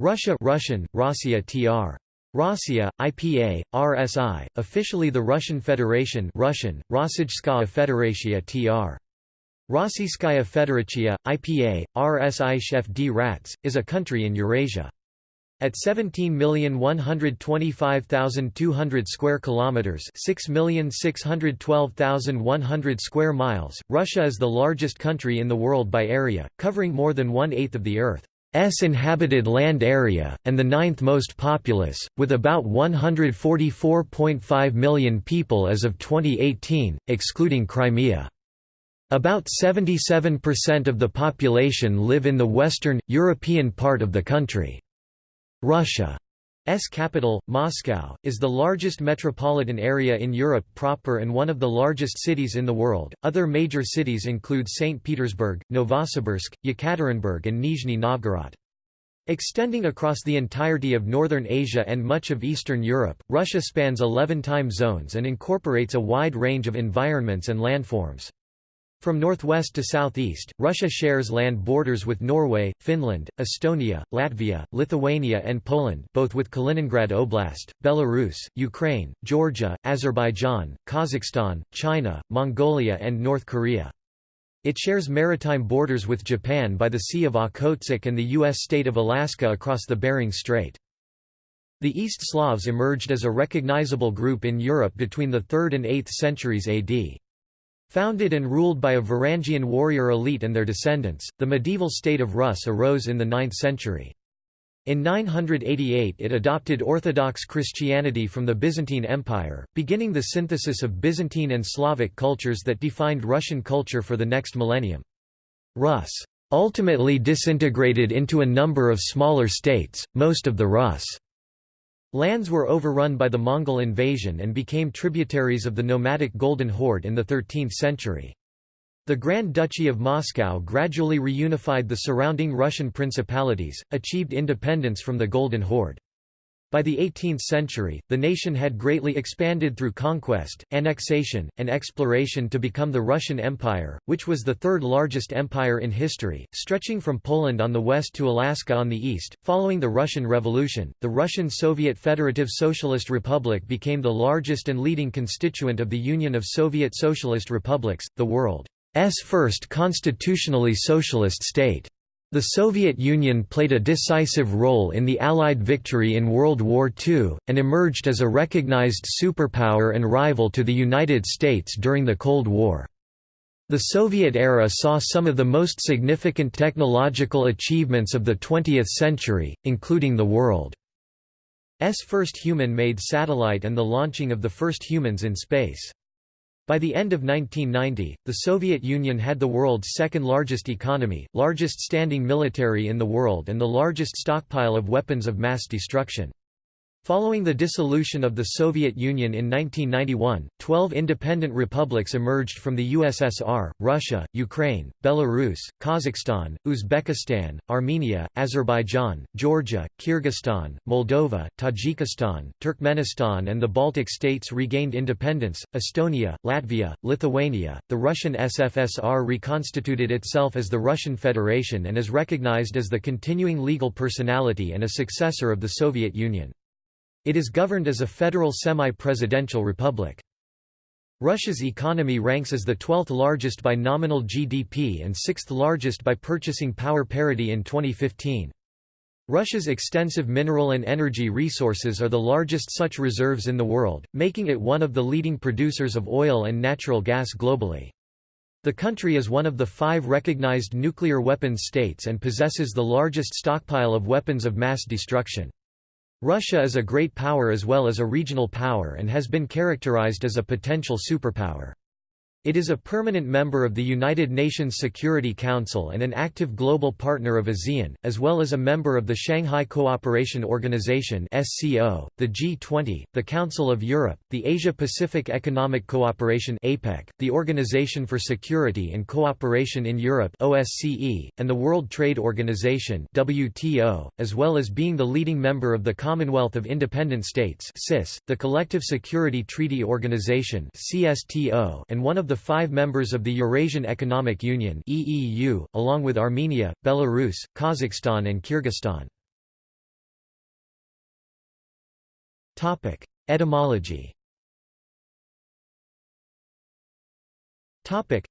Russia Russian, Rossiya tr. Rossiya, IPA, RSI, officially the Russian Federation Russian, Rossijskaya Federatia tr. Rossiyskaya Federatia, IPA, RSI Chef d Rats, is a country in Eurasia. At 17,125,200 square kilometers, 6,612,100 square miles, Russia is the largest country in the world by area, covering more than one-eighth of the Earth's inhabited land area, and the ninth most populous, with about 144.5 million people as of 2018, excluding Crimea. About 77% of the population live in the western, European part of the country. Russia's capital, Moscow, is the largest metropolitan area in Europe proper and one of the largest cities in the world. Other major cities include St. Petersburg, Novosibirsk, Yekaterinburg, and Nizhny Novgorod. Extending across the entirety of northern Asia and much of Eastern Europe, Russia spans 11 time zones and incorporates a wide range of environments and landforms. From northwest to southeast, Russia shares land borders with Norway, Finland, Estonia, Latvia, Lithuania and Poland both with Kaliningrad Oblast, Belarus, Ukraine, Georgia, Azerbaijan, Kazakhstan, China, Mongolia and North Korea. It shares maritime borders with Japan by the Sea of Okhotsk and the U.S. state of Alaska across the Bering Strait. The East Slavs emerged as a recognizable group in Europe between the 3rd and 8th centuries AD. Founded and ruled by a Varangian warrior elite and their descendants, the medieval state of Rus arose in the 9th century. In 988 it adopted Orthodox Christianity from the Byzantine Empire, beginning the synthesis of Byzantine and Slavic cultures that defined Russian culture for the next millennium. Rus ultimately disintegrated into a number of smaller states, most of the Rus' Lands were overrun by the Mongol invasion and became tributaries of the nomadic Golden Horde in the 13th century. The Grand Duchy of Moscow gradually reunified the surrounding Russian principalities, achieved independence from the Golden Horde. By the 18th century, the nation had greatly expanded through conquest, annexation, and exploration to become the Russian Empire, which was the third largest empire in history, stretching from Poland on the west to Alaska on the east. Following the Russian Revolution, the Russian Soviet Federative Socialist Republic became the largest and leading constituent of the Union of Soviet Socialist Republics, the world's first constitutionally socialist state. The Soviet Union played a decisive role in the Allied victory in World War II, and emerged as a recognized superpower and rival to the United States during the Cold War. The Soviet era saw some of the most significant technological achievements of the 20th century, including the world's first human-made satellite and the launching of the first humans in space. By the end of 1990, the Soviet Union had the world's second largest economy, largest standing military in the world and the largest stockpile of weapons of mass destruction. Following the dissolution of the Soviet Union in 1991, 12 independent republics emerged from the USSR, Russia, Ukraine, Belarus, Kazakhstan, Uzbekistan, Armenia, Azerbaijan, Georgia, Kyrgyzstan, Moldova, Tajikistan, Turkmenistan and the Baltic states regained independence, Estonia, Latvia, Lithuania, the Russian SFSR reconstituted itself as the Russian Federation and is recognized as the continuing legal personality and a successor of the Soviet Union. It is governed as a federal semi-presidential republic. Russia's economy ranks as the 12th largest by nominal GDP and 6th largest by purchasing power parity in 2015. Russia's extensive mineral and energy resources are the largest such reserves in the world, making it one of the leading producers of oil and natural gas globally. The country is one of the five recognized nuclear weapons states and possesses the largest stockpile of weapons of mass destruction. Russia is a great power as well as a regional power and has been characterized as a potential superpower. It is a permanent member of the United Nations Security Council and an active global partner of ASEAN, as well as a member of the Shanghai Cooperation Organization (SCO), the G20, the Council of Europe, the Asia-Pacific Economic Cooperation (APEC), the Organization for Security and Cooperation in Europe (OSCE), and the World Trade Organization (WTO), as well as being the leading member of the Commonwealth of Independent States (CIS), the Collective Security Treaty Organization (CSTO), and one of the the five members of the Eurasian Economic Union (EEU), along with Armenia, Belarus, Kazakhstan and Kyrgyzstan. Topic: Etymology. Topic: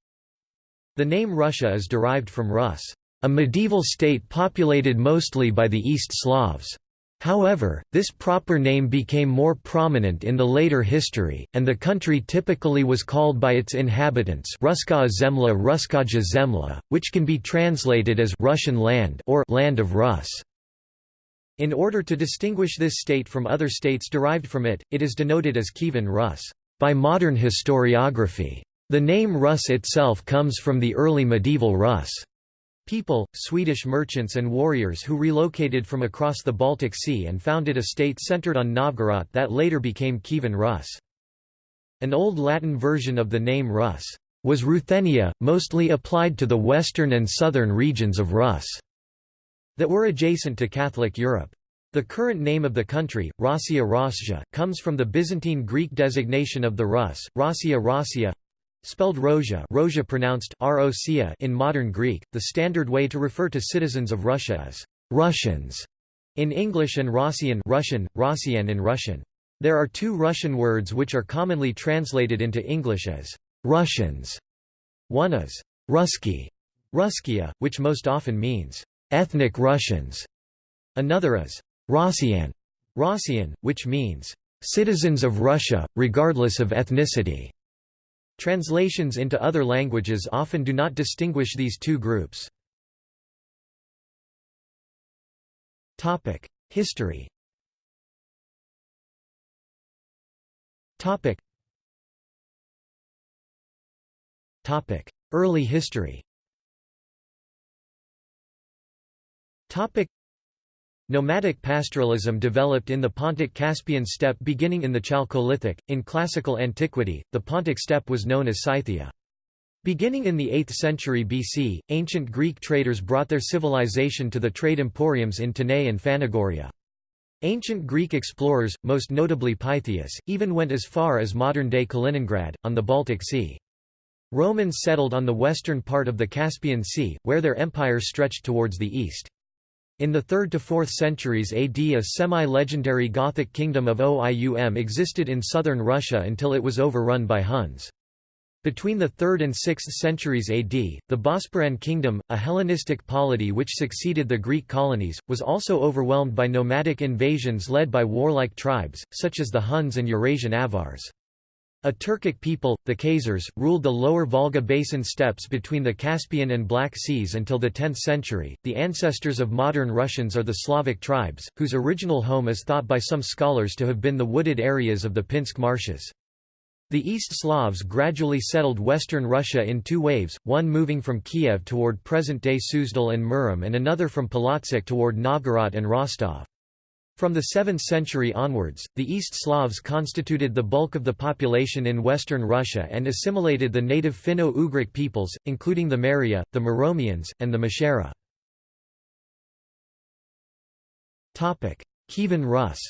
The name Russia is derived from Rus, a medieval state populated mostly by the East Slavs. However, this proper name became more prominent in the later history, and the country typically was called by its inhabitants Ruska Zemla Ruskaja Zemla, which can be translated as Russian land or land of Rus. In order to distinguish this state from other states derived from it, it is denoted as Kievan Rus by modern historiography. The name Rus itself comes from the early medieval Rus people, Swedish merchants and warriors who relocated from across the Baltic Sea and founded a state centered on Novgorod that later became Kievan Rus. An Old Latin version of the name Rus was Ruthenia, mostly applied to the western and southern regions of Rus that were adjacent to Catholic Europe. The current name of the country, Rossiya Rosja, comes from the Byzantine Greek designation of the Rus, Rossiya Rossia, Spelled Rozha, Rozha pronounced Rocia in modern Greek, the standard way to refer to citizens of Russia is Russians in English and Rossian Russian, Rossian in Russian. There are two Russian words which are commonly translated into English as Russians. One is Ruski, Ruskia, which most often means ethnic Russians. Another is Rossian, Rossian, which means citizens of Russia, regardless of ethnicity. Translations into other languages often do not distinguish these two groups. History Early history Nomadic pastoralism developed in the Pontic-Caspian steppe beginning in the Chalcolithic. In classical antiquity, the Pontic steppe was known as Scythia. Beginning in the 8th century BC, ancient Greek traders brought their civilization to the trade emporiums in Tanais and Phanagoria. Ancient Greek explorers, most notably Pytheas, even went as far as modern-day Kaliningrad, on the Baltic Sea. Romans settled on the western part of the Caspian Sea, where their empire stretched towards the east. In the 3rd to 4th centuries AD a semi-legendary Gothic kingdom of Oium existed in southern Russia until it was overrun by Huns. Between the 3rd and 6th centuries AD, the Bosporan kingdom, a Hellenistic polity which succeeded the Greek colonies, was also overwhelmed by nomadic invasions led by warlike tribes, such as the Huns and Eurasian Avars. A Turkic people, the Khazars, ruled the lower Volga basin steppes between the Caspian and Black Seas until the 10th century. The ancestors of modern Russians are the Slavic tribes, whose original home is thought by some scholars to have been the wooded areas of the Pinsk marshes. The East Slavs gradually settled western Russia in two waves, one moving from Kiev toward present-day Suzdal and Murom and another from Polotsk toward Novgorod and Rostov. From the 7th century onwards, the East Slavs constituted the bulk of the population in western Russia and assimilated the native Finno-Ugric peoples, including the Maria, the Muromians, and the Meshchera. Kievan Rus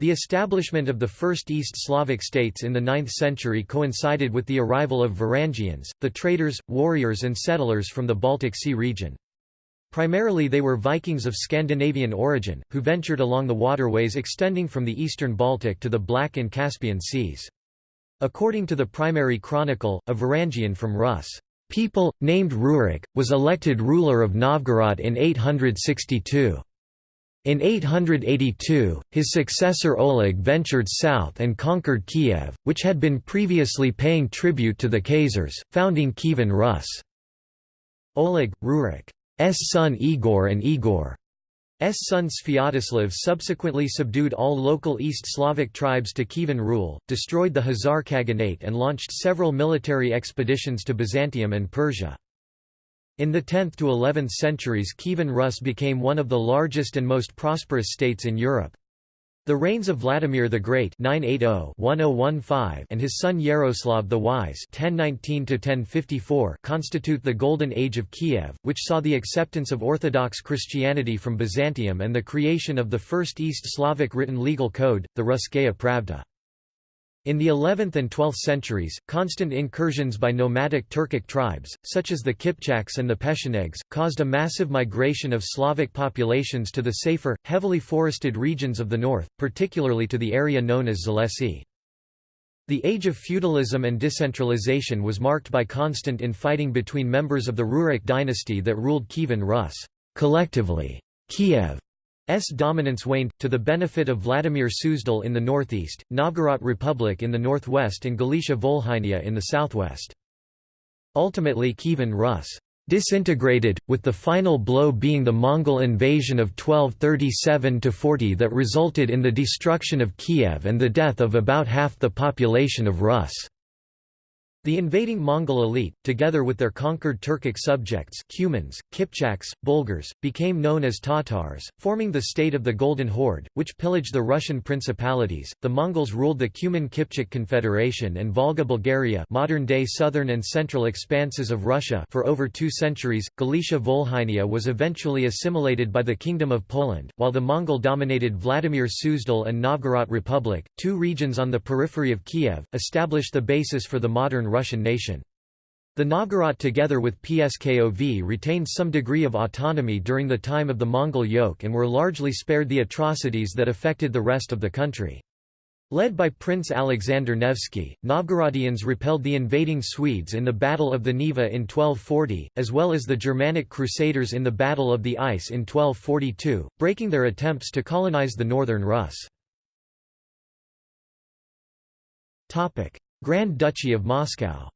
the establishment of the first East Slavic states in the 9th century coincided with the arrival of Varangians, the traders, warriors and settlers from the Baltic Sea region. Primarily they were Vikings of Scandinavian origin, who ventured along the waterways extending from the eastern Baltic to the Black and Caspian seas. According to the primary chronicle, a Varangian from Rus people, named Rurik, was elected ruler of Novgorod in 862. In 882, his successor Oleg ventured south and conquered Kiev, which had been previously paying tribute to the Khazars, founding Kievan Rus. Oleg, Rurik's son Igor and Igor's son Sviatoslav subsequently subdued all local East Slavic tribes to Kievan rule, destroyed the Khazar Khaganate and launched several military expeditions to Byzantium and Persia. In the 10th to 11th centuries Kievan Rus became one of the largest and most prosperous states in Europe. The reigns of Vladimir the Great (980–1015) and his son Yaroslav the Wise (1019–1054) constitute the Golden Age of Kiev, which saw the acceptance of Orthodox Christianity from Byzantium and the creation of the first East Slavic written legal code, the Russkaya Pravda. In the 11th and 12th centuries, constant incursions by nomadic Turkic tribes, such as the Kipchaks and the Pechenegs, caused a massive migration of Slavic populations to the safer, heavily forested regions of the north, particularly to the area known as Zalesye. The age of feudalism and decentralization was marked by constant infighting between members of the Rurik dynasty that ruled Kievan Rus. Collectively, Kiev S dominance waned, to the benefit of Vladimir Suzdal in the northeast, Novgorod Republic in the northwest and Galicia Volhynia in the southwest. Ultimately Kievan Rus disintegrated, with the final blow being the Mongol invasion of 1237–40 that resulted in the destruction of Kiev and the death of about half the population of Rus. The invading Mongol elite, together with their conquered Turkic subjects Cumans, Kipchaks, Bulgars, became known as Tatars, forming the state of the Golden Horde, which pillaged the Russian principalities. The Mongols ruled the Cuman-Kipchak Confederation and Volga Bulgaria modern-day southern and central expanses of Russia for over two centuries. Galicia Volhynia was eventually assimilated by the Kingdom of Poland, while the Mongol-dominated Vladimir Suzdal and Novgorod Republic, two regions on the periphery of Kiev, established the basis for the modern Russian nation. The Novgorod together with Pskov retained some degree of autonomy during the time of the Mongol yoke and were largely spared the atrocities that affected the rest of the country. Led by Prince Alexander Nevsky, Novgorodians repelled the invading Swedes in the Battle of the Neva in 1240, as well as the Germanic Crusaders in the Battle of the Ice in 1242, breaking their attempts to colonize the northern Rus. Grand Duchy of Moscow.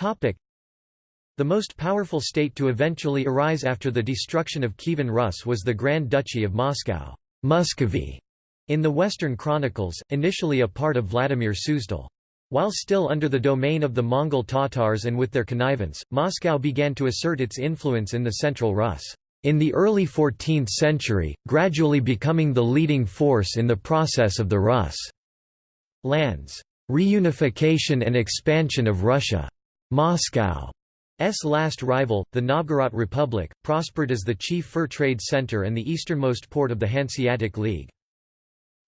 The most powerful state to eventually arise after the destruction of Kievan Rus was the Grand Duchy of Moscow Muscovy", in the Western Chronicles, initially a part of Vladimir Suzdal. While still under the domain of the Mongol Tatars and with their connivance, Moscow began to assert its influence in the Central Rus in the early 14th century, gradually becoming the leading force in the process of the Rus' lands' reunification and expansion of Russia. Moscow's last rival, the Novgorod Republic, prospered as the chief fur trade center and the easternmost port of the Hanseatic League.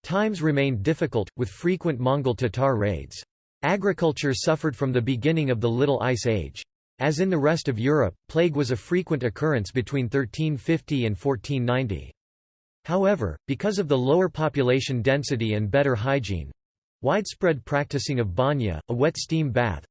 Times remained difficult, with frequent Mongol Tatar raids. Agriculture suffered from the beginning of the Little Ice Age. As in the rest of Europe, plague was a frequent occurrence between 1350 and 1490. However, because of the lower population density and better hygiene—widespread practicing of banya, a wet steam bath,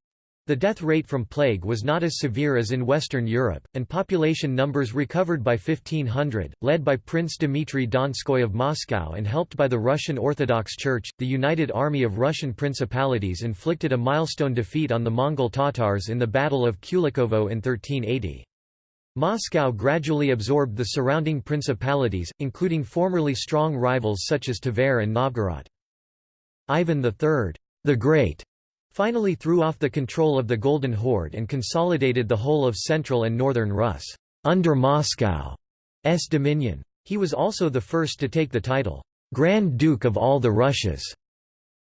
the death rate from plague was not as severe as in Western Europe, and population numbers recovered by 1500, led by Prince Dmitry Donskoy of Moscow and helped by the Russian Orthodox Church. The United Army of Russian Principalities inflicted a milestone defeat on the Mongol Tatars in the Battle of Kulikovo in 1380. Moscow gradually absorbed the surrounding principalities, including formerly strong rivals such as Tver and Novgorod. Ivan III, the Great, finally threw off the control of the Golden Horde and consolidated the whole of central and northern Rus under Moscow's dominion. He was also the first to take the title, Grand Duke of all the Russias.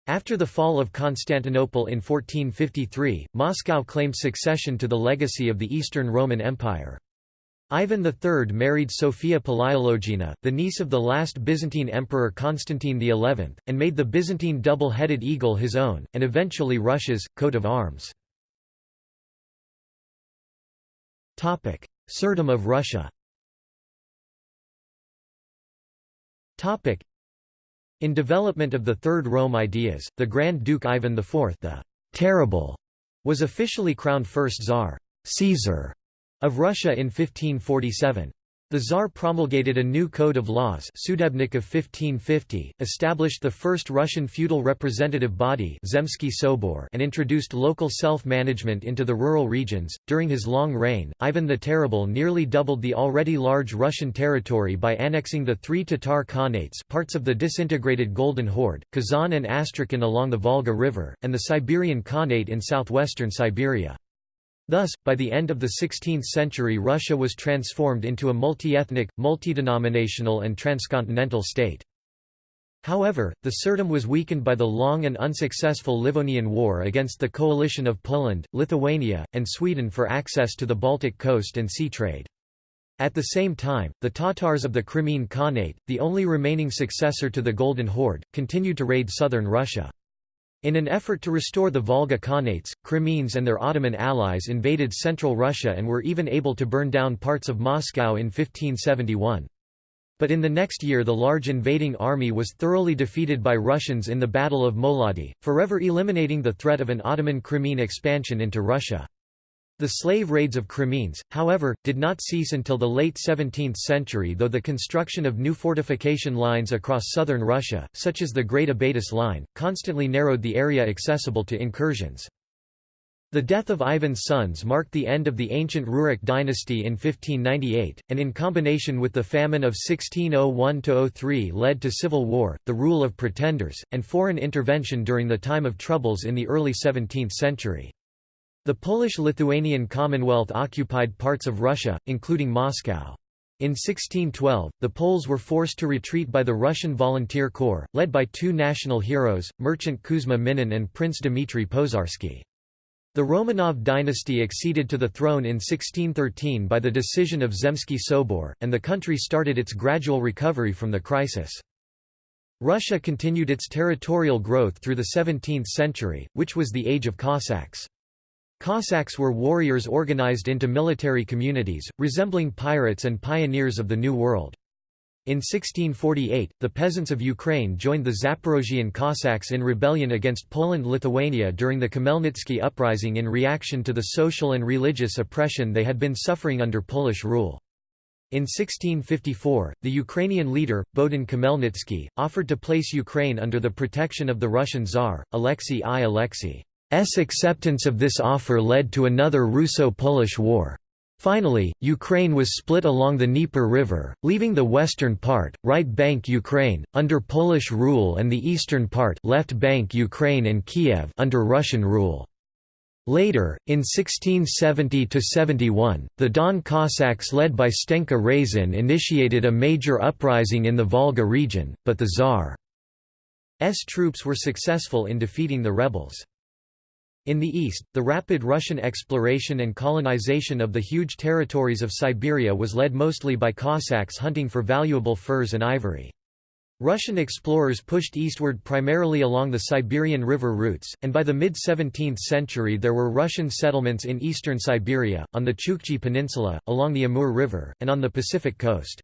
After the fall of Constantinople in 1453, Moscow claimed succession to the legacy of the Eastern Roman Empire. Ivan III married Sophia Palaiologina, the niece of the last Byzantine emperor Constantine XI, and made the Byzantine double-headed eagle his own, and eventually Russia's, coat of arms. Tsardom of Russia In development of the Third Rome ideas, the Grand Duke Ivan IV the Terrible was officially crowned first Tsar Caesar of Russia in 1547. The Tsar promulgated a new code of laws Sudebnik of 1550, established the first Russian feudal representative body Zemsky Sobor and introduced local self-management into the rural regions. During his long reign, Ivan the Terrible nearly doubled the already large Russian territory by annexing the three Tatar Khanates parts of the disintegrated Golden Horde, Kazan and Astrakhan along the Volga River, and the Siberian Khanate in southwestern Siberia. Thus, by the end of the 16th century Russia was transformed into a multi-ethnic, multi-denominational and transcontinental state. However, the Tsardom was weakened by the long and unsuccessful Livonian War against the coalition of Poland, Lithuania, and Sweden for access to the Baltic coast and sea trade. At the same time, the Tatars of the Crimean Khanate, the only remaining successor to the Golden Horde, continued to raid southern Russia. In an effort to restore the Volga Khanates, Crimeans and their Ottoman allies invaded central Russia and were even able to burn down parts of Moscow in 1571. But in the next year the large invading army was thoroughly defeated by Russians in the Battle of Molodi, forever eliminating the threat of an Ottoman Crimean expansion into Russia. The slave raids of Crimeans, however, did not cease until the late 17th century though the construction of new fortification lines across southern Russia, such as the Great Abatis Line, constantly narrowed the area accessible to incursions. The death of Ivan's sons marked the end of the ancient Rurik dynasty in 1598, and in combination with the famine of 1601–03 led to civil war, the rule of pretenders, and foreign intervention during the time of troubles in the early 17th century. The Polish-Lithuanian Commonwealth occupied parts of Russia, including Moscow. In 1612, the Poles were forced to retreat by the Russian Volunteer Corps, led by two national heroes, merchant Kuzma Minin and Prince Dmitry Pozharsky. The Romanov dynasty acceded to the throne in 1613 by the decision of Zemsky Sobor, and the country started its gradual recovery from the crisis. Russia continued its territorial growth through the 17th century, which was the age of Cossacks. Cossacks were warriors organized into military communities, resembling pirates and pioneers of the New World. In 1648, the peasants of Ukraine joined the Zaporozhian Cossacks in rebellion against Poland-Lithuania during the Khmelnytsky uprising in reaction to the social and religious oppression they had been suffering under Polish rule. In 1654, the Ukrainian leader, Bohdan Khmelnytsky, offered to place Ukraine under the protection of the Russian Tsar, Alexei I. Alexei. S acceptance of this offer led to another Russo-Polish war. Finally, Ukraine was split along the Dnieper River, leaving the western part, right bank Ukraine, under Polish rule and the eastern part left bank Ukraine and Kiev under Russian rule. Later, in 1670–71, the Don Cossacks led by Stenka Razin initiated a major uprising in the Volga region, but the Tsar's troops were successful in defeating the rebels. In the east, the rapid Russian exploration and colonization of the huge territories of Siberia was led mostly by Cossacks hunting for valuable furs and ivory. Russian explorers pushed eastward primarily along the Siberian river routes, and by the mid-17th century there were Russian settlements in eastern Siberia, on the Chukchi Peninsula, along the Amur River, and on the Pacific coast.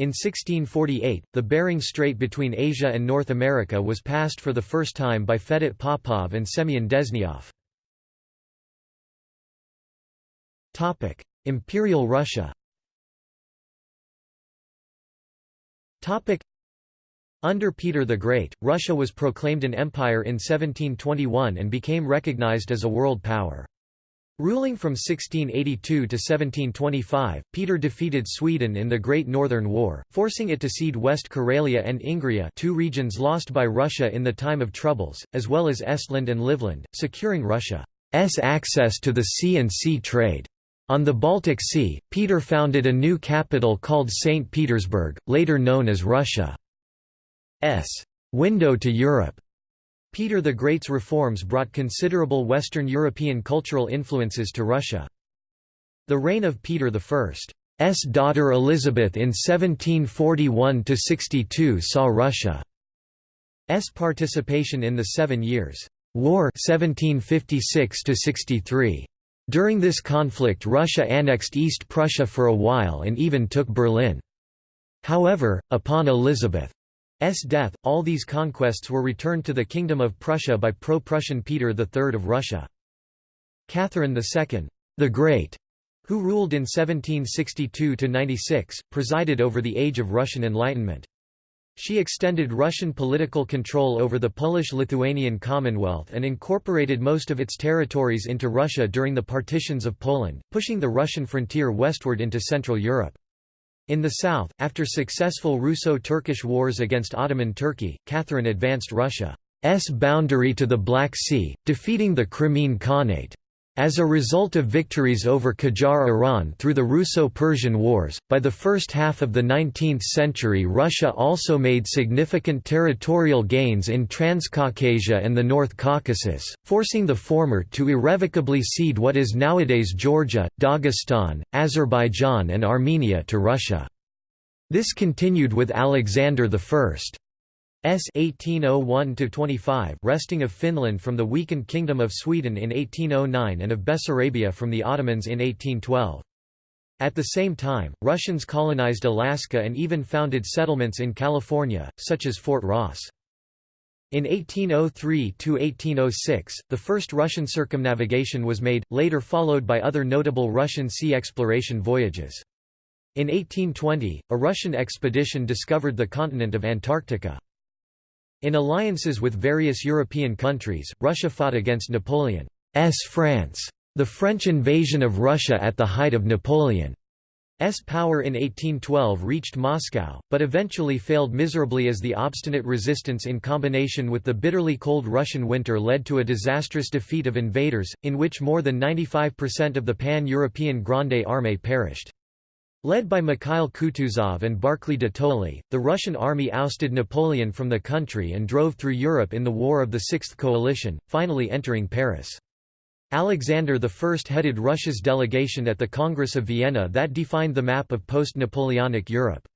In 1648, the Bering Strait between Asia and North America was passed for the first time by Fedot Popov and Semyon Dezhnyov. Imperial Russia under Peter the Great, Russia was proclaimed an empire in 1721 and became recognized as a world power. Ruling from 1682 to 1725, Peter defeated Sweden in the Great Northern War, forcing it to cede West Karelia and Ingria two regions lost by Russia in the time of troubles, as well as Estland and Livland, securing Russia's access to the sea and sea trade. On the Baltic Sea, Peter founded a new capital called St. Petersburg, later known as Russia's window to Europe. Peter the Great's reforms brought considerable Western European cultural influences to Russia. The reign of Peter I's daughter Elizabeth in 1741–62 saw Russia's participation in the Seven Years' War 1756 -63. During this conflict Russia annexed East Prussia for a while and even took Berlin. However, upon Elizabeth death, all these conquests were returned to the Kingdom of Prussia by pro-Prussian Peter III of Russia. Catherine II, the Great, who ruled in 1762–96, presided over the age of Russian Enlightenment. She extended Russian political control over the Polish-Lithuanian Commonwealth and incorporated most of its territories into Russia during the partitions of Poland, pushing the Russian frontier westward into Central Europe. In the south, after successful Russo-Turkish wars against Ottoman Turkey, Catherine advanced Russia's boundary to the Black Sea, defeating the Crimean Khanate. As a result of victories over Qajar Iran through the Russo-Persian Wars, by the first half of the 19th century Russia also made significant territorial gains in Transcaucasia and the North Caucasus, forcing the former to irrevocably cede what is nowadays Georgia, Dagestan, Azerbaijan and Armenia to Russia. This continued with Alexander I. S 1801–25 wresting of Finland from the weakened Kingdom of Sweden in 1809 and of Bessarabia from the Ottomans in 1812. At the same time, Russians colonized Alaska and even founded settlements in California, such as Fort Ross. In 1803–1806, the first Russian circumnavigation was made, later followed by other notable Russian sea exploration voyages. In 1820, a Russian expedition discovered the continent of Antarctica. In alliances with various European countries, Russia fought against Napoleon's France. The French invasion of Russia at the height of Napoleon's power in 1812 reached Moscow, but eventually failed miserably as the obstinate resistance in combination with the bitterly cold Russian winter led to a disastrous defeat of invaders, in which more than 95% of the pan-European Grande Armée perished. Led by Mikhail Kutuzov and Barclay de Tolly, the Russian army ousted Napoleon from the country and drove through Europe in the War of the Sixth Coalition, finally entering Paris. Alexander I headed Russia's delegation at the Congress of Vienna that defined the map of post-Napoleonic Europe.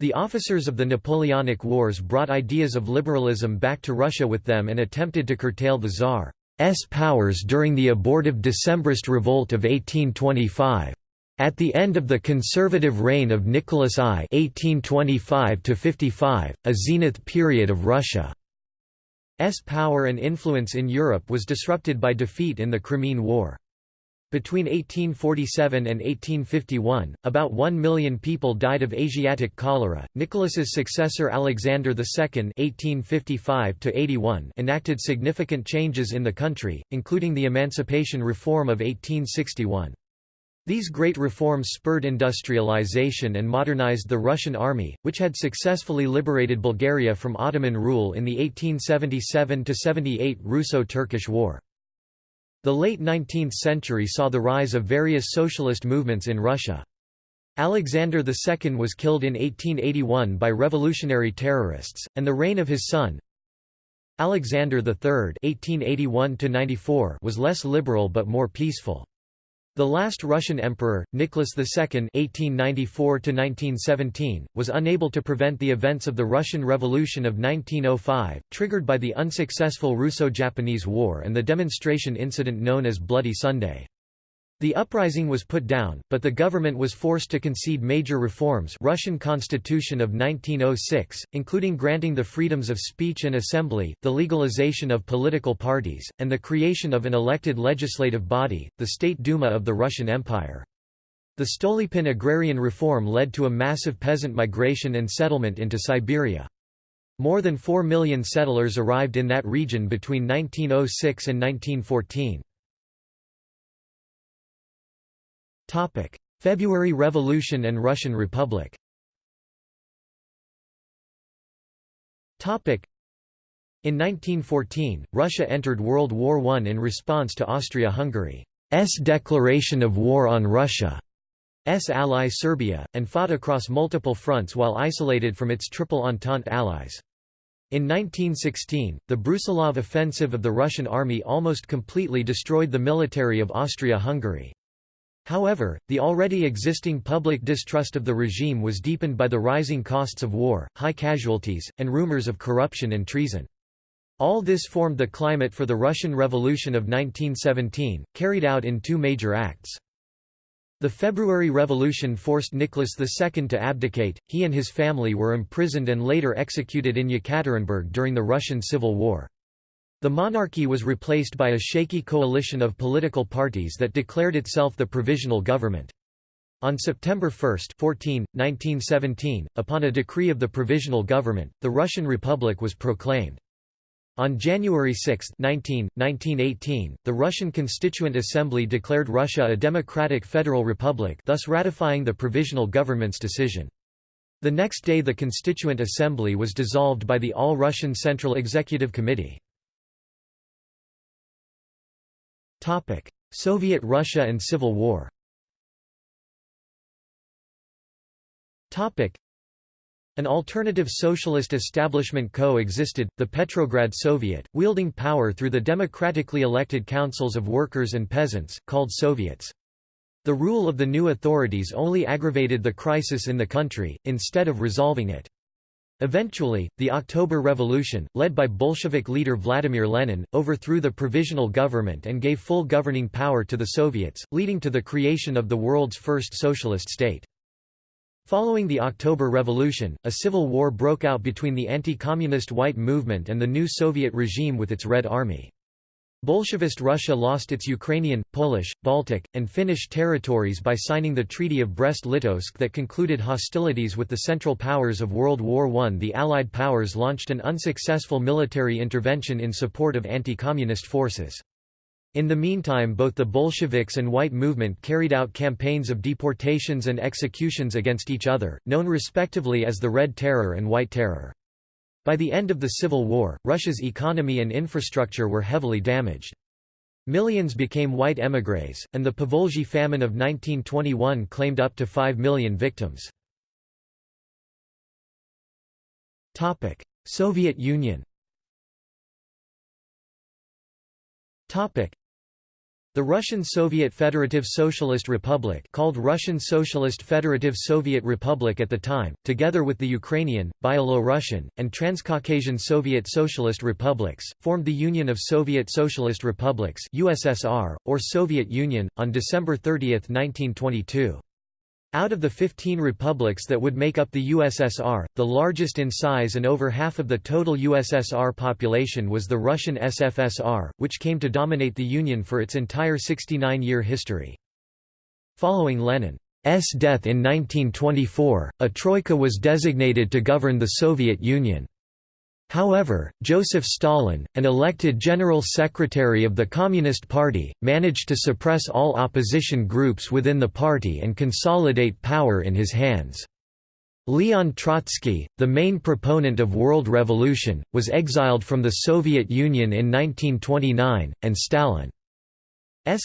The officers of the Napoleonic Wars brought ideas of liberalism back to Russia with them and attempted to curtail the Tsar's powers during the abortive Decembrist revolt of 1825. At the end of the conservative reign of Nicholas I (1825–55), a zenith period of Russia's power and influence in Europe was disrupted by defeat in the Crimean War. Between 1847 and 1851, about 1 million people died of Asiatic cholera. Nicholas's successor Alexander II (1855–81) enacted significant changes in the country, including the Emancipation Reform of 1861. These great reforms spurred industrialization and modernized the Russian army, which had successfully liberated Bulgaria from Ottoman rule in the 1877–78 Russo-Turkish War. The late 19th century saw the rise of various socialist movements in Russia. Alexander II was killed in 1881 by revolutionary terrorists, and the reign of his son, Alexander III (1881–94) was less liberal but more peaceful. The last Russian emperor, Nicholas II (1894–1917), was unable to prevent the events of the Russian Revolution of 1905, triggered by the unsuccessful Russo-Japanese War and the demonstration incident known as Bloody Sunday. The uprising was put down, but the government was forced to concede major reforms Russian Constitution of 1906, including granting the freedoms of speech and assembly, the legalization of political parties, and the creation of an elected legislative body, the State Duma of the Russian Empire. The Stolypin agrarian reform led to a massive peasant migration and settlement into Siberia. More than 4 million settlers arrived in that region between 1906 and 1914. February Revolution and Russian Republic Topic: in 1914, Russia entered World War I in response to Austria-Hungary's declaration of war on Russia's ally Serbia, and fought across multiple fronts while isolated from its Triple Entente allies. In 1916, the Brusilov offensive of the Russian army almost completely destroyed the military of Austria-Hungary. However, the already existing public distrust of the regime was deepened by the rising costs of war, high casualties, and rumors of corruption and treason. All this formed the climate for the Russian Revolution of 1917, carried out in two major acts. The February Revolution forced Nicholas II to abdicate, he and his family were imprisoned and later executed in Yekaterinburg during the Russian Civil War. The monarchy was replaced by a shaky coalition of political parties that declared itself the provisional government. On September 1 14, 1917, upon a decree of the provisional government, the Russian Republic was proclaimed. On January 6 19, 1918, the Russian Constituent Assembly declared Russia a democratic federal republic thus ratifying the provisional government's decision. The next day the Constituent Assembly was dissolved by the All-Russian Central Executive Committee. Soviet Russia and Civil War Topic: An alternative socialist establishment co-existed, the Petrograd Soviet, wielding power through the democratically elected councils of workers and peasants, called Soviets. The rule of the new authorities only aggravated the crisis in the country, instead of resolving it. Eventually, the October Revolution, led by Bolshevik leader Vladimir Lenin, overthrew the provisional government and gave full governing power to the Soviets, leading to the creation of the world's first socialist state. Following the October Revolution, a civil war broke out between the anti-communist White Movement and the new Soviet regime with its Red Army. Bolshevist Russia lost its Ukrainian, Polish, Baltic, and Finnish territories by signing the Treaty of Brest-Litovsk that concluded hostilities with the Central Powers of World War I. The Allied powers launched an unsuccessful military intervention in support of anti-communist forces. In the meantime both the Bolsheviks and White Movement carried out campaigns of deportations and executions against each other, known respectively as the Red Terror and White Terror. By the end of the Civil War, Russia's economy and infrastructure were heavily damaged. Millions became white émigrés, and the Povolzhye famine of 1921 claimed up to 5 million victims. Soviet Union the Russian Soviet Federative Socialist Republic called Russian Socialist Federative Soviet Republic at the time, together with the Ukrainian, Byelorussian, and Transcaucasian Soviet Socialist Republics, formed the Union of Soviet Socialist Republics USSR, or Soviet Union, on December 30, 1922. Out of the 15 republics that would make up the USSR, the largest in size and over half of the total USSR population was the Russian SFSR, which came to dominate the Union for its entire 69-year history. Following Lenin's death in 1924, a troika was designated to govern the Soviet Union. However, Joseph Stalin, an elected General Secretary of the Communist Party, managed to suppress all opposition groups within the party and consolidate power in his hands. Leon Trotsky, the main proponent of world revolution, was exiled from the Soviet Union in 1929, and Stalin's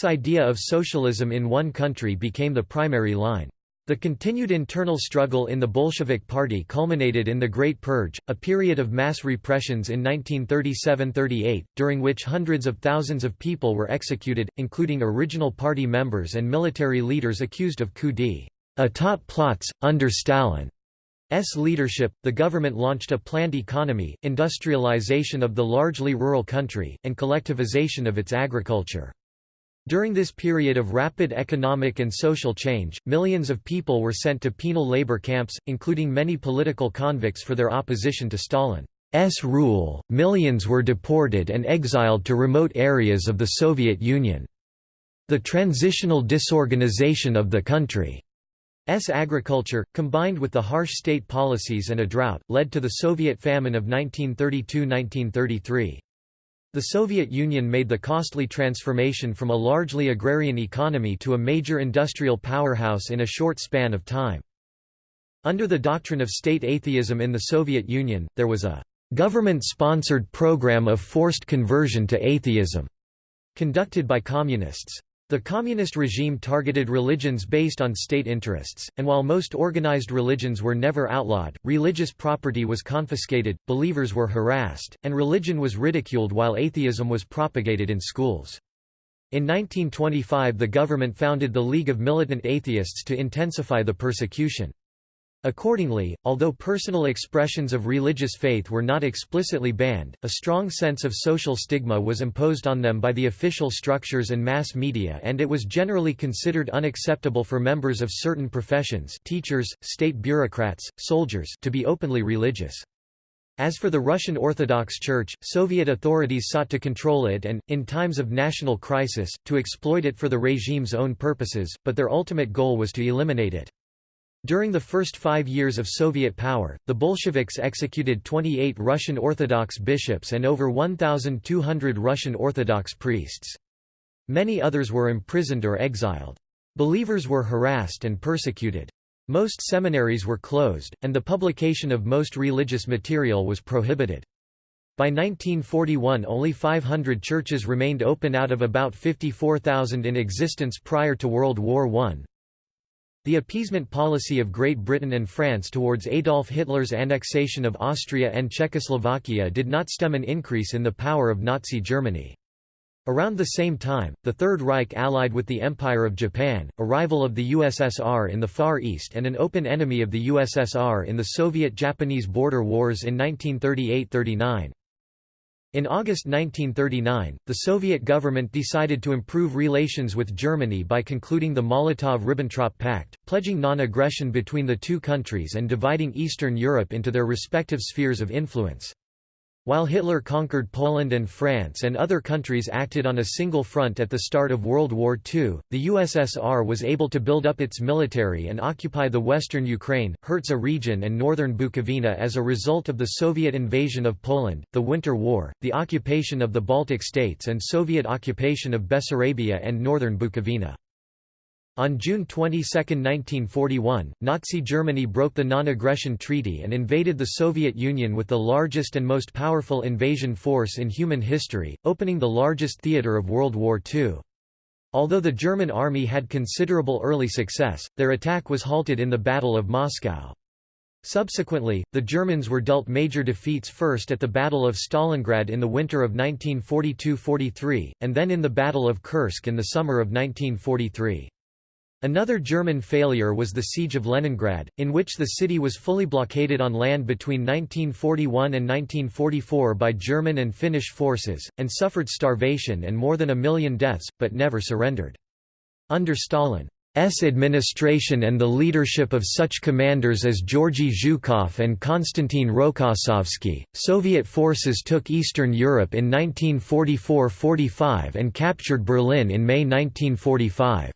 idea of socialism in one country became the primary line. The continued internal struggle in the Bolshevik Party culminated in the Great Purge, a period of mass repressions in 1937–38, during which hundreds of thousands of people were executed, including original party members and military leaders accused of coup d'état plots. Under Stalin's leadership, the government launched a planned economy, industrialization of the largely rural country, and collectivization of its agriculture. During this period of rapid economic and social change, millions of people were sent to penal labor camps, including many political convicts for their opposition to Stalin's rule. Millions were deported and exiled to remote areas of the Soviet Union. The transitional disorganization of the country's agriculture, combined with the harsh state policies and a drought, led to the Soviet famine of 1932–1933. The Soviet Union made the costly transformation from a largely agrarian economy to a major industrial powerhouse in a short span of time. Under the doctrine of state atheism in the Soviet Union, there was a government-sponsored program of forced conversion to atheism, conducted by communists. The communist regime targeted religions based on state interests, and while most organized religions were never outlawed, religious property was confiscated, believers were harassed, and religion was ridiculed while atheism was propagated in schools. In 1925 the government founded the League of Militant Atheists to intensify the persecution. Accordingly, although personal expressions of religious faith were not explicitly banned, a strong sense of social stigma was imposed on them by the official structures and mass media and it was generally considered unacceptable for members of certain professions teachers, state bureaucrats, soldiers to be openly religious. As for the Russian Orthodox Church, Soviet authorities sought to control it and, in times of national crisis, to exploit it for the regime's own purposes, but their ultimate goal was to eliminate it. During the first five years of Soviet power, the Bolsheviks executed 28 Russian Orthodox bishops and over 1,200 Russian Orthodox priests. Many others were imprisoned or exiled. Believers were harassed and persecuted. Most seminaries were closed, and the publication of most religious material was prohibited. By 1941 only 500 churches remained open out of about 54,000 in existence prior to World War I. The appeasement policy of Great Britain and France towards Adolf Hitler's annexation of Austria and Czechoslovakia did not stem an increase in the power of Nazi Germany. Around the same time, the Third Reich allied with the Empire of Japan, a rival of the USSR in the Far East and an open enemy of the USSR in the Soviet-Japanese border wars in 1938–39. In August 1939, the Soviet government decided to improve relations with Germany by concluding the Molotov–Ribbentrop Pact, pledging non-aggression between the two countries and dividing Eastern Europe into their respective spheres of influence. While Hitler conquered Poland and France and other countries acted on a single front at the start of World War II, the USSR was able to build up its military and occupy the western Ukraine, Herzegovina region and northern Bukovina as a result of the Soviet invasion of Poland, the Winter War, the occupation of the Baltic states and Soviet occupation of Bessarabia and northern Bukovina. On June 22, 1941, Nazi Germany broke the Non-Aggression Treaty and invaded the Soviet Union with the largest and most powerful invasion force in human history, opening the largest theater of World War II. Although the German army had considerable early success, their attack was halted in the Battle of Moscow. Subsequently, the Germans were dealt major defeats first at the Battle of Stalingrad in the winter of 1942–43, and then in the Battle of Kursk in the summer of 1943. Another German failure was the Siege of Leningrad, in which the city was fully blockaded on land between 1941 and 1944 by German and Finnish forces, and suffered starvation and more than a million deaths, but never surrendered. Under Stalin's administration and the leadership of such commanders as Georgy Zhukov and Konstantin Rokossovsky, Soviet forces took Eastern Europe in 1944–45 and captured Berlin in May 1945.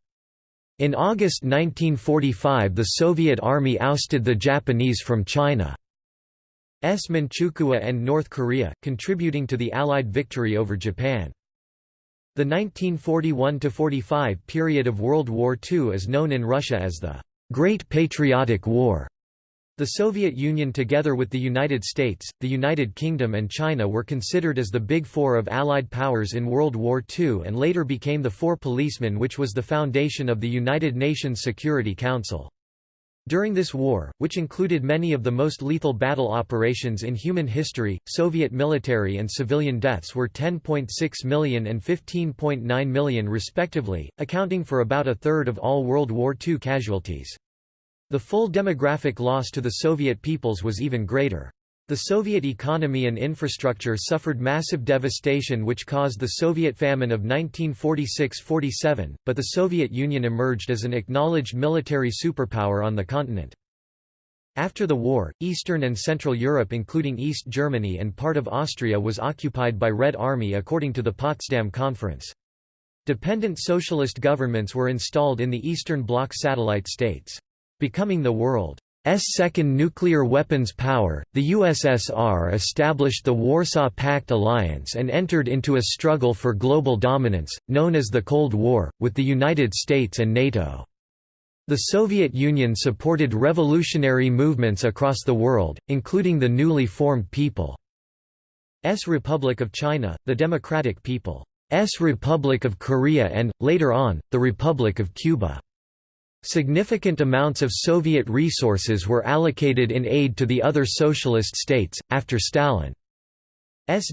In August 1945 the Soviet Army ousted the Japanese from China's Manchukuo and North Korea, contributing to the Allied victory over Japan. The 1941–45 period of World War II is known in Russia as the Great Patriotic War. The Soviet Union together with the United States, the United Kingdom and China were considered as the Big Four of Allied powers in World War II and later became the Four Policemen which was the foundation of the United Nations Security Council. During this war, which included many of the most lethal battle operations in human history, Soviet military and civilian deaths were 10.6 million and 15.9 million respectively, accounting for about a third of all World War II casualties. The full demographic loss to the Soviet peoples was even greater. The Soviet economy and infrastructure suffered massive devastation which caused the Soviet famine of 1946–47, but the Soviet Union emerged as an acknowledged military superpower on the continent. After the war, Eastern and Central Europe including East Germany and part of Austria was occupied by Red Army according to the Potsdam Conference. Dependent socialist governments were installed in the Eastern Bloc satellite states. Becoming the world's second nuclear weapons power, the USSR established the Warsaw Pact alliance and entered into a struggle for global dominance, known as the Cold War, with the United States and NATO. The Soviet Union supported revolutionary movements across the world, including the newly formed People's Republic of China, the Democratic People's Republic of Korea and, later on, the Republic of Cuba. Significant amounts of Soviet resources were allocated in aid to the other socialist states. After Stalin's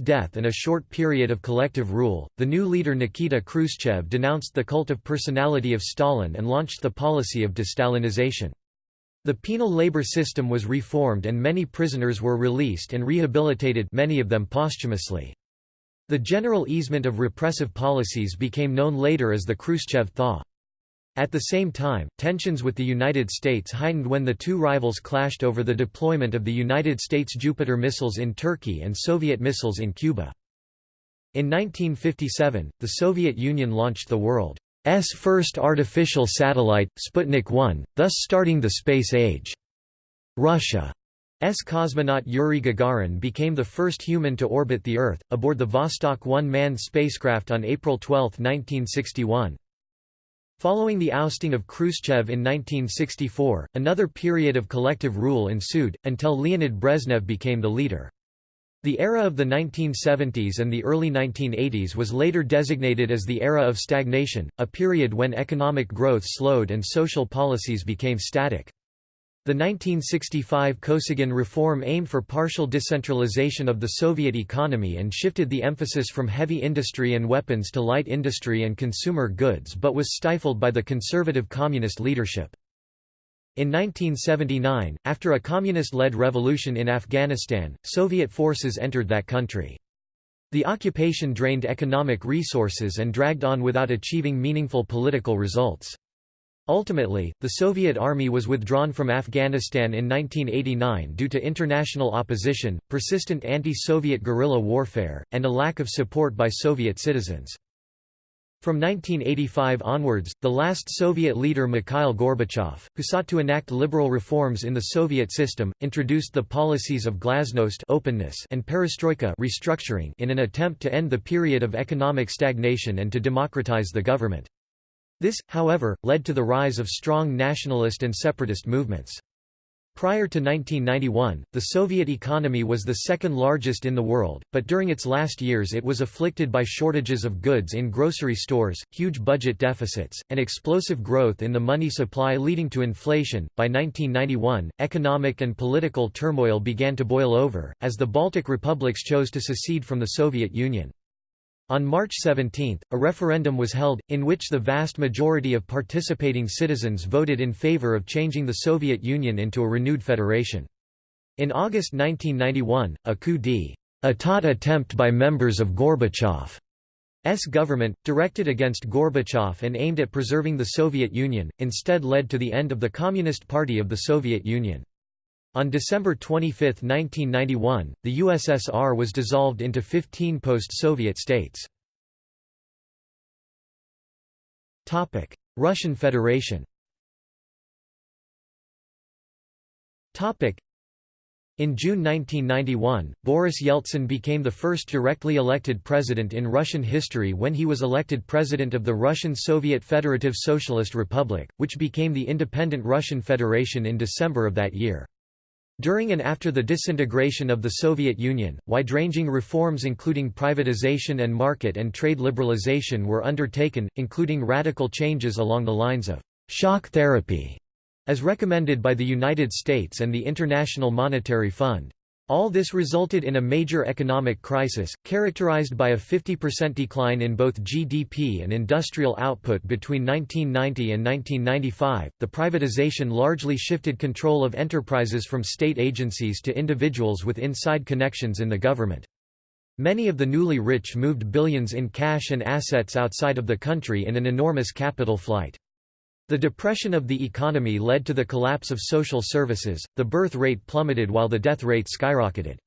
death and a short period of collective rule, the new leader Nikita Khrushchev denounced the cult of personality of Stalin and launched the policy of destalinization. The penal labor system was reformed and many prisoners were released and rehabilitated many of them posthumously. The general easement of repressive policies became known later as the Khrushchev Thaw. At the same time, tensions with the United States heightened when the two rivals clashed over the deployment of the United States Jupiter missiles in Turkey and Soviet missiles in Cuba. In 1957, the Soviet Union launched the world's first artificial satellite, Sputnik 1, thus starting the space age. Russia's cosmonaut Yuri Gagarin became the first human to orbit the Earth, aboard the Vostok 1 manned spacecraft on April 12, 1961. Following the ousting of Khrushchev in 1964, another period of collective rule ensued, until Leonid Brezhnev became the leader. The era of the 1970s and the early 1980s was later designated as the era of stagnation, a period when economic growth slowed and social policies became static. The 1965 Kosygin reform aimed for partial decentralization of the Soviet economy and shifted the emphasis from heavy industry and weapons to light industry and consumer goods but was stifled by the conservative communist leadership. In 1979, after a communist-led revolution in Afghanistan, Soviet forces entered that country. The occupation drained economic resources and dragged on without achieving meaningful political results. Ultimately, the Soviet army was withdrawn from Afghanistan in 1989 due to international opposition, persistent anti-Soviet guerrilla warfare, and a lack of support by Soviet citizens. From 1985 onwards, the last Soviet leader Mikhail Gorbachev, who sought to enact liberal reforms in the Soviet system, introduced the policies of glasnost openness and perestroika restructuring in an attempt to end the period of economic stagnation and to democratize the government. This, however, led to the rise of strong nationalist and separatist movements. Prior to 1991, the Soviet economy was the second largest in the world, but during its last years it was afflicted by shortages of goods in grocery stores, huge budget deficits, and explosive growth in the money supply leading to inflation. By 1991, economic and political turmoil began to boil over, as the Baltic republics chose to secede from the Soviet Union. On March 17, a referendum was held, in which the vast majority of participating citizens voted in favor of changing the Soviet Union into a renewed federation. In August 1991, a coup d'état attempt by members of Gorbachev's government, directed against Gorbachev and aimed at preserving the Soviet Union, instead led to the end of the Communist Party of the Soviet Union. On December 25, 1991, the USSR was dissolved into 15 post-Soviet states. Russian Federation in June 1991, Boris Yeltsin became the first directly elected president in Russian history when he was elected president of the Russian Soviet Federative Socialist Republic, which became the independent Russian Federation in December of that year. During and after the disintegration of the Soviet Union, wide-ranging reforms including privatization and market and trade liberalization were undertaken, including radical changes along the lines of «shock therapy», as recommended by the United States and the International Monetary Fund. All this resulted in a major economic crisis, characterized by a 50% decline in both GDP and industrial output between 1990 and 1995. The privatization largely shifted control of enterprises from state agencies to individuals with inside connections in the government. Many of the newly rich moved billions in cash and assets outside of the country in an enormous capital flight. The depression of the economy led to the collapse of social services, the birth rate plummeted while the death rate skyrocketed.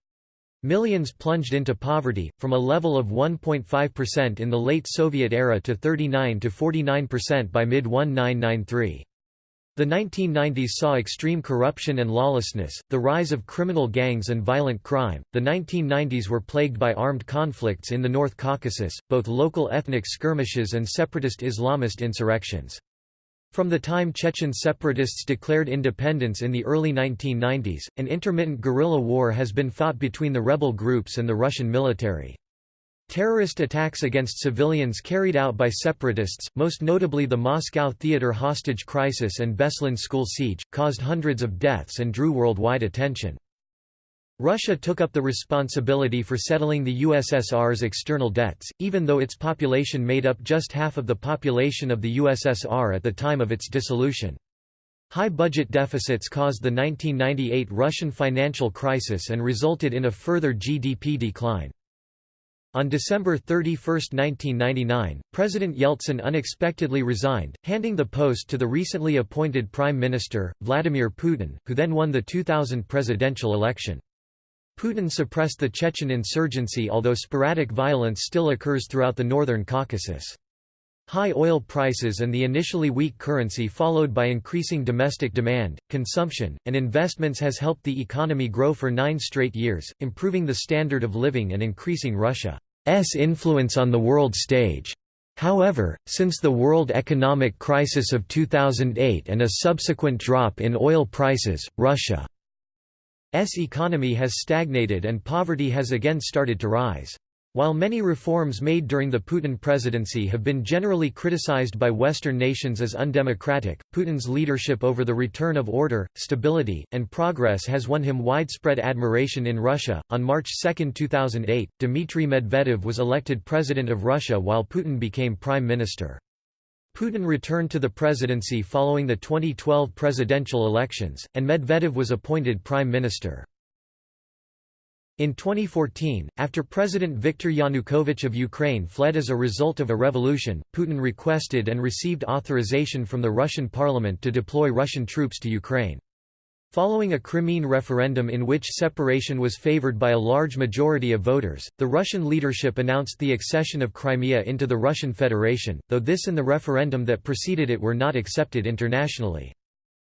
Millions plunged into poverty, from a level of 1.5% in the late Soviet era to 39 to 49% by mid-1993. The 1990s saw extreme corruption and lawlessness, the rise of criminal gangs and violent crime. The 1990s were plagued by armed conflicts in the North Caucasus, both local ethnic skirmishes and separatist Islamist insurrections. From the time Chechen separatists declared independence in the early 1990s, an intermittent guerrilla war has been fought between the rebel groups and the Russian military. Terrorist attacks against civilians carried out by separatists, most notably the Moscow theater hostage crisis and Beslan school siege, caused hundreds of deaths and drew worldwide attention. Russia took up the responsibility for settling the USSR's external debts, even though its population made up just half of the population of the USSR at the time of its dissolution. High budget deficits caused the 1998 Russian financial crisis and resulted in a further GDP decline. On December 31, 1999, President Yeltsin unexpectedly resigned, handing the post to the recently appointed Prime Minister, Vladimir Putin, who then won the 2000 presidential election. Putin suppressed the Chechen insurgency although sporadic violence still occurs throughout the northern Caucasus. High oil prices and the initially weak currency followed by increasing domestic demand, consumption, and investments has helped the economy grow for nine straight years, improving the standard of living and increasing Russia's influence on the world stage. However, since the world economic crisis of 2008 and a subsequent drop in oil prices, Russia economy has stagnated and poverty has again started to rise. While many reforms made during the Putin presidency have been generally criticized by Western nations as undemocratic, Putin's leadership over the return of order, stability, and progress has won him widespread admiration in Russia. On March 2, 2008, Dmitry Medvedev was elected president of Russia while Putin became prime minister. Putin returned to the presidency following the 2012 presidential elections, and Medvedev was appointed prime minister. In 2014, after President Viktor Yanukovych of Ukraine fled as a result of a revolution, Putin requested and received authorization from the Russian parliament to deploy Russian troops to Ukraine. Following a Crimean referendum in which separation was favored by a large majority of voters, the Russian leadership announced the accession of Crimea into the Russian Federation, though this and the referendum that preceded it were not accepted internationally.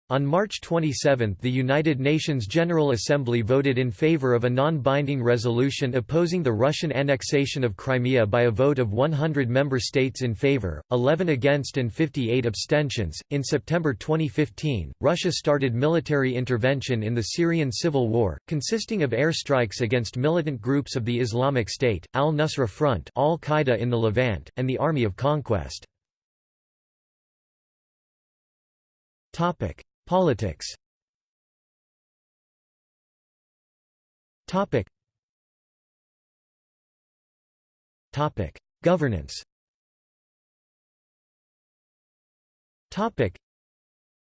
On March 27 the United Nations General Assembly voted in favor of a non-binding resolution opposing the Russian annexation of Crimea by a vote of 100 member states in favor, 11 against and 58 abstentions. In September 2015, Russia started military intervention in the Syrian civil war, consisting of airstrikes against militant groups of the Islamic State, Al-Nusra Front, Al-Qaeda in the Levant, and the Army of Conquest. Topic: Politics. Topic. Topic. Governance. Topic.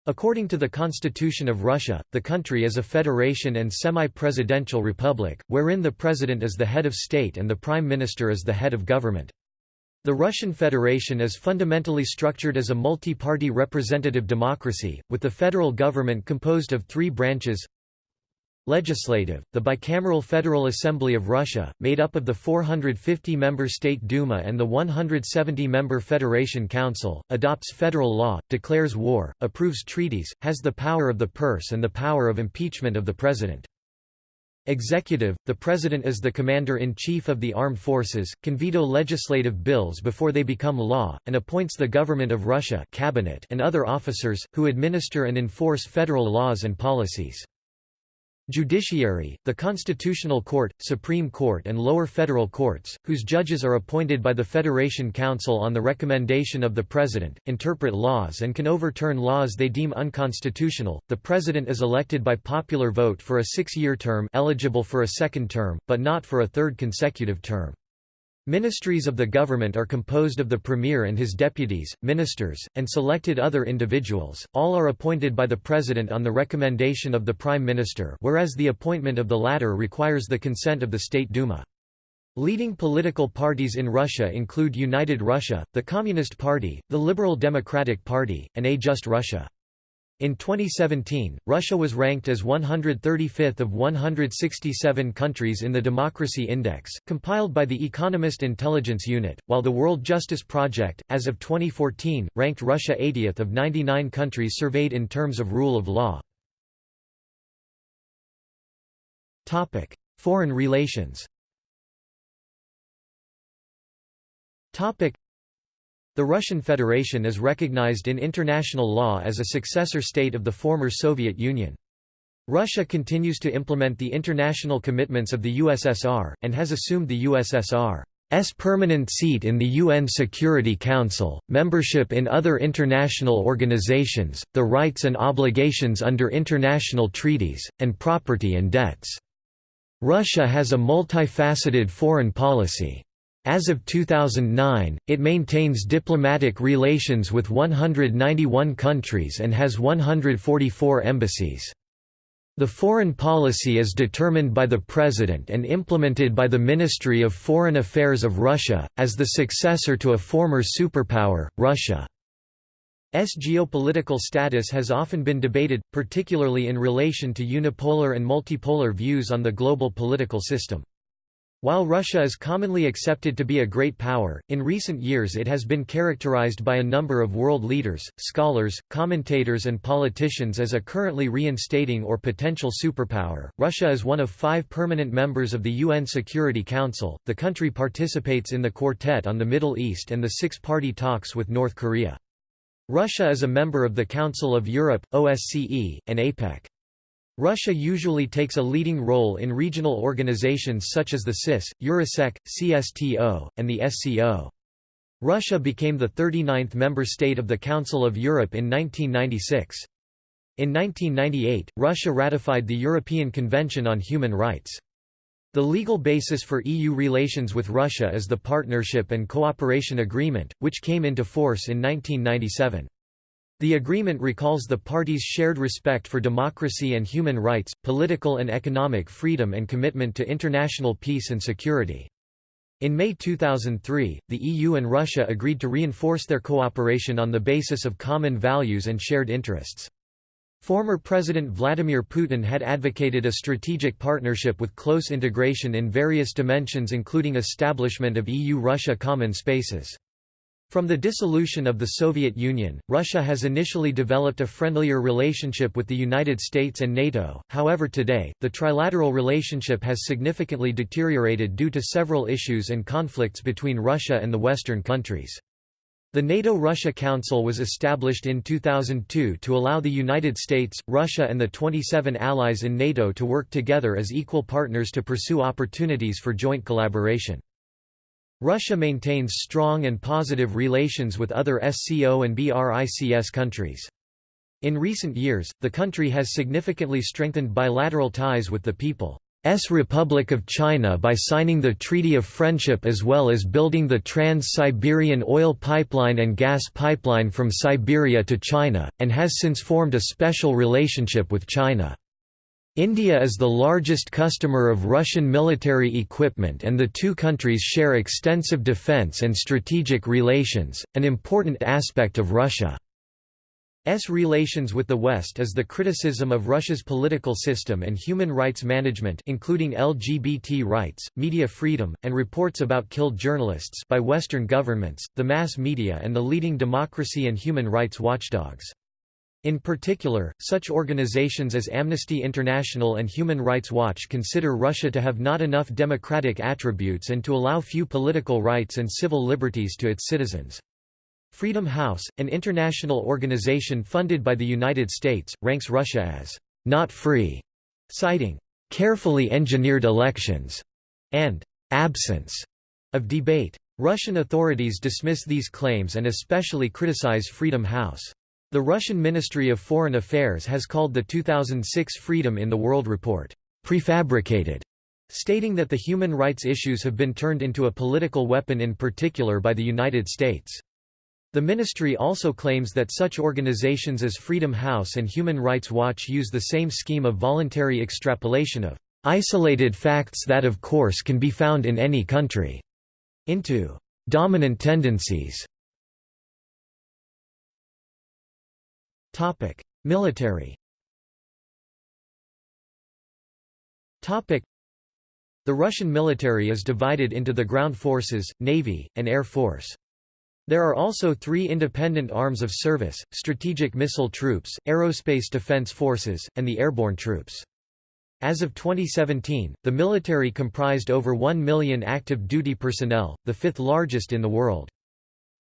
According to the Constitution of Russia, the country is a federation and semi-presidential republic, wherein the president is the head of state and the prime minister is the head of government. The Russian Federation is fundamentally structured as a multi-party representative democracy, with the federal government composed of three branches Legislative, the bicameral Federal Assembly of Russia, made up of the 450-member State Duma and the 170-member Federation Council, adopts federal law, declares war, approves treaties, has the power of the purse and the power of impeachment of the president. Executive, the President is the Commander-in-Chief of the Armed Forces, can veto legislative bills before they become law, and appoints the Government of Russia cabinet and other officers, who administer and enforce federal laws and policies. Judiciary, the Constitutional Court, Supreme Court and lower federal courts, whose judges are appointed by the Federation Council on the recommendation of the President, interpret laws and can overturn laws they deem unconstitutional. The President is elected by popular vote for a six-year term eligible for a second term, but not for a third consecutive term. Ministries of the government are composed of the premier and his deputies, ministers, and selected other individuals, all are appointed by the president on the recommendation of the prime minister whereas the appointment of the latter requires the consent of the State Duma. Leading political parties in Russia include United Russia, the Communist Party, the Liberal Democratic Party, and A Just Russia. In 2017, Russia was ranked as 135th of 167 countries in the Democracy Index, compiled by the Economist Intelligence Unit, while the World Justice Project, as of 2014, ranked Russia 80th of 99 countries surveyed in terms of rule of law. Foreign relations the Russian Federation is recognized in international law as a successor state of the former Soviet Union. Russia continues to implement the international commitments of the USSR, and has assumed the USSR's permanent seat in the UN Security Council, membership in other international organizations, the rights and obligations under international treaties, and property and debts. Russia has a multifaceted foreign policy. As of 2009, it maintains diplomatic relations with 191 countries and has 144 embassies. The foreign policy is determined by the President and implemented by the Ministry of Foreign Affairs of Russia, as the successor to a former superpower, Russia's geopolitical status has often been debated, particularly in relation to unipolar and multipolar views on the global political system. While Russia is commonly accepted to be a great power, in recent years it has been characterized by a number of world leaders, scholars, commentators, and politicians as a currently reinstating or potential superpower. Russia is one of five permanent members of the UN Security Council. The country participates in the Quartet on the Middle East and the six party talks with North Korea. Russia is a member of the Council of Europe, OSCE, and APEC. Russia usually takes a leading role in regional organizations such as the CIS, EurAsEC, CSTO, and the SCO. Russia became the 39th member state of the Council of Europe in 1996. In 1998, Russia ratified the European Convention on Human Rights. The legal basis for EU relations with Russia is the Partnership and Cooperation Agreement, which came into force in 1997. The agreement recalls the parties' shared respect for democracy and human rights, political and economic freedom and commitment to international peace and security. In May 2003, the EU and Russia agreed to reinforce their cooperation on the basis of common values and shared interests. Former President Vladimir Putin had advocated a strategic partnership with close integration in various dimensions including establishment of EU-Russia common spaces. From the dissolution of the Soviet Union, Russia has initially developed a friendlier relationship with the United States and NATO, however today, the trilateral relationship has significantly deteriorated due to several issues and conflicts between Russia and the Western countries. The NATO-Russia Council was established in 2002 to allow the United States, Russia and the 27 allies in NATO to work together as equal partners to pursue opportunities for joint collaboration. Russia maintains strong and positive relations with other SCO and BRICS countries. In recent years, the country has significantly strengthened bilateral ties with the People's Republic of China by signing the Treaty of Friendship as well as building the Trans-Siberian oil pipeline and gas pipeline from Siberia to China, and has since formed a special relationship with China. India is the largest customer of Russian military equipment and the two countries share extensive defense and strategic relations, an important aspect of Russia's relations with the West is the criticism of Russia's political system and human rights management including LGBT rights, media freedom, and reports about killed journalists by Western governments, the mass media and the leading democracy and human rights watchdogs. In particular, such organizations as Amnesty International and Human Rights Watch consider Russia to have not enough democratic attributes and to allow few political rights and civil liberties to its citizens. Freedom House, an international organization funded by the United States, ranks Russia as not free, citing carefully engineered elections and absence of debate. Russian authorities dismiss these claims and especially criticize Freedom House. The Russian Ministry of Foreign Affairs has called the 2006 Freedom in the World report, prefabricated, stating that the human rights issues have been turned into a political weapon in particular by the United States. The ministry also claims that such organizations as Freedom House and Human Rights Watch use the same scheme of voluntary extrapolation of isolated facts that of course can be found in any country into dominant tendencies Topic: Military. Topic: The Russian military is divided into the ground forces, navy, and air force. There are also three independent arms of service, strategic missile troops, aerospace defense forces, and the airborne troops. As of 2017, the military comprised over 1 million active duty personnel, the fifth largest in the world.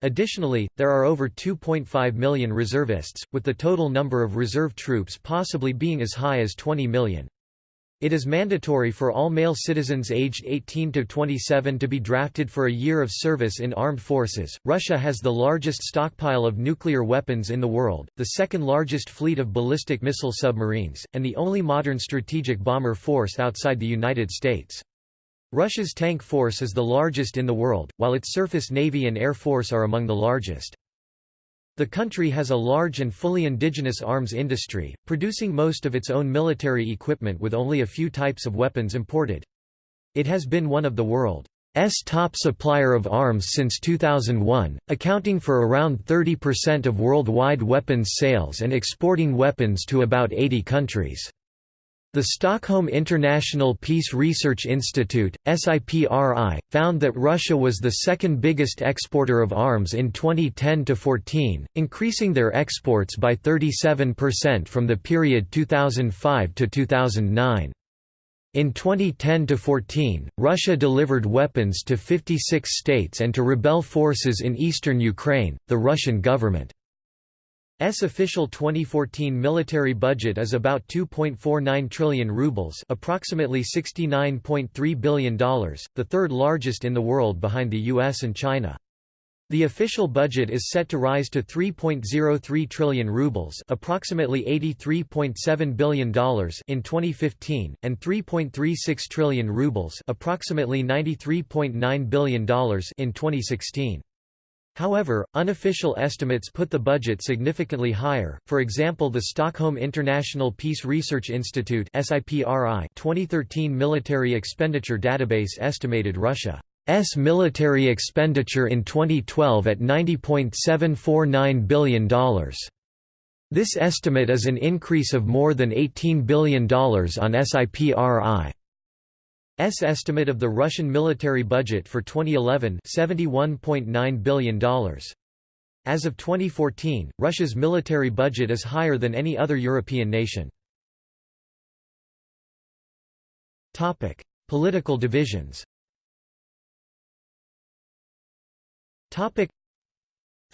Additionally, there are over 2.5 million reservists, with the total number of reserve troops possibly being as high as 20 million. It is mandatory for all male citizens aged 18 to 27 to be drafted for a year of service in armed forces. Russia has the largest stockpile of nuclear weapons in the world, the second largest fleet of ballistic missile submarines, and the only modern strategic bomber force outside the United States. Russia's tank force is the largest in the world, while its surface navy and air force are among the largest. The country has a large and fully indigenous arms industry, producing most of its own military equipment with only a few types of weapons imported. It has been one of the world's top supplier of arms since 2001, accounting for around 30% of worldwide weapons sales and exporting weapons to about 80 countries. The Stockholm International Peace Research Institute, SIPRI, found that Russia was the second biggest exporter of arms in 2010–14, increasing their exports by 37% from the period 2005 to 2009. In 2010–14, Russia delivered weapons to 56 states and to rebel forces in eastern Ukraine. The Russian government official 2014 military budget is about 2.49 trillion rubles approximately $69.3 billion, the third largest in the world behind the US and China. The official budget is set to rise to 3.03 trillion rubles, approximately $83.7 billion in 2015 and 3.36 trillion rubles, approximately $93.9 billion in 2016. However, unofficial estimates put the budget significantly higher. For example, the Stockholm International Peace Research Institute (SIPRI) 2013 military expenditure database estimated Russia S military expenditure in 2012 at $90.749 billion. This estimate is an increase of more than $18 billion on SIPRI's estimate of the Russian military budget for 2011 $71.9 billion. As of 2014, Russia's military budget is higher than any other European nation. Topic: Political divisions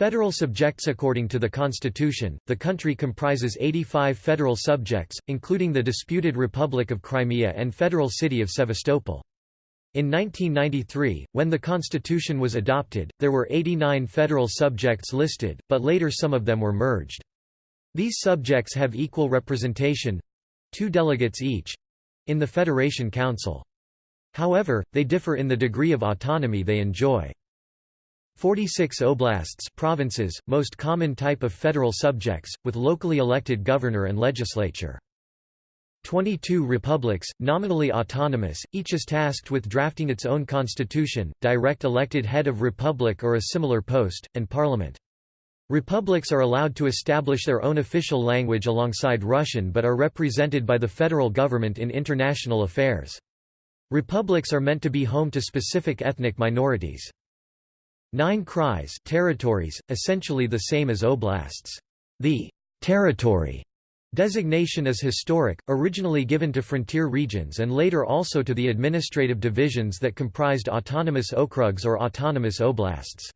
Federal subjects According to the Constitution, the country comprises 85 federal subjects, including the disputed Republic of Crimea and federal city of Sevastopol. In 1993, when the constitution was adopted, there were 89 federal subjects listed, but later some of them were merged. These subjects have equal representation—two delegates each—in the Federation Council. However, they differ in the degree of autonomy they enjoy. 46 oblasts provinces, most common type of federal subjects, with locally elected governor and legislature. 22 republics, nominally autonomous, each is tasked with drafting its own constitution, direct elected head of republic or a similar post, and parliament. Republics are allowed to establish their own official language alongside Russian but are represented by the federal government in international affairs. Republics are meant to be home to specific ethnic minorities. Nine krais territories, essentially the same as oblasts. The territory designation is historic, originally given to frontier regions and later also to the administrative divisions that comprised autonomous okrugs or autonomous oblasts.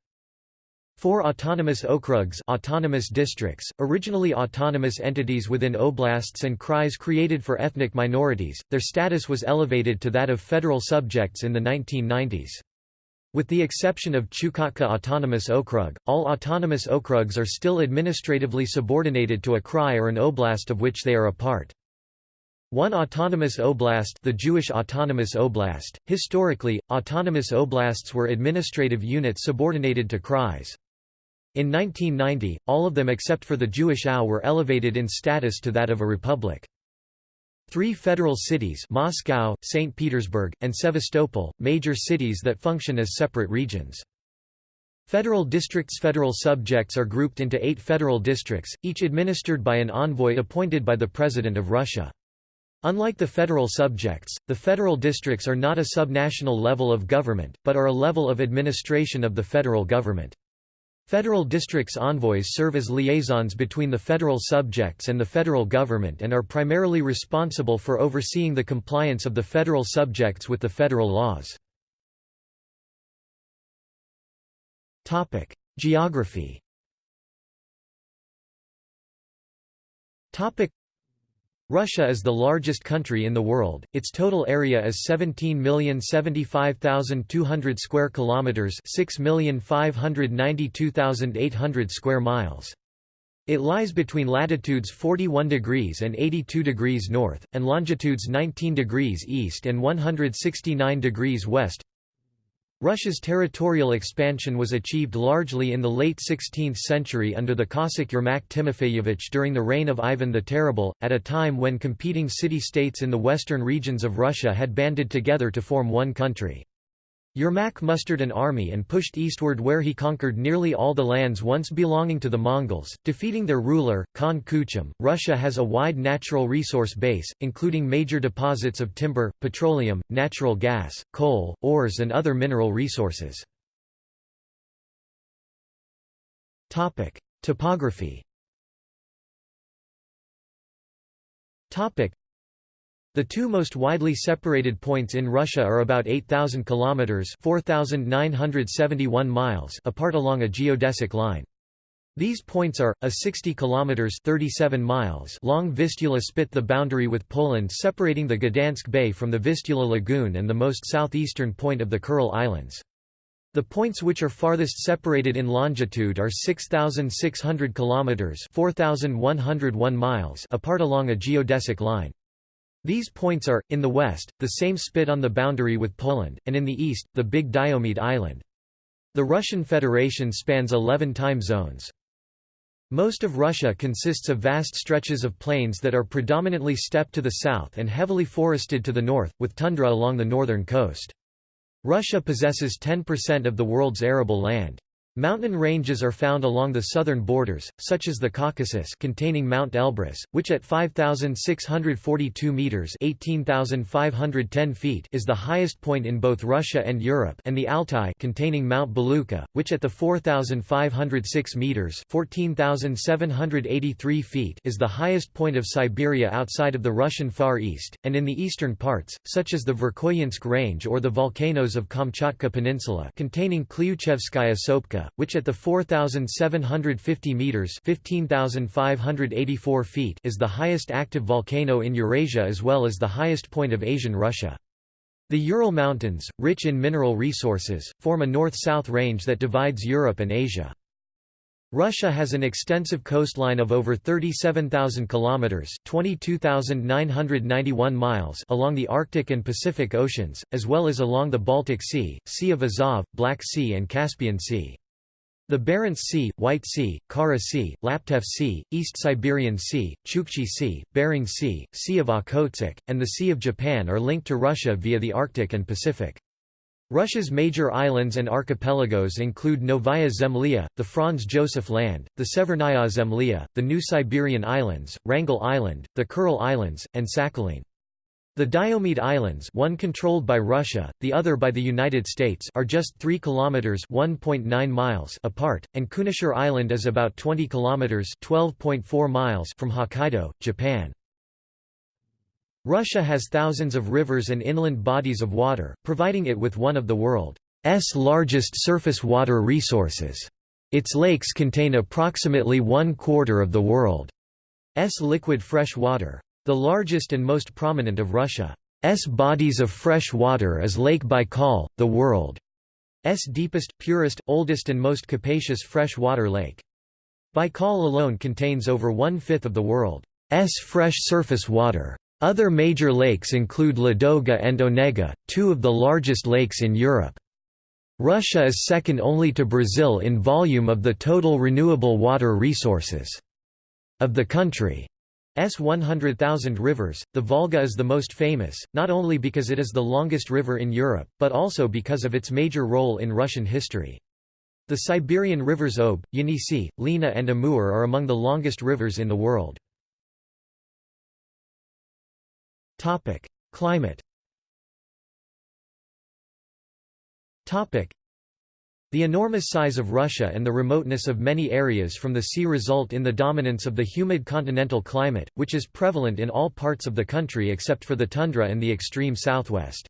Four autonomous okrugs autonomous districts, originally autonomous entities within oblasts and krais created for ethnic minorities, their status was elevated to that of federal subjects in the 1990s. With the exception of Chukotka Autonomous Okrug, all autonomous okrugs are still administratively subordinated to a krai or an oblast of which they are a part. One autonomous oblast the Jewish Autonomous Oblast. Historically, autonomous oblasts were administrative units subordinated to krais. In 1990, all of them except for the Jewish AU were elevated in status to that of a republic. Three federal cities Moscow, St. Petersburg, and Sevastopol, major cities that function as separate regions. Federal districts Federal subjects are grouped into eight federal districts, each administered by an envoy appointed by the President of Russia. Unlike the federal subjects, the federal districts are not a subnational level of government, but are a level of administration of the federal government. Federal districts envoys serve as liaisons between the federal subjects and the federal government and are primarily responsible for overseeing the compliance of the federal subjects with the federal laws. Geography Russia is the largest country in the world. Its total area is 17,075,200 square kilometers, 6,592,800 square miles. It lies between latitudes 41 degrees and 82 degrees north, and longitudes 19 degrees east and 169 degrees west. Russia's territorial expansion was achieved largely in the late 16th century under the Cossack Yermak Timofeyevich during the reign of Ivan the Terrible, at a time when competing city-states in the western regions of Russia had banded together to form one country. Yermak mustered an army and pushed eastward where he conquered nearly all the lands once belonging to the Mongols, defeating their ruler, Khan Kuchum. Russia has a wide natural resource base, including major deposits of timber, petroleum, natural gas, coal, ores and other mineral resources. Topography the two most widely separated points in Russia are about 8,000 kilometers (4,971 miles) apart along a geodesic line. These points are, a 60 kilometers 37 miles long Vistula spit the boundary with Poland separating the Gdansk Bay from the Vistula Lagoon and the most southeastern point of the Kuril Islands. The points which are farthest separated in longitude are 6600 kilometers 4101 miles apart along a geodesic line. These points are, in the west, the same spit on the boundary with Poland, and in the east, the Big Diomede Island. The Russian Federation spans 11 time zones. Most of Russia consists of vast stretches of plains that are predominantly steppe to the south and heavily forested to the north, with tundra along the northern coast. Russia possesses 10% of the world's arable land. Mountain ranges are found along the southern borders, such as the Caucasus containing Mount Elbrus, which at 5,642 metres 18,510 feet is the highest point in both Russia and Europe and the Altai containing Mount Belukha, which at the 4,506 metres 14,783 feet is the highest point of Siberia outside of the Russian Far East, and in the eastern parts, such as the Verkhoyansk Range or the volcanoes of Kamchatka Peninsula containing Klyuchevskaya Sopka which at the 4,750 metres 15,584 feet is the highest active volcano in Eurasia as well as the highest point of Asian Russia. The Ural Mountains, rich in mineral resources, form a north-south range that divides Europe and Asia. Russia has an extensive coastline of over 37,000 kilometers, 22,991 miles along the Arctic and Pacific Oceans, as well as along the Baltic Sea, Sea of Azov, Black Sea and Caspian Sea. The Barents Sea, White Sea, Kara Sea, Laptev Sea, East Siberian Sea, Chukchi Sea, Bering Sea, Sea of Okhotsk, and the Sea of Japan are linked to Russia via the Arctic and Pacific. Russia's major islands and archipelagos include Novaya Zemlya, the Franz Josef Land, the Severnaya Zemlya, the New Siberian Islands, Wrangel Island, the Kuril Islands, and Sakhalin. The Diomede Islands one controlled by Russia, the other by the United States are just 3 kilometers 1.9 miles apart, and Kunashir Island is about 20 kilometers 12.4 miles from Hokkaido, Japan. Russia has thousands of rivers and inland bodies of water, providing it with one of the world's largest surface water resources. Its lakes contain approximately one quarter of the world's liquid fresh water. The largest and most prominent of Russia's bodies of fresh water is Lake Baikal, the world's deepest, purest, oldest and most capacious fresh water lake. Baikal alone contains over one-fifth of the world's fresh surface water. Other major lakes include Ladoga and Onega, two of the largest lakes in Europe. Russia is second only to Brazil in volume of the total renewable water resources of the country. S 100,000 rivers, the Volga is the most famous, not only because it is the longest river in Europe, but also because of its major role in Russian history. The Siberian rivers Ob, Yenisei, Lena and Amur are among the longest rivers in the world. Climate the enormous size of Russia and the remoteness of many areas from the sea result in the dominance of the humid continental climate, which is prevalent in all parts of the country except for the tundra and the extreme southwest.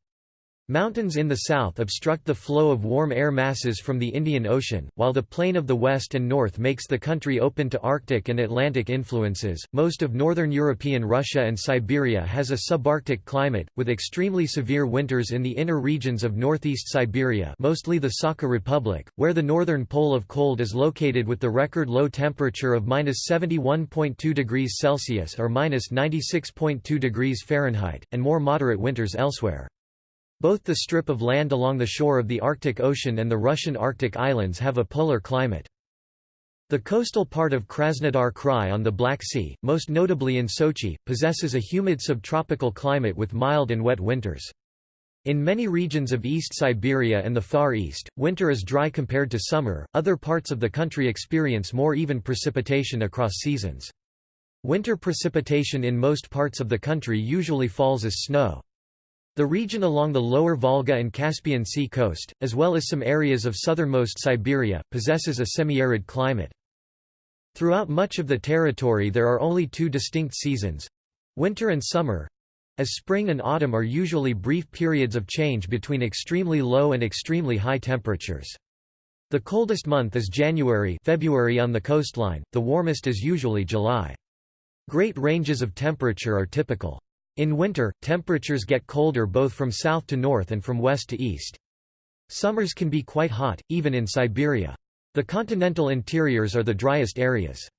Mountains in the south obstruct the flow of warm air masses from the Indian Ocean, while the plain of the west and north makes the country open to Arctic and Atlantic influences. Most of northern European Russia and Siberia has a subarctic climate, with extremely severe winters in the inner regions of northeast Siberia, mostly the Sakha Republic, where the northern pole of cold is located with the record low temperature of -71.2 degrees Celsius or -96.2 degrees Fahrenheit, and more moderate winters elsewhere. Both the strip of land along the shore of the Arctic Ocean and the Russian Arctic Islands have a polar climate. The coastal part of Krasnodar Krai on the Black Sea, most notably in Sochi, possesses a humid subtropical climate with mild and wet winters. In many regions of East Siberia and the Far East, winter is dry compared to summer. Other parts of the country experience more even precipitation across seasons. Winter precipitation in most parts of the country usually falls as snow. The region along the lower Volga and Caspian Sea coast, as well as some areas of southernmost Siberia, possesses a semi-arid climate. Throughout much of the territory there are only two distinct seasons—winter and summer, as spring and autumn are usually brief periods of change between extremely low and extremely high temperatures. The coldest month is January February on the coastline, the warmest is usually July. Great ranges of temperature are typical. In winter, temperatures get colder both from south to north and from west to east. Summers can be quite hot, even in Siberia. The continental interiors are the driest areas.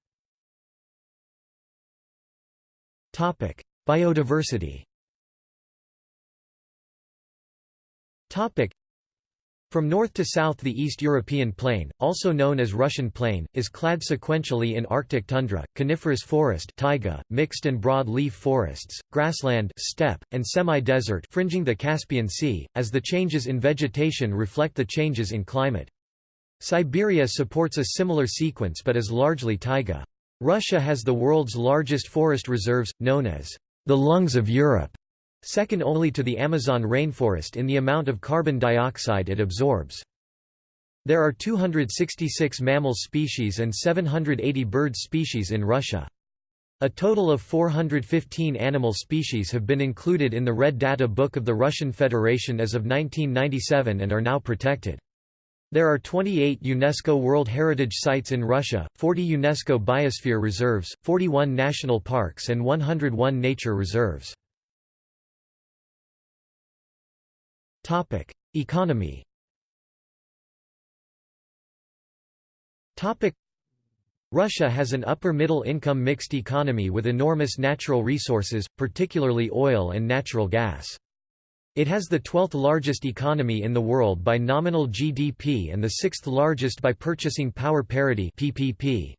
Topic: Biodiversity from north to south the East European Plain, also known as Russian Plain, is clad sequentially in Arctic tundra, coniferous forest taiga, mixed and broad-leaf forests, grassland steppe, and semi-desert fringing the Caspian Sea, as the changes in vegetation reflect the changes in climate. Siberia supports a similar sequence but is largely taiga. Russia has the world's largest forest reserves, known as the lungs of Europe second only to the Amazon rainforest in the amount of carbon dioxide it absorbs. There are 266 mammal species and 780 bird species in Russia. A total of 415 animal species have been included in the Red Data Book of the Russian Federation as of 1997 and are now protected. There are 28 UNESCO World Heritage Sites in Russia, 40 UNESCO Biosphere Reserves, 41 national parks and 101 nature reserves. Topic: Economy. Topic: Russia has an upper-middle income mixed economy with enormous natural resources, particularly oil and natural gas. It has the 12th largest economy in the world by nominal GDP and the 6th largest by purchasing power parity PPP.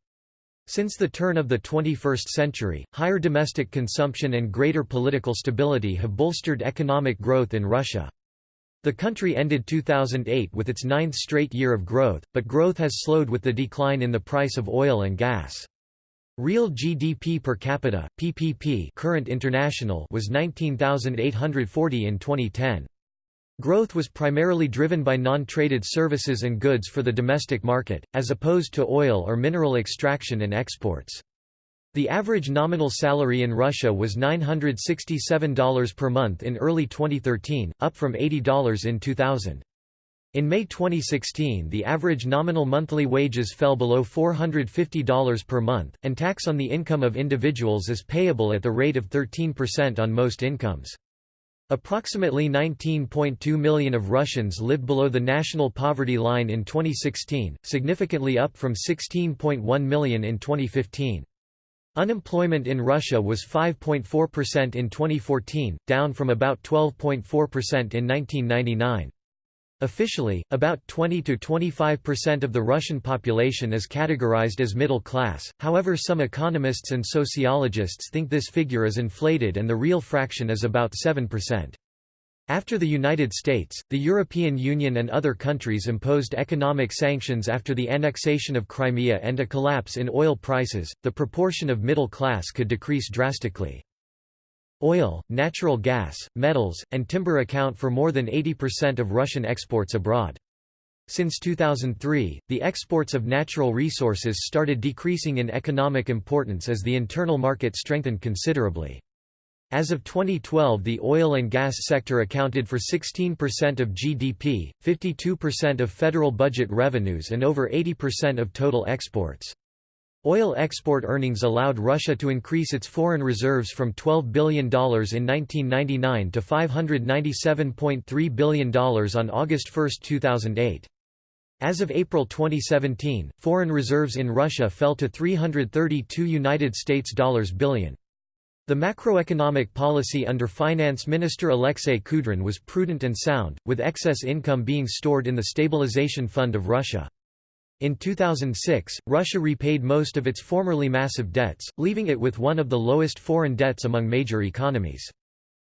Since the turn of the 21st century, higher domestic consumption and greater political stability have bolstered economic growth in Russia. The country ended 2008 with its ninth straight year of growth, but growth has slowed with the decline in the price of oil and gas. Real GDP per capita PPP current international was 19,840 in 2010. Growth was primarily driven by non-traded services and goods for the domestic market, as opposed to oil or mineral extraction and exports. The average nominal salary in Russia was $967 per month in early 2013, up from $80 in 2000. In May 2016 the average nominal monthly wages fell below $450 per month, and tax on the income of individuals is payable at the rate of 13% on most incomes. Approximately 19.2 million of Russians lived below the national poverty line in 2016, significantly up from 16.1 million in 2015. Unemployment in Russia was 5.4% in 2014, down from about 12.4% in 1999. Officially, about 20–25% of the Russian population is categorized as middle class, however some economists and sociologists think this figure is inflated and the real fraction is about 7%. After the United States, the European Union and other countries imposed economic sanctions after the annexation of Crimea and a collapse in oil prices, the proportion of middle class could decrease drastically. Oil, natural gas, metals, and timber account for more than 80% of Russian exports abroad. Since 2003, the exports of natural resources started decreasing in economic importance as the internal market strengthened considerably. As of 2012 the oil and gas sector accounted for 16% of GDP, 52% of federal budget revenues and over 80% of total exports. Oil export earnings allowed Russia to increase its foreign reserves from $12 billion in 1999 to $597.3 billion on August 1, 2008. As of April 2017, foreign reserves in Russia fell to 332 United States dollars billion. The macroeconomic policy under Finance Minister Alexei Kudrin was prudent and sound, with excess income being stored in the Stabilization Fund of Russia. In 2006, Russia repaid most of its formerly massive debts, leaving it with one of the lowest foreign debts among major economies.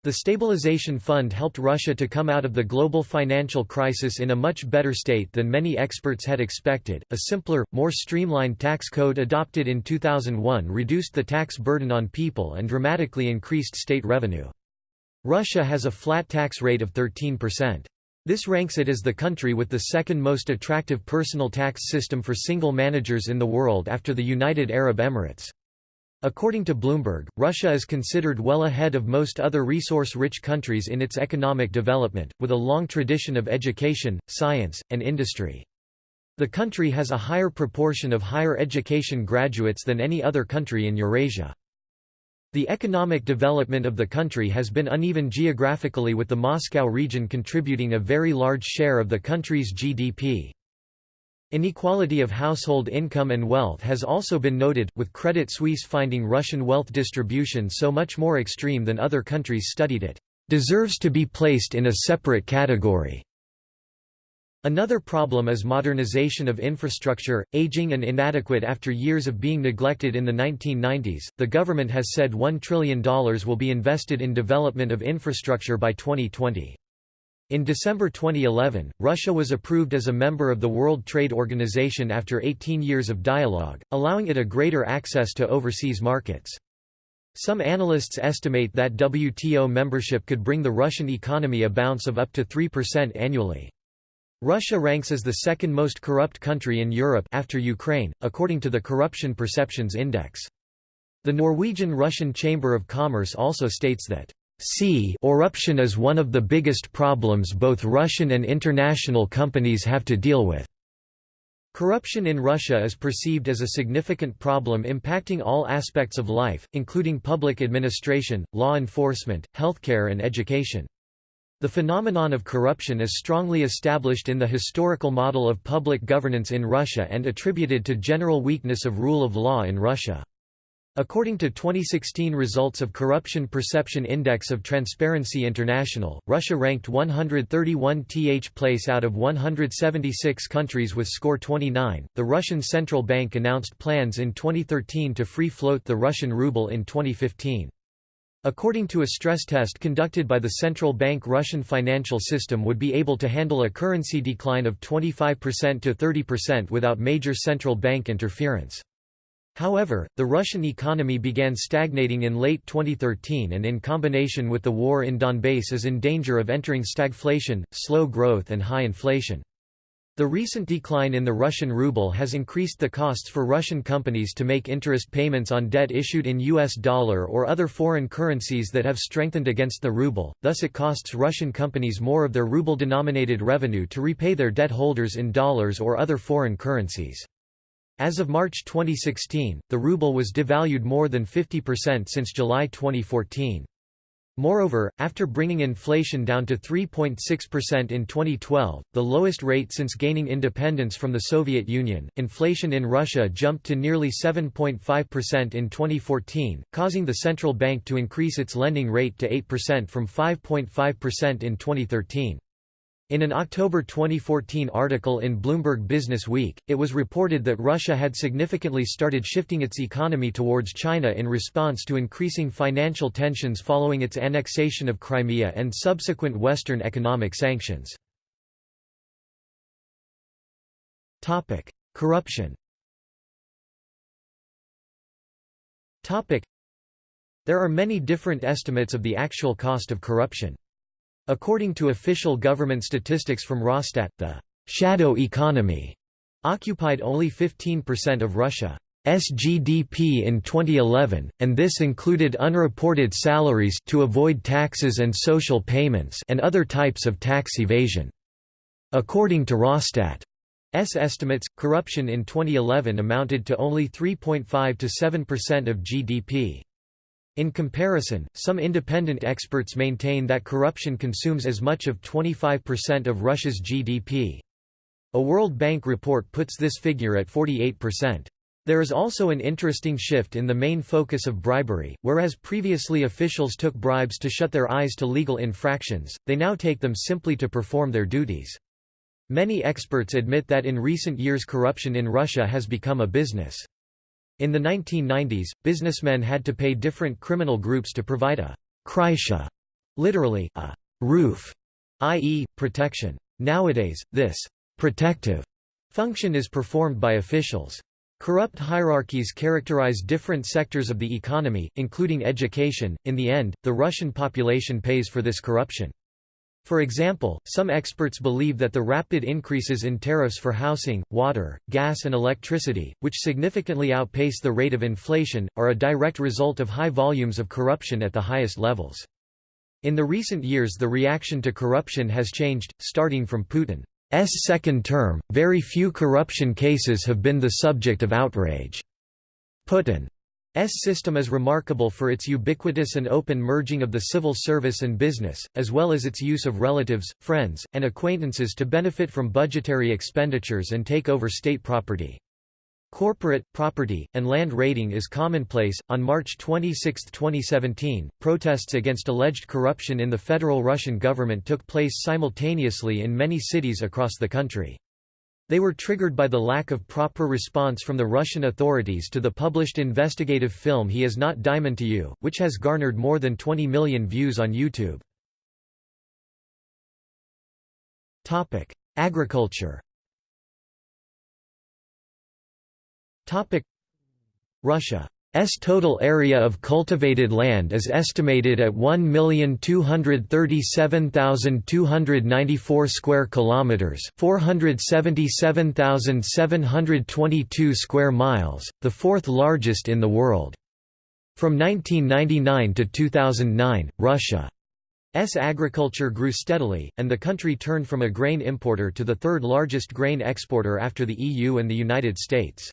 The Stabilization Fund helped Russia to come out of the global financial crisis in a much better state than many experts had expected. A simpler, more streamlined tax code adopted in 2001 reduced the tax burden on people and dramatically increased state revenue. Russia has a flat tax rate of 13%. This ranks it as the country with the second most attractive personal tax system for single managers in the world after the United Arab Emirates. According to Bloomberg, Russia is considered well ahead of most other resource-rich countries in its economic development, with a long tradition of education, science, and industry. The country has a higher proportion of higher education graduates than any other country in Eurasia. The economic development of the country has been uneven geographically with the Moscow region contributing a very large share of the country's GDP. Inequality of household income and wealth has also been noted, with Credit Suisse finding Russian wealth distribution so much more extreme than other countries studied it, "...deserves to be placed in a separate category." Another problem is modernization of infrastructure, aging and inadequate after years of being neglected in the 1990s. The government has said $1 trillion will be invested in development of infrastructure by 2020. In December 2011, Russia was approved as a member of the World Trade Organization after 18 years of dialogue, allowing it a greater access to overseas markets. Some analysts estimate that WTO membership could bring the Russian economy a bounce of up to 3% annually. Russia ranks as the second most corrupt country in Europe after Ukraine, according to the Corruption Perceptions Index. The Norwegian-Russian Chamber of Commerce also states that C corruption is one of the biggest problems both Russian and international companies have to deal with. Corruption in Russia is perceived as a significant problem impacting all aspects of life, including public administration, law enforcement, healthcare and education. The phenomenon of corruption is strongly established in the historical model of public governance in Russia and attributed to general weakness of rule of law in Russia. According to 2016 results of Corruption Perception Index of Transparency International, Russia ranked 131th place out of 176 countries with score 29. The Russian Central Bank announced plans in 2013 to free float the Russian ruble in 2015. According to a stress test conducted by the central bank Russian financial system would be able to handle a currency decline of 25% to 30% without major central bank interference. However, the Russian economy began stagnating in late 2013 and in combination with the war in Donbass is in danger of entering stagflation, slow growth and high inflation. The recent decline in the Russian ruble has increased the costs for Russian companies to make interest payments on debt issued in US dollar or other foreign currencies that have strengthened against the ruble, thus it costs Russian companies more of their ruble-denominated revenue to repay their debt holders in dollars or other foreign currencies. As of March 2016, the ruble was devalued more than 50% since July 2014. Moreover, after bringing inflation down to 3.6% in 2012, the lowest rate since gaining independence from the Soviet Union, inflation in Russia jumped to nearly 7.5% in 2014, causing the central bank to increase its lending rate to 8% from 5.5% in 2013. In an October 2014 article in Bloomberg Business Week, it was reported that Russia had significantly started shifting its economy towards China in response to increasing financial tensions following its annexation of Crimea and subsequent Western economic sanctions. Corruption There are many different estimates of the actual cost of corruption. According to official government statistics from Rosstat, the «shadow economy» occupied only 15% of Russia's GDP in 2011, and this included unreported salaries to avoid taxes and social payments and other types of tax evasion. According to Rosstat's estimates, corruption in 2011 amounted to only 3.5 to 7% of GDP. In comparison, some independent experts maintain that corruption consumes as much of 25% of Russia's GDP. A World Bank report puts this figure at 48%. There is also an interesting shift in the main focus of bribery, whereas previously officials took bribes to shut their eyes to legal infractions, they now take them simply to perform their duties. Many experts admit that in recent years corruption in Russia has become a business. In the 1990s, businessmen had to pay different criminal groups to provide a «krysha», literally, a «roof», i.e., protection. Nowadays, this «protective» function is performed by officials. Corrupt hierarchies characterize different sectors of the economy, including education. In the end, the Russian population pays for this corruption. For example, some experts believe that the rapid increases in tariffs for housing, water, gas and electricity, which significantly outpace the rate of inflation, are a direct result of high volumes of corruption at the highest levels. In the recent years the reaction to corruption has changed, starting from Putin's second term, very few corruption cases have been the subject of outrage. Putin's system is remarkable for its ubiquitous and open merging of the civil service and business, as well as its use of relatives, friends, and acquaintances to benefit from budgetary expenditures and take over state property. Corporate, property, and land raiding is commonplace. On March 26, 2017, protests against alleged corruption in the federal Russian government took place simultaneously in many cities across the country. They were triggered by the lack of proper response from the Russian authorities to the published investigative film He Is Not Dimon to You, which has garnered more than 20 million views on YouTube. Agriculture Russia's total area of cultivated land is estimated at 1,237,294 square kilometers, 477,722 square miles, the fourth largest in the world. From 1999 to 2009, Russia's agriculture grew steadily, and the country turned from a grain importer to the third largest grain exporter after the EU and the United States.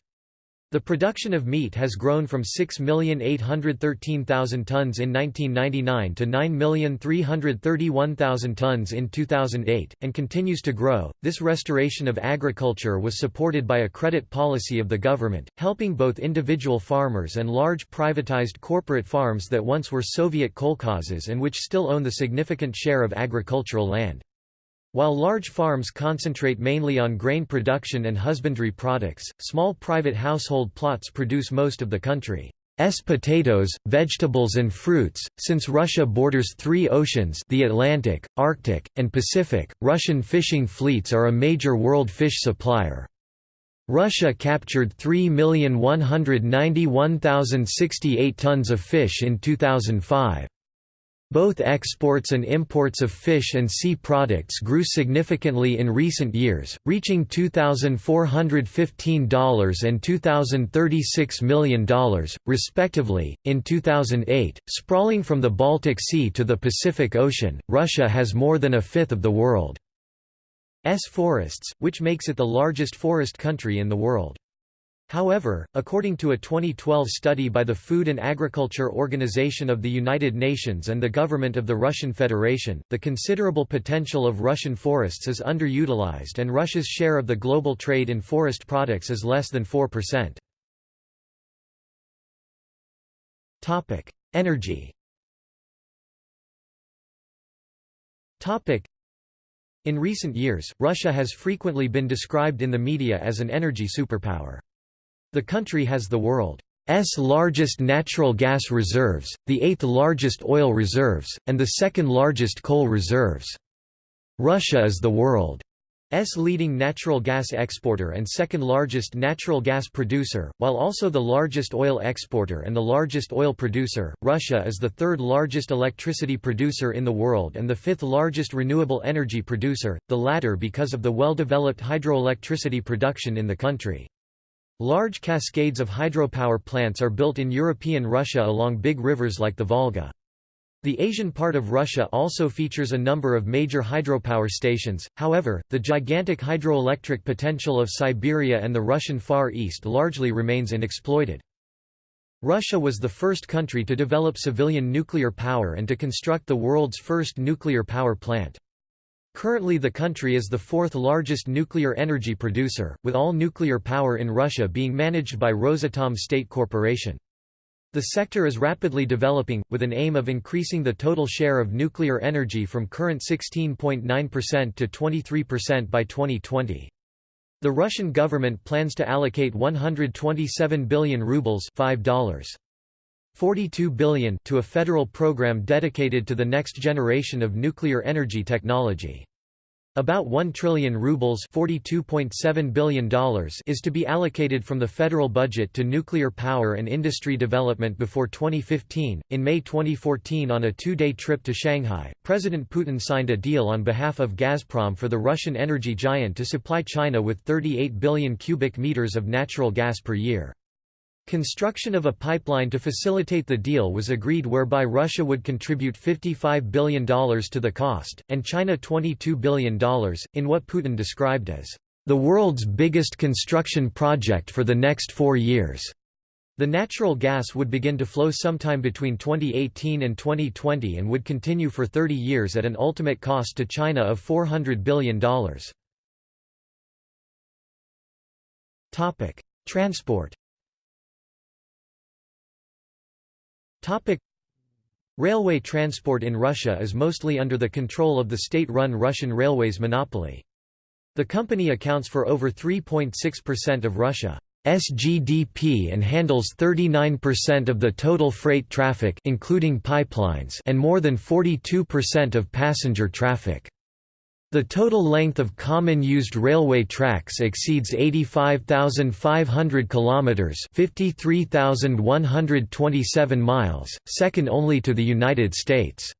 The production of meat has grown from 6,813,000 tons in 1999 to 9,331,000 tons in 2008, and continues to grow. This restoration of agriculture was supported by a credit policy of the government, helping both individual farmers and large privatized corporate farms that once were Soviet kolkhozes and which still own the significant share of agricultural land. While large farms concentrate mainly on grain production and husbandry products, small private household plots produce most of the country's potatoes, vegetables and fruits. Since Russia borders three oceans the Atlantic, Arctic, and Pacific, Russian fishing fleets are a major world fish supplier. Russia captured 3,191,068 tons of fish in 2005. Both exports and imports of fish and sea products grew significantly in recent years, reaching $2,415 and $2,036 million, respectively. In 2008, sprawling from the Baltic Sea to the Pacific Ocean, Russia has more than a fifth of the world's forests, which makes it the largest forest country in the world. However, according to a 2012 study by the Food and Agriculture Organization of the United Nations and the government of the Russian Federation, the considerable potential of Russian forests is underutilized and Russia's share of the global trade in forest products is less than 4%. Energy In recent years, Russia has frequently been described in the media as an energy superpower. The country has the world's largest natural gas reserves, the eighth largest oil reserves, and the second largest coal reserves. Russia is the world's leading natural gas exporter and second largest natural gas producer, while also the largest oil exporter and the largest oil producer. Russia is the third largest electricity producer in the world and the fifth largest renewable energy producer, the latter because of the well-developed hydroelectricity production in the country. Large cascades of hydropower plants are built in European Russia along big rivers like the Volga. The Asian part of Russia also features a number of major hydropower stations, however, the gigantic hydroelectric potential of Siberia and the Russian Far East largely remains unexploited. Russia was the first country to develop civilian nuclear power and to construct the world's first nuclear power plant. Currently the country is the fourth largest nuclear energy producer, with all nuclear power in Russia being managed by Rosatom State Corporation. The sector is rapidly developing, with an aim of increasing the total share of nuclear energy from current 16.9% to 23% by 2020. The Russian government plans to allocate 127 billion rubles $5. 42 billion to a federal program dedicated to the next generation of nuclear energy technology. About 1 trillion rubles $42.7 billion is to be allocated from the federal budget to nuclear power and industry development before 2015. In May 2014 on a two-day trip to Shanghai, President Putin signed a deal on behalf of Gazprom for the Russian energy giant to supply China with 38 billion cubic meters of natural gas per year. Construction of a pipeline to facilitate the deal was agreed whereby Russia would contribute $55 billion to the cost, and China $22 billion, in what Putin described as, "...the world's biggest construction project for the next four years." The natural gas would begin to flow sometime between 2018 and 2020 and would continue for 30 years at an ultimate cost to China of $400 billion. Transport Railway transport in Russia is mostly under the control of the state-run Russian Railways monopoly. The company accounts for over 3.6% of Russia's GDP and handles 39% of the total freight traffic including pipelines and more than 42% of passenger traffic. The total length of common used railway tracks exceeds 85,500 kilometers, 53,127 miles, second only to the United States.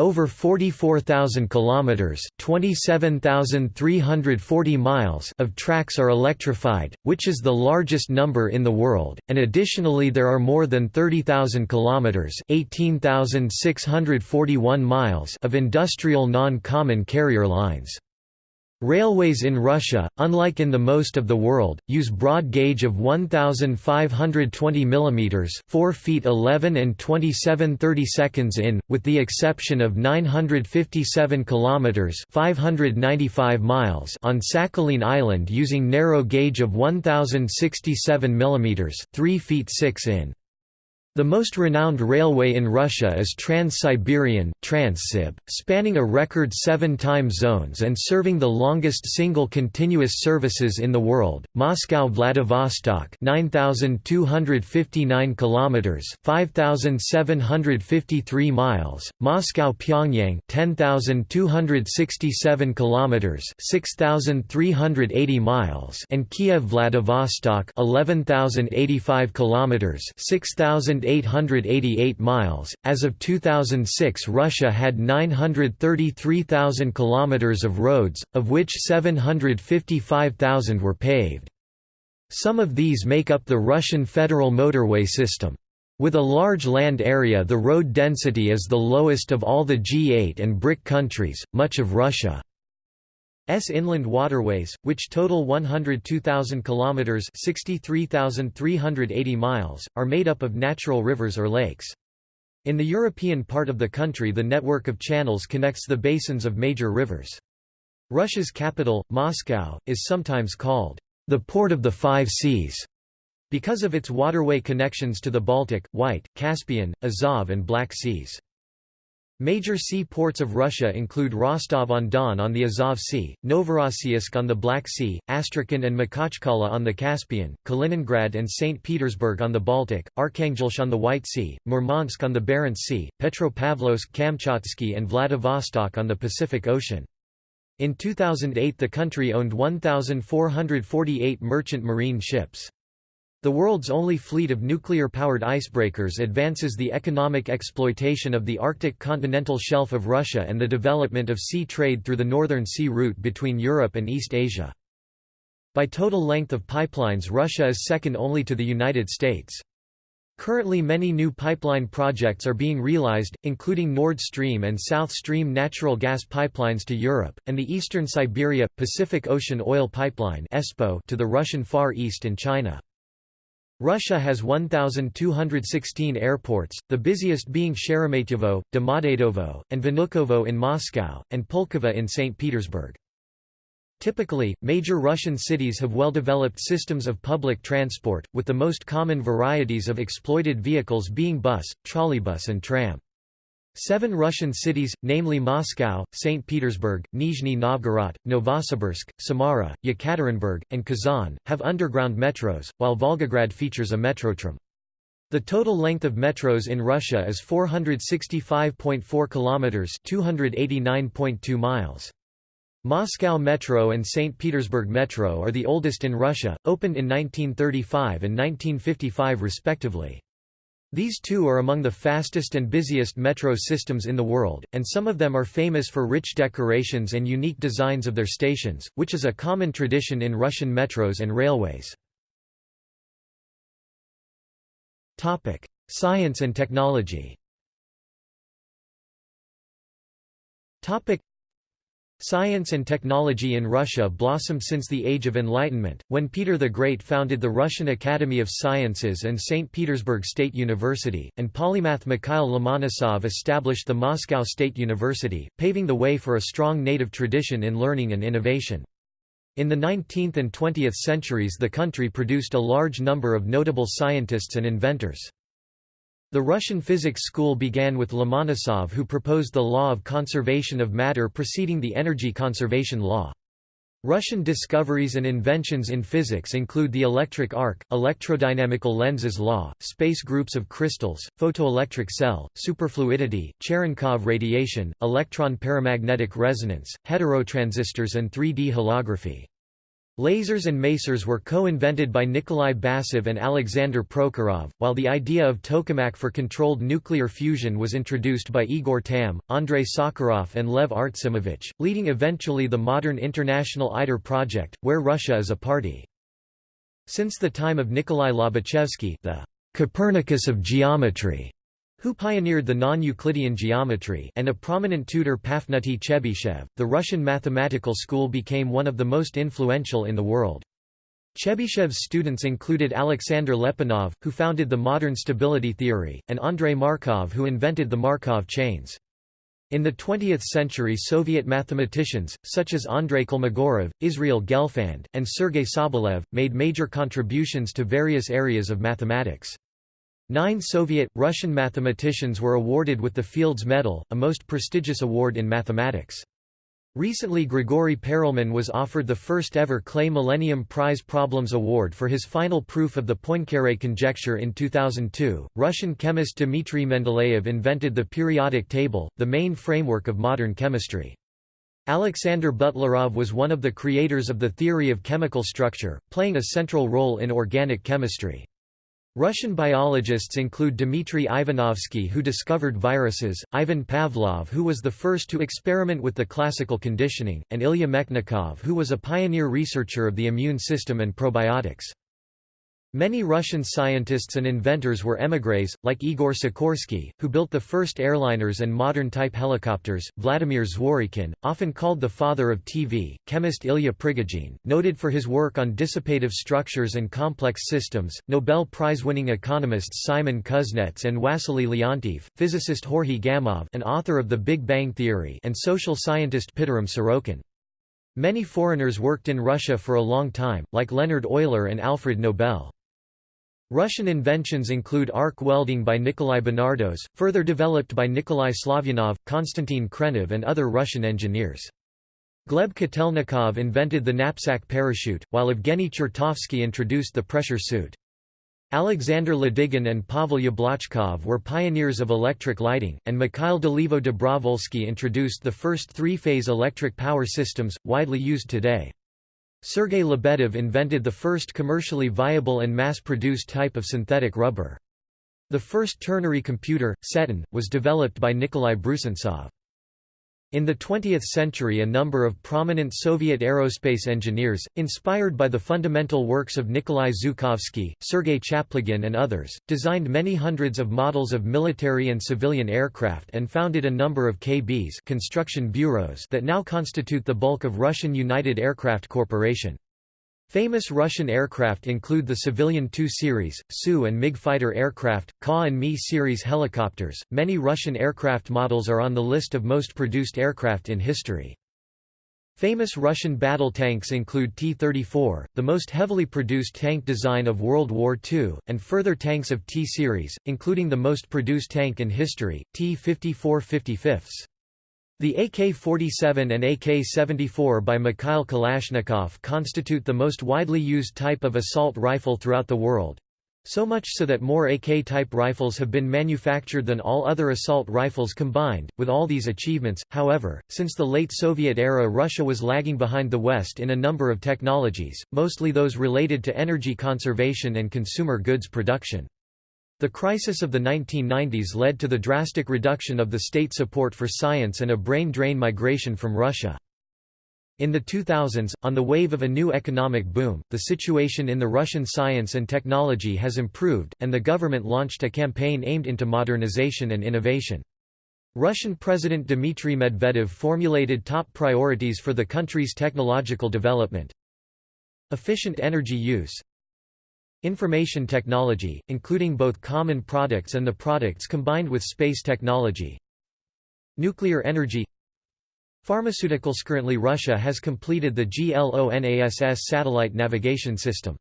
Over 44,000 kilometers, 27,340 miles of tracks are electrified, which is the largest number in the world, and additionally there are more than 30,000 kilometers, 18,641 miles of industrial non-common carrier lines. Railways in Russia, unlike in the most of the world, use broad gauge of 1520 mm 4 feet 11 and 27 30 seconds in, with the exception of 957 km 595 miles on Sakhalin Island using narrow gauge of 1067 mm 3 feet 6 in. The most renowned railway in Russia is Trans-Siberian Transsib, spanning a record seven time zones and serving the longest single continuous services in the world, Moscow-Vladivostok 9,259 km 5,753 miles, Moscow-Pyongyang 10,267 km 6,380 miles and Kiev-Vladivostok 11,085 km 6,000 888 miles. As of 2006, Russia had 933,000 kilometers of roads, of which 755,000 were paved. Some of these make up the Russian federal motorway system. With a large land area the road density is the lowest of all the G8 and BRIC countries, much of Russia S inland waterways, which total 102,000 kilometers (63,380 miles), are made up of natural rivers or lakes. In the European part of the country the network of channels connects the basins of major rivers. Russia's capital, Moscow, is sometimes called the port of the five seas because of its waterway connections to the Baltic, White, Caspian, Azov and Black Seas. Major sea ports of Russia include Rostov-on-Don on the Azov Sea, Novorossiysk on the Black Sea, Astrakhan and Makhachkala on the Caspian, Kaliningrad and St. Petersburg on the Baltic, Arkhangelsk on the White Sea, Murmansk on the Barents Sea, Petropavlovsk-Kamchatsky and Vladivostok on the Pacific Ocean. In 2008 the country owned 1,448 merchant marine ships. The world's only fleet of nuclear-powered icebreakers advances the economic exploitation of the Arctic continental shelf of Russia and the development of sea trade through the Northern Sea route between Europe and East Asia. By total length of pipelines Russia is second only to the United States. Currently many new pipeline projects are being realized, including Nord Stream and South Stream natural gas pipelines to Europe, and the Eastern Siberia, Pacific Ocean Oil Pipeline to the Russian Far East and China. Russia has 1,216 airports, the busiest being Sheremetyevo, Domodedovo, and Vnukovo in Moscow, and Pulkovo in St. Petersburg. Typically, major Russian cities have well-developed systems of public transport, with the most common varieties of exploited vehicles being bus, trolleybus and tram. Seven Russian cities, namely Moscow, St. Petersburg, Nizhny Novgorod, Novosibirsk, Samara, Yekaterinburg, and Kazan, have underground metros, while Volgograd features a metrotram. The total length of metros in Russia is 465.4 kilometers, 289.2 miles. Moscow Metro and St. Petersburg Metro are the oldest in Russia, opened in 1935 and 1955 respectively. These two are among the fastest and busiest metro systems in the world, and some of them are famous for rich decorations and unique designs of their stations, which is a common tradition in Russian metros and railways. Science and technology Science and technology in Russia blossomed since the Age of Enlightenment, when Peter the Great founded the Russian Academy of Sciences and St. Petersburg State University, and polymath Mikhail Lomonosov established the Moscow State University, paving the way for a strong native tradition in learning and innovation. In the 19th and 20th centuries the country produced a large number of notable scientists and inventors. The Russian physics school began with Lomonosov who proposed the law of conservation of matter preceding the energy conservation law. Russian discoveries and inventions in physics include the electric arc, electrodynamical Lenz's law, space groups of crystals, photoelectric cell, superfluidity, Cherenkov radiation, electron paramagnetic resonance, heterotransistors and 3D holography. Lasers and masers were co-invented by Nikolai Basov and Alexander Prokhorov, while the idea of tokamak for controlled nuclear fusion was introduced by Igor Tamm, Andrei Sakharov and Lev Artsimovich, leading eventually the modern International ITER project, where Russia is a party. Since the time of Nikolai Lobachevsky the Copernicus of geometry, who pioneered the non-Euclidean geometry and a prominent tutor Pafnuty Chebyshev, the Russian mathematical school became one of the most influential in the world. Chebyshev's students included Alexander Lyapunov, who founded the modern stability theory, and Andrei Markov who invented the Markov chains. In the 20th century Soviet mathematicians, such as Andrei Kolmogorov, Israel Gelfand, and Sergei Sobolev, made major contributions to various areas of mathematics. Nine Soviet, Russian mathematicians were awarded with the Fields Medal, a most prestigious award in mathematics. Recently Grigory Perelman was offered the first ever Clay Millennium Prize Problems Award for his final proof of the Poincare conjecture in 2002. Russian chemist Dmitry Mendeleev invented the periodic table, the main framework of modern chemistry. Alexander Butlerov was one of the creators of the theory of chemical structure, playing a central role in organic chemistry. Russian biologists include Dmitry Ivanovsky who discovered viruses, Ivan Pavlov who was the first to experiment with the classical conditioning, and Ilya Mechnikov who was a pioneer researcher of the immune system and probiotics. Many Russian scientists and inventors were émigrés, like Igor Sikorsky, who built the first airliners and modern-type helicopters, Vladimir Zworykin, often called the father of TV, chemist Ilya Prigogine, noted for his work on dissipative structures and complex systems, Nobel Prize-winning economists Simon Kuznets and Wassily Leontief, physicist Georgy Gamov and author of The Big Bang Theory and social scientist Pitirim Sorokin. Many foreigners worked in Russia for a long time, like Leonhard Euler and Alfred Nobel. Russian inventions include arc welding by Nikolai Benardos, further developed by Nikolai Slavyanov, Konstantin Khrenov and other Russian engineers. Gleb Kotelnikov invented the knapsack parachute, while Evgeny Chertovsky introduced the pressure suit. Alexander Ladygin and Pavel Yablochkov were pioneers of electric lighting, and Mikhail Dolivo-Dobrovolsky introduced the first three-phase electric power systems, widely used today. Sergei Lebedev invented the first commercially viable and mass-produced type of synthetic rubber. The first ternary computer, Setun, was developed by Nikolai Brusentsov. In the 20th century a number of prominent Soviet aerospace engineers, inspired by the fundamental works of Nikolai Zhukovsky, Sergei Chaplygin and others, designed many hundreds of models of military and civilian aircraft and founded a number of KBs construction bureaus that now constitute the bulk of Russian United Aircraft Corporation. Famous Russian aircraft include the civilian Tu series, Su and MiG fighter aircraft, Ka and Mi series helicopters. Many Russian aircraft models are on the list of most produced aircraft in history. Famous Russian battle tanks include T-34, the most heavily produced tank design of World War II, and further tanks of T-series, including the most produced tank in history, T-54 55. The AK-47 and AK-74 by Mikhail Kalashnikov constitute the most widely used type of assault rifle throughout the world. So much so that more AK-type rifles have been manufactured than all other assault rifles combined. With all these achievements, however, since the late Soviet era Russia was lagging behind the West in a number of technologies, mostly those related to energy conservation and consumer goods production. The crisis of the 1990s led to the drastic reduction of the state support for science and a brain drain migration from Russia. In the 2000s, on the wave of a new economic boom, the situation in the Russian science and technology has improved, and the government launched a campaign aimed into modernization and innovation. Russian President Dmitry Medvedev formulated top priorities for the country's technological development. Efficient energy use Information technology, including both common products and the products combined with space technology Nuclear energy Pharmaceuticals Currently Russia has completed the GLONASS satellite navigation system.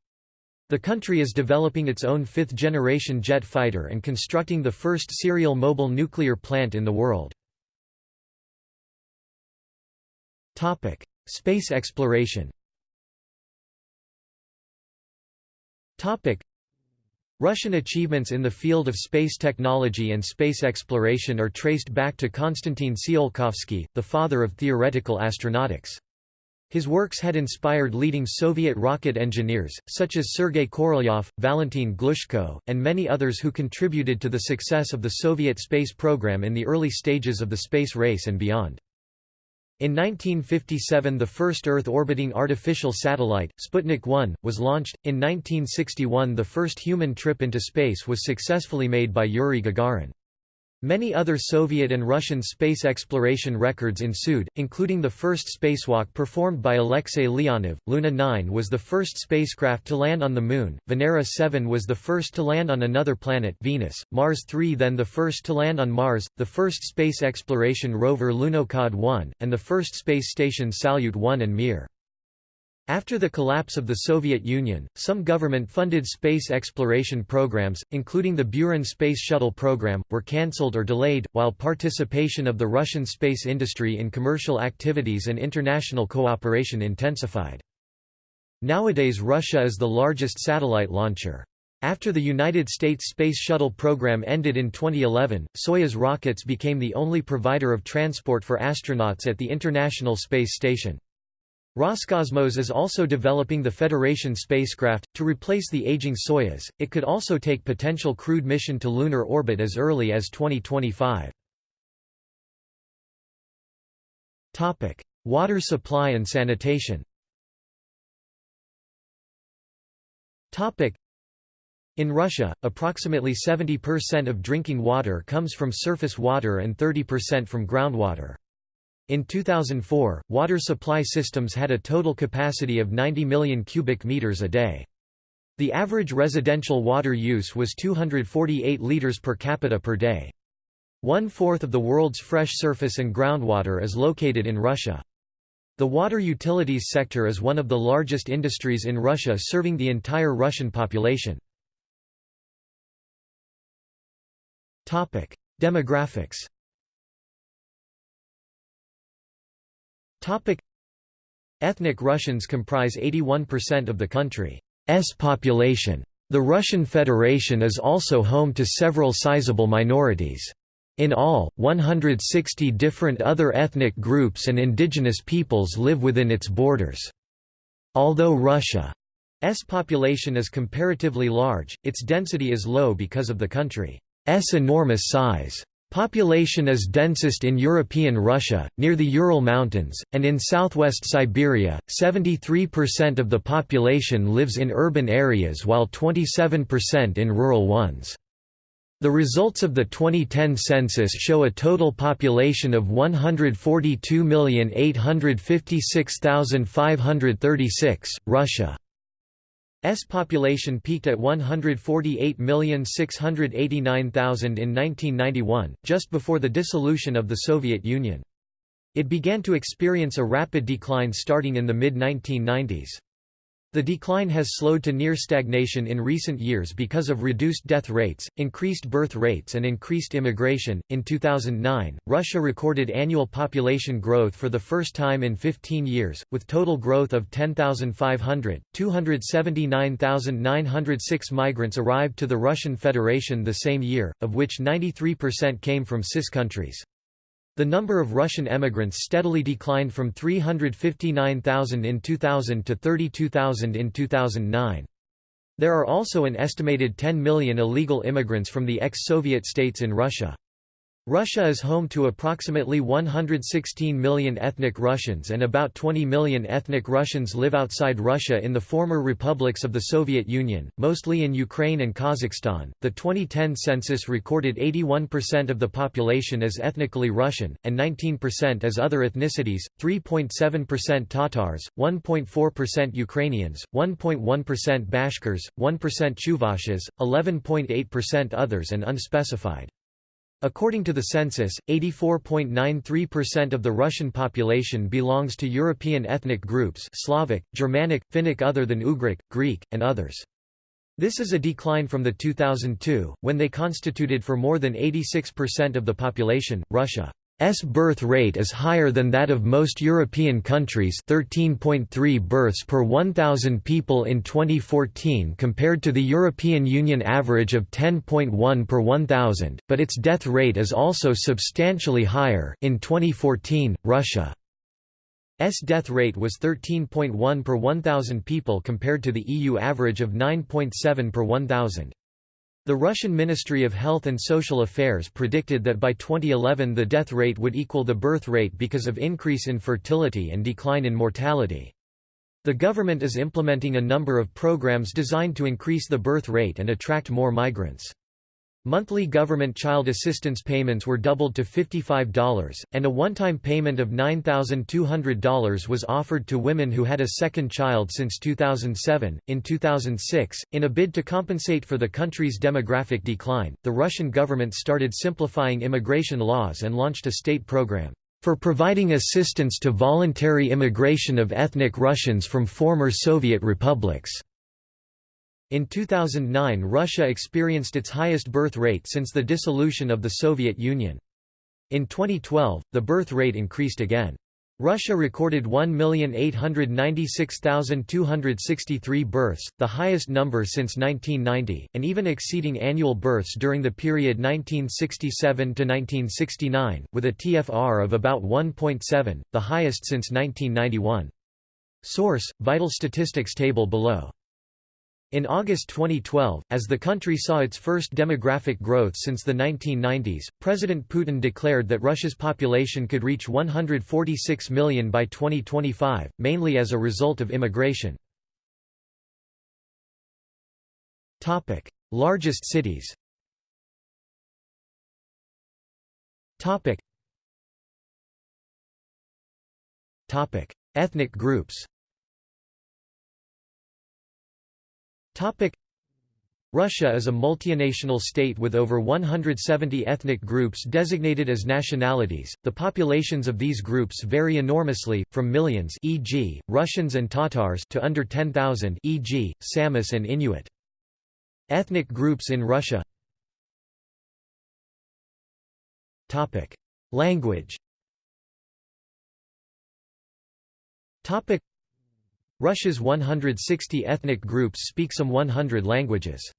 The country is developing its own fifth-generation jet fighter and constructing the first serial mobile nuclear plant in the world. Space exploration Russian achievements in the field of space technology and space exploration are traced back to Konstantin Tsiolkovsky, the father of theoretical astronautics. His works had inspired leading Soviet rocket engineers, such as Sergei Korolyov, Valentin Glushko, and many others who contributed to the success of the Soviet space program in the early stages of the space race and beyond. In 1957 the first Earth-orbiting artificial satellite, Sputnik 1, was launched. In 1961 the first human trip into space was successfully made by Yuri Gagarin. Many other Soviet and Russian space exploration records ensued, including the first spacewalk performed by Alexei Leonov. Luna 9 was the first spacecraft to land on the Moon, Venera 7 was the first to land on another planet Venus, Mars 3 then the first to land on Mars, the first space exploration rover Lunokhod 1, and the first space station Salyut 1 and Mir. After the collapse of the Soviet Union, some government-funded space exploration programs, including the Buran Space Shuttle program, were cancelled or delayed, while participation of the Russian space industry in commercial activities and international cooperation intensified. Nowadays Russia is the largest satellite launcher. After the United States Space Shuttle program ended in 2011, Soyuz rockets became the only provider of transport for astronauts at the International Space Station. Roscosmos is also developing the Federation spacecraft, to replace the aging Soyuz. It could also take potential crewed mission to lunar orbit as early as 2025. Water supply and sanitation in Russia, approximately 70% of drinking water comes from surface water and 30% from groundwater. In 2004, water supply systems had a total capacity of 90 million cubic meters a day. The average residential water use was 248 liters per capita per day. One-fourth of the world's fresh surface and groundwater is located in Russia. The water utilities sector is one of the largest industries in Russia serving the entire Russian population. Demographics Topic Ethnic Russians comprise 81% of the country's population. The Russian Federation is also home to several sizable minorities. In all, 160 different other ethnic groups and indigenous peoples live within its borders. Although Russia's population is comparatively large, its density is low because of the country's enormous size. Population is densest in European Russia, near the Ural Mountains, and in southwest Siberia. 73% of the population lives in urban areas while 27% in rural ones. The results of the 2010 census show a total population of 142,856,536. Russia S population peaked at 148,689,000 in 1991, just before the dissolution of the Soviet Union. It began to experience a rapid decline starting in the mid-1990s. The decline has slowed to near stagnation in recent years because of reduced death rates, increased birth rates, and increased immigration. In 2009, Russia recorded annual population growth for the first time in 15 years, with total growth of 10,500. 279,906 migrants arrived to the Russian Federation the same year, of which 93% came from CIS countries. The number of Russian emigrants steadily declined from 359,000 in 2000 to 32,000 in 2009. There are also an estimated 10 million illegal immigrants from the ex-Soviet states in Russia. Russia is home to approximately 116 million ethnic Russians and about 20 million ethnic Russians live outside Russia in the former republics of the Soviet Union, mostly in Ukraine and Kazakhstan. The 2010 census recorded 81% of the population as ethnically Russian, and 19% as other ethnicities, 3.7% Tatars, 1.4% Ukrainians, 1.1% Bashkirs, 1% Chuvashes, 11.8% others and unspecified. According to the census, 84.93% of the Russian population belongs to European ethnic groups Slavic, Germanic, Finnic other than Ugric, Greek, and others. This is a decline from the 2002, when they constituted for more than 86% of the population. Russia S birth rate is higher than that of most European countries 13.3 births per 1,000 people in 2014 compared to the European Union average of 10.1 per 1,000, but its death rate is also substantially higher in 2014, Russia's death rate was 13.1 per 1,000 people compared to the EU average of 9.7 per 1,000. The Russian Ministry of Health and Social Affairs predicted that by 2011 the death rate would equal the birth rate because of increase in fertility and decline in mortality. The government is implementing a number of programs designed to increase the birth rate and attract more migrants. Monthly government child assistance payments were doubled to $55, and a one-time payment of $9,200 was offered to women who had a second child since 2007. In 2006, in a bid to compensate for the country's demographic decline, the Russian government started simplifying immigration laws and launched a state program for providing assistance to voluntary immigration of ethnic Russians from former Soviet republics. In 2009 Russia experienced its highest birth rate since the dissolution of the Soviet Union. In 2012, the birth rate increased again. Russia recorded 1,896,263 births, the highest number since 1990, and even exceeding annual births during the period 1967 to 1969, with a TFR of about 1.7, the highest since 1991. Source, Vital Statistics table below in August 2012, as the country saw its first demographic growth since the 1990s, President Putin declared that Russia's population could reach 146 million by 2025, mainly as a result of immigration. Topic: Largest cities Topic: Ethnic groups Russia is a multinational state with over 170 ethnic groups designated as nationalities. The populations of these groups vary enormously, from millions e.g., Russians and Tatars to under 10,000 e.g., Samis and Inuit. Ethnic groups in Russia Language Russia's 160 ethnic groups speak some 100 languages.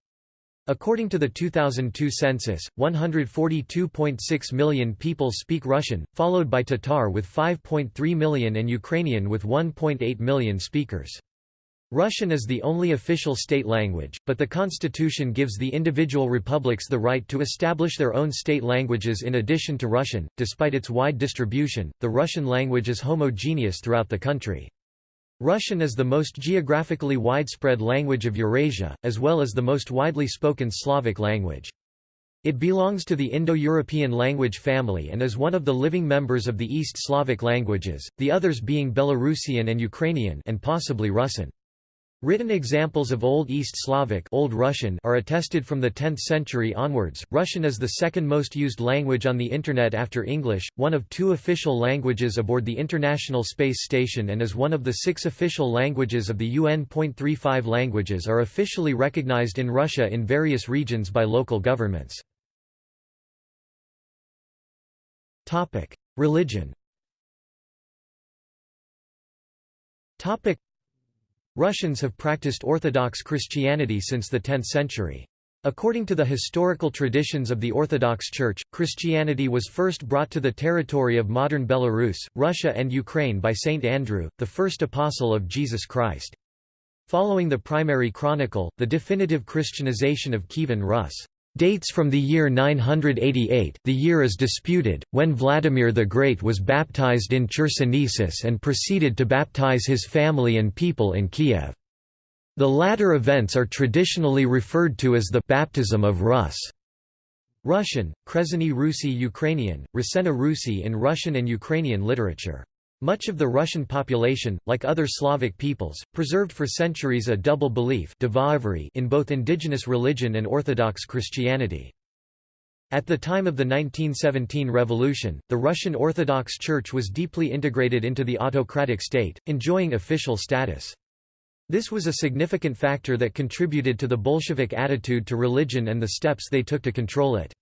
According to the 2002 census, 142.6 million people speak Russian, followed by Tatar with 5.3 million and Ukrainian with 1.8 million speakers. Russian is the only official state language, but the constitution gives the individual republics the right to establish their own state languages in addition to Russian. Despite its wide distribution, the Russian language is homogeneous throughout the country. Russian is the most geographically widespread language of Eurasia, as well as the most widely spoken Slavic language. It belongs to the Indo-European language family and is one of the living members of the East Slavic languages, the others being Belarusian and Ukrainian and possibly Rusyn. Written examples of Old East Slavic Old Russian are attested from the 10th century onwards. Russian is the second most used language on the Internet after English, one of two official languages aboard the International Space Station and is one of the six official languages of the UN. 35 languages are officially recognized in Russia in various regions by local governments. Religion Russians have practiced Orthodox Christianity since the 10th century. According to the historical traditions of the Orthodox Church, Christianity was first brought to the territory of modern Belarus, Russia and Ukraine by Saint Andrew, the first apostle of Jesus Christ. Following the primary chronicle, the definitive Christianization of Kievan Rus' Dates from the year 988 the year is disputed, when Vladimir the Great was baptized in Chersonesus and proceeded to baptize his family and people in Kiev. The latter events are traditionally referred to as the «baptism of Rus». Russian, Krezheny Rusi Ukrainian, Rasena Rusi in Russian and Ukrainian literature. Much of the Russian population, like other Slavic peoples, preserved for centuries a double belief in both indigenous religion and Orthodox Christianity. At the time of the 1917 revolution, the Russian Orthodox Church was deeply integrated into the autocratic state, enjoying official status. This was a significant factor that contributed to the Bolshevik attitude to religion and the steps they took to control it.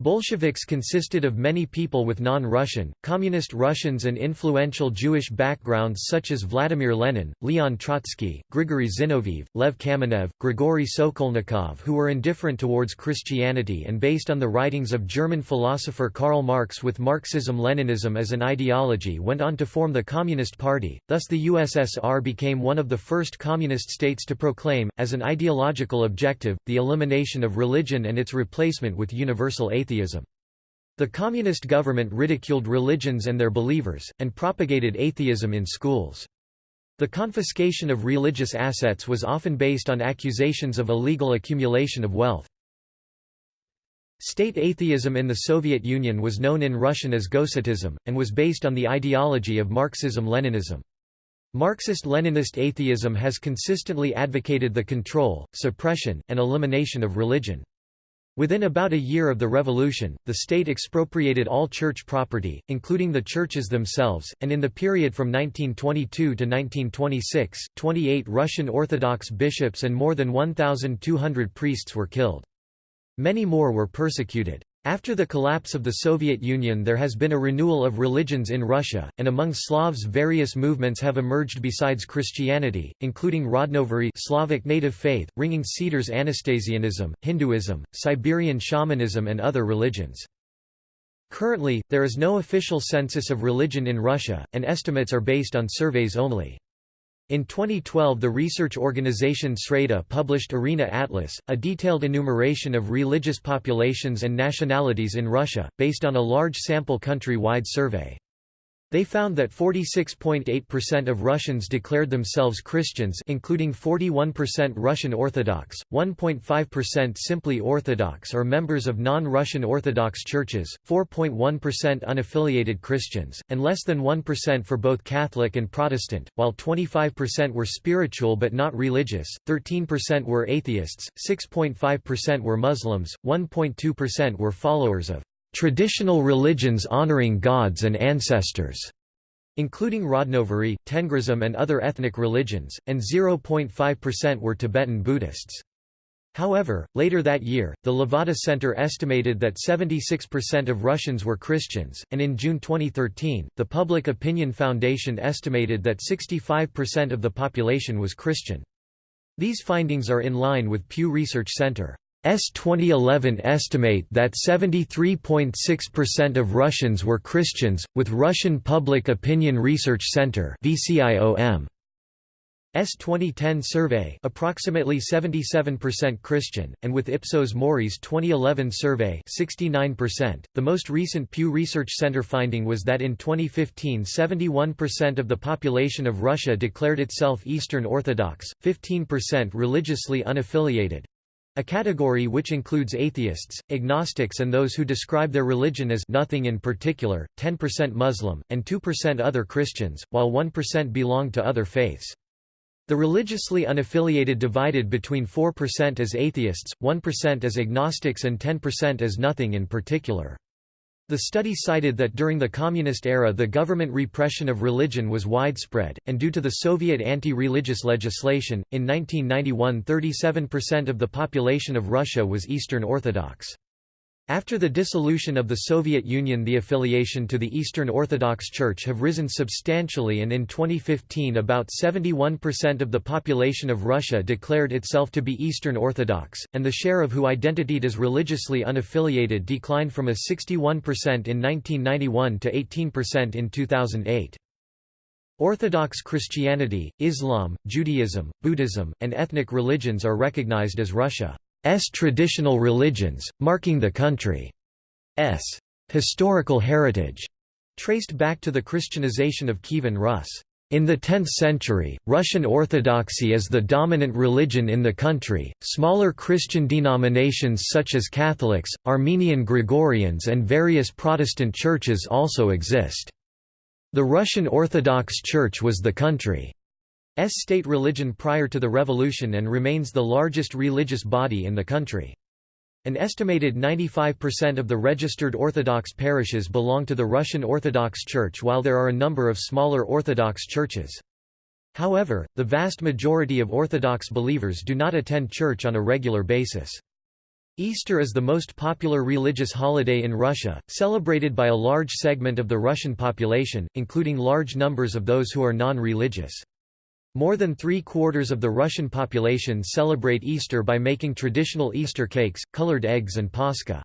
Bolsheviks consisted of many people with non-Russian, communist Russians and influential Jewish backgrounds such as Vladimir Lenin, Leon Trotsky, Grigory Zinoviev, Lev Kamenev, Grigory Sokolnikov who were indifferent towards Christianity and based on the writings of German philosopher Karl Marx with Marxism-Leninism as an ideology went on to form the Communist Party, thus the USSR became one of the first communist states to proclaim, as an ideological objective, the elimination of religion and its replacement with universal atheism atheism. The communist government ridiculed religions and their believers, and propagated atheism in schools. The confiscation of religious assets was often based on accusations of illegal accumulation of wealth. State atheism in the Soviet Union was known in Russian as Gosetism, and was based on the ideology of Marxism-Leninism. Marxist-Leninist atheism has consistently advocated the control, suppression, and elimination of religion. Within about a year of the revolution, the state expropriated all church property, including the churches themselves, and in the period from 1922 to 1926, 28 Russian Orthodox bishops and more than 1,200 priests were killed. Many more were persecuted. After the collapse of the Soviet Union there has been a renewal of religions in Russia, and among Slavs various movements have emerged besides Christianity, including Rodnovery Slavic native faith, Ringing Cedars Anastasianism, Hinduism, Siberian shamanism and other religions. Currently, there is no official census of religion in Russia, and estimates are based on surveys only. In 2012 the research organization Sreda published Arena Atlas, a detailed enumeration of religious populations and nationalities in Russia, based on a large sample country-wide survey. They found that 46.8% of Russians declared themselves Christians including 41% Russian Orthodox, 1.5% simply Orthodox or members of non-Russian Orthodox churches, 4.1% unaffiliated Christians, and less than 1% for both Catholic and Protestant, while 25% were spiritual but not religious, 13% were atheists, 6.5% were Muslims, 1.2% were followers of traditional religions honoring gods and ancestors, including Rodnovery, Tengrism and other ethnic religions, and 0.5% were Tibetan Buddhists. However, later that year, the Levada Center estimated that 76% of Russians were Christians, and in June 2013, the Public Opinion Foundation estimated that 65% of the population was Christian. These findings are in line with Pew Research Center. S 2011 estimate that 73.6% of Russians were Christians, with Russian Public Opinion Research Center. S 2010 survey approximately 77% Christian, and with Ipsos Mori's 2011 survey 69%. .The most recent Pew Research Center finding was that in 2015 71% of the population of Russia declared itself Eastern Orthodox, 15% religiously unaffiliated, a category which includes atheists, agnostics and those who describe their religion as nothing in particular, 10% Muslim, and 2% other Christians, while 1% belong to other faiths. The religiously unaffiliated divided between 4% as atheists, 1% as agnostics and 10% as nothing in particular. The study cited that during the Communist era the government repression of religion was widespread, and due to the Soviet anti-religious legislation, in 1991 37% of the population of Russia was Eastern Orthodox. After the dissolution of the Soviet Union the affiliation to the Eastern Orthodox Church have risen substantially and in 2015 about 71% of the population of Russia declared itself to be Eastern Orthodox, and the share of who identified as religiously unaffiliated declined from a 61% in 1991 to 18% in 2008. Orthodox Christianity, Islam, Judaism, Buddhism, and ethnic religions are recognized as Russia. Traditional religions, marking the country's historical heritage, traced back to the Christianization of Kievan Rus. In the 10th century, Russian Orthodoxy is the dominant religion in the country. Smaller Christian denominations such as Catholics, Armenian Gregorians, and various Protestant churches also exist. The Russian Orthodox Church was the country's state religion prior to the revolution and remains the largest religious body in the country. An estimated 95% of the registered Orthodox parishes belong to the Russian Orthodox Church while there are a number of smaller Orthodox churches. However, the vast majority of Orthodox believers do not attend church on a regular basis. Easter is the most popular religious holiday in Russia, celebrated by a large segment of the Russian population, including large numbers of those who are non-religious. More than three-quarters of the Russian population celebrate Easter by making traditional Easter cakes, colored eggs and Pascha.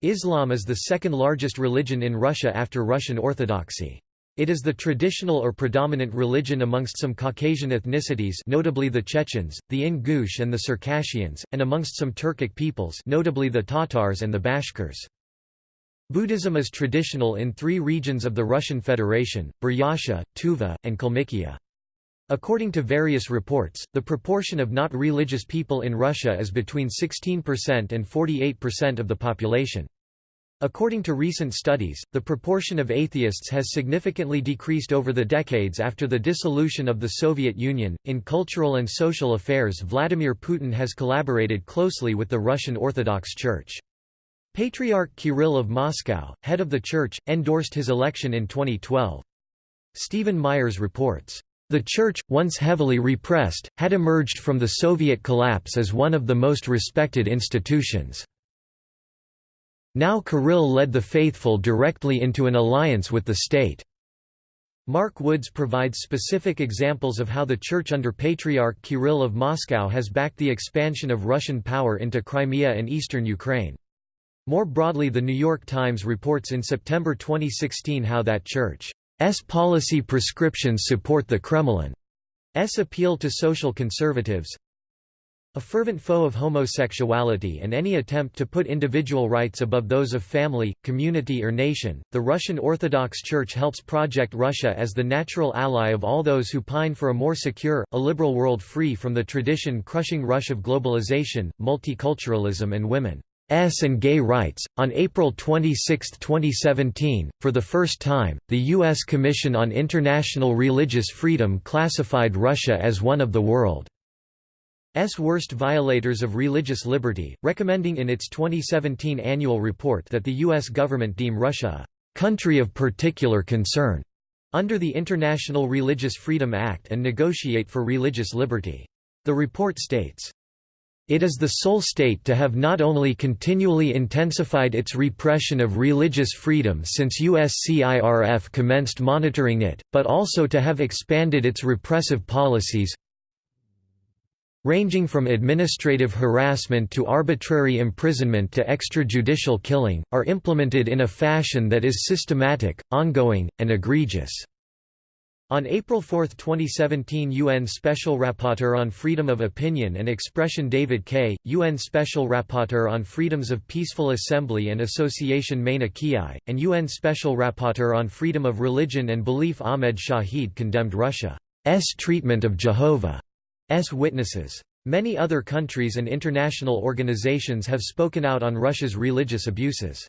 Islam is the second largest religion in Russia after Russian Orthodoxy. It is the traditional or predominant religion amongst some Caucasian ethnicities notably the Chechens, the Ingush and the Circassians, and amongst some Turkic peoples notably the Tatars and the Bashkirs. Buddhism is traditional in three regions of the Russian Federation, Buryatia, Tuva, and Kalmykia. According to various reports, the proportion of not religious people in Russia is between 16% and 48% of the population. According to recent studies, the proportion of atheists has significantly decreased over the decades after the dissolution of the Soviet Union. In cultural and social affairs, Vladimir Putin has collaborated closely with the Russian Orthodox Church. Patriarch Kirill of Moscow, head of the church, endorsed his election in 2012. Steven Myers reports, the Church, once heavily repressed, had emerged from the Soviet collapse as one of the most respected institutions. Now Kirill led the faithful directly into an alliance with the state. Mark Woods provides specific examples of how the Church under Patriarch Kirill of Moscow has backed the expansion of Russian power into Crimea and eastern Ukraine. More broadly The New York Times reports in September 2016 how that Church policy prescriptions support the Kremlin's appeal to social conservatives. A fervent foe of homosexuality and any attempt to put individual rights above those of family, community or nation, the Russian Orthodox Church helps project Russia as the natural ally of all those who pine for a more secure, a liberal world free from the tradition-crushing rush of globalization, multiculturalism and women. S and gay rights. On April 26, 2017, for the first time, the U.S. Commission on International Religious Freedom classified Russia as one of the world's worst violators of religious liberty, recommending in its 2017 annual report that the U.S. government deem Russia a country of particular concern under the International Religious Freedom Act and negotiate for religious liberty. The report states, it is the sole state to have not only continually intensified its repression of religious freedom since USCIRF commenced monitoring it, but also to have expanded its repressive policies ranging from administrative harassment to arbitrary imprisonment to extrajudicial killing, are implemented in a fashion that is systematic, ongoing, and egregious. On April 4, 2017 UN Special Rapporteur on Freedom of Opinion and Expression David Kaye, UN Special Rapporteur on Freedoms of Peaceful Assembly and Association Maina Kiai, and UN Special Rapporteur on Freedom of Religion and Belief Ahmed Shaheed condemned Russia's treatment of Jehovah's Witnesses. Many other countries and international organizations have spoken out on Russia's religious abuses.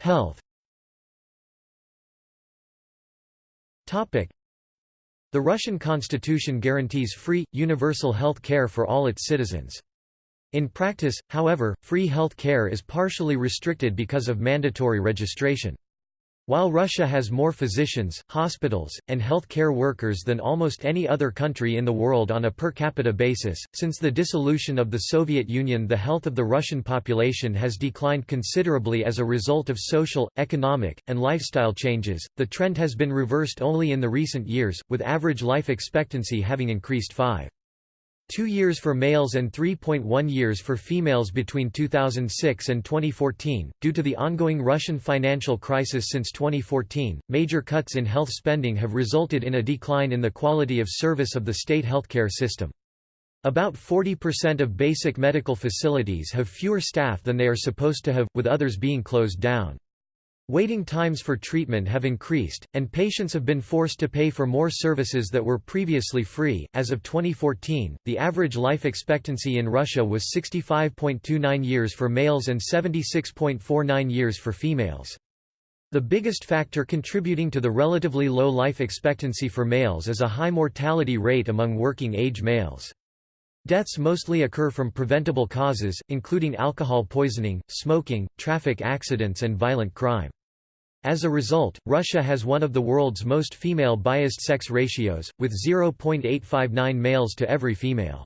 Health The Russian constitution guarantees free, universal health care for all its citizens. In practice, however, free health care is partially restricted because of mandatory registration. While Russia has more physicians, hospitals, and health care workers than almost any other country in the world on a per capita basis, since the dissolution of the Soviet Union the health of the Russian population has declined considerably as a result of social, economic, and lifestyle changes. The trend has been reversed only in the recent years, with average life expectancy having increased 5. 2 years for males and 3.1 years for females between 2006 and 2014. Due to the ongoing Russian financial crisis since 2014, major cuts in health spending have resulted in a decline in the quality of service of the state healthcare system. About 40% of basic medical facilities have fewer staff than they are supposed to have, with others being closed down. Waiting times for treatment have increased, and patients have been forced to pay for more services that were previously free. As of 2014, the average life expectancy in Russia was 65.29 years for males and 76.49 years for females. The biggest factor contributing to the relatively low life expectancy for males is a high mortality rate among working age males. Deaths mostly occur from preventable causes, including alcohol poisoning, smoking, traffic accidents and violent crime. As a result, Russia has one of the world's most female-biased sex ratios, with 0.859 males to every female.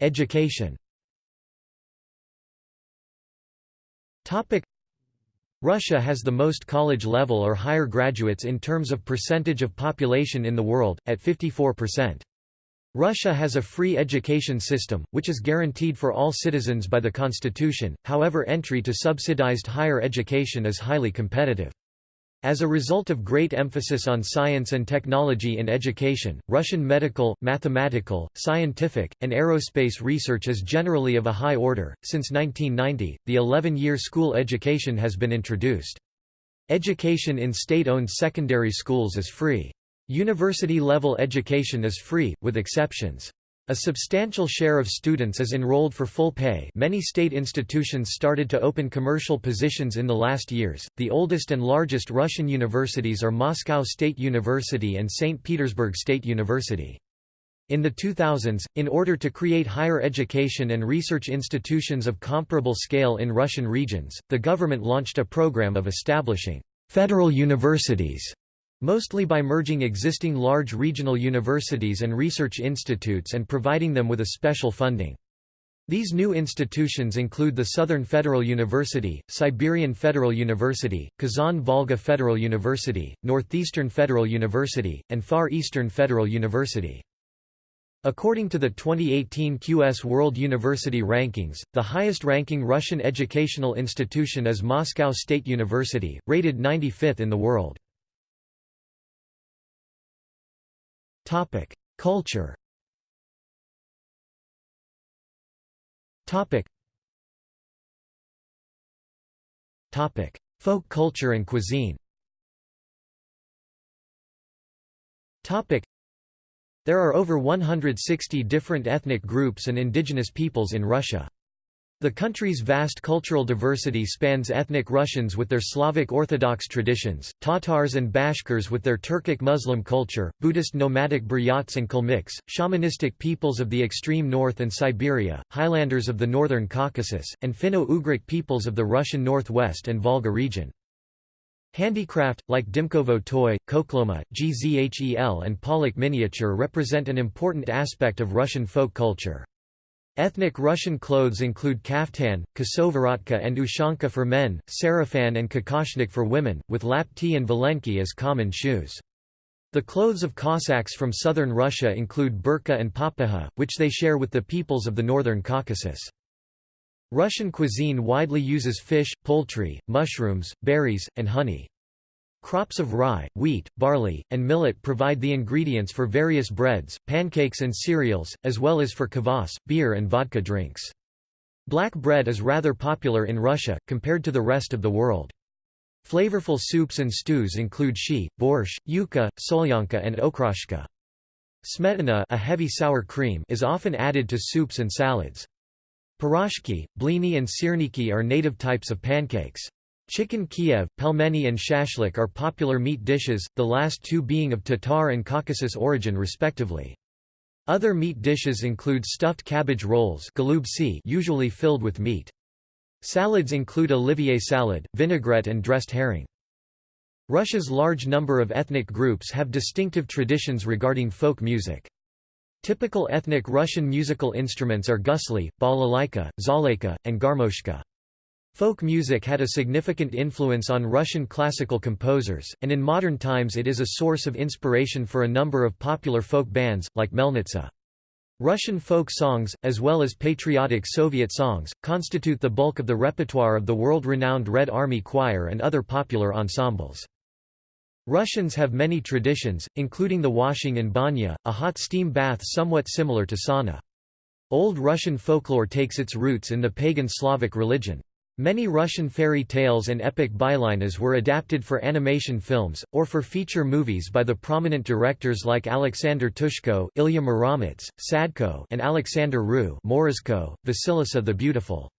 Education Russia has the most college-level or higher graduates in terms of percentage of population in the world, at 54%. Russia has a free education system, which is guaranteed for all citizens by the constitution, however entry to subsidized higher education is highly competitive. As a result of great emphasis on science and technology in education, Russian medical, mathematical, scientific, and aerospace research is generally of a high order. Since 1990, the 11 year school education has been introduced. Education in state owned secondary schools is free. University-level education is free, with exceptions. A substantial share of students is enrolled for full pay. Many state institutions started to open commercial positions in the last years. The oldest and largest Russian universities are Moscow State University and St. Petersburg State University. In the 2000s, in order to create higher education and research institutions of comparable scale in Russian regions, the government launched a program of establishing federal universities mostly by merging existing large regional universities and research institutes and providing them with a special funding. These new institutions include the Southern Federal University, Siberian Federal University, Kazan-Volga Federal University, Northeastern Federal University, and Far Eastern Federal University. According to the 2018 QS World University Rankings, the highest-ranking Russian educational institution is Moscow State University, rated 95th in the world. Topic: Culture. Topic. Topic: Folk culture and cuisine. Topic: There are over 160 different ethnic groups and indigenous peoples in Russia. The country's vast cultural diversity spans ethnic Russians with their Slavic Orthodox traditions, Tatars and Bashkirs with their Turkic Muslim culture, Buddhist nomadic Buryats and Kalmyks, shamanistic peoples of the extreme north and Siberia, Highlanders of the northern Caucasus, and Finno-Ugric peoples of the Russian northwest and Volga region. Handicraft, like Dymkovo toy, Khokhloma, Gzhel and Palekh miniature represent an important aspect of Russian folk culture. Ethnic Russian clothes include kaftan, kosovorotka and ushanka for men, sarafan and kokoshnik for women, with lapti and valenki as common shoes. The clothes of Cossacks from southern Russia include burqa and papakha, which they share with the peoples of the northern Caucasus. Russian cuisine widely uses fish, poultry, mushrooms, berries, and honey. Crops of rye, wheat, barley, and millet provide the ingredients for various breads, pancakes and cereals, as well as for kvass, beer and vodka drinks. Black bread is rather popular in Russia, compared to the rest of the world. Flavorful soups and stews include shchi, borscht, ukha, solyanka and okroshka. Smetana a heavy sour cream is often added to soups and salads. Piroshki, blini and syrniki are native types of pancakes. Chicken Kiev, pelmeni and shashlik are popular meat dishes, the last two being of Tatar and Caucasus origin respectively. Other meat dishes include stuffed cabbage rolls usually filled with meat. Salads include olivier salad, vinaigrette and dressed herring. Russia's large number of ethnic groups have distinctive traditions regarding folk music. Typical ethnic Russian musical instruments are gusli, balalaika, zhaleika, and garmoshka. Folk music had a significant influence on Russian classical composers, and in modern times it is a source of inspiration for a number of popular folk bands, like Melnitsa. Russian folk songs, as well as patriotic Soviet songs, constitute the bulk of the repertoire of the world-renowned Red Army Choir and other popular ensembles. Russians have many traditions, including the washing in banya, a hot steam bath somewhat similar to sauna. Old Russian folklore takes its roots in the pagan Slavic religion. Many Russian fairy tales and epic bylinas were adapted for animation films, or for feature movies by the prominent directors like Alexander Ptushko Ilya Muromets, Sadko and Alexander Rou Morozko, Vasilisa the Beautiful.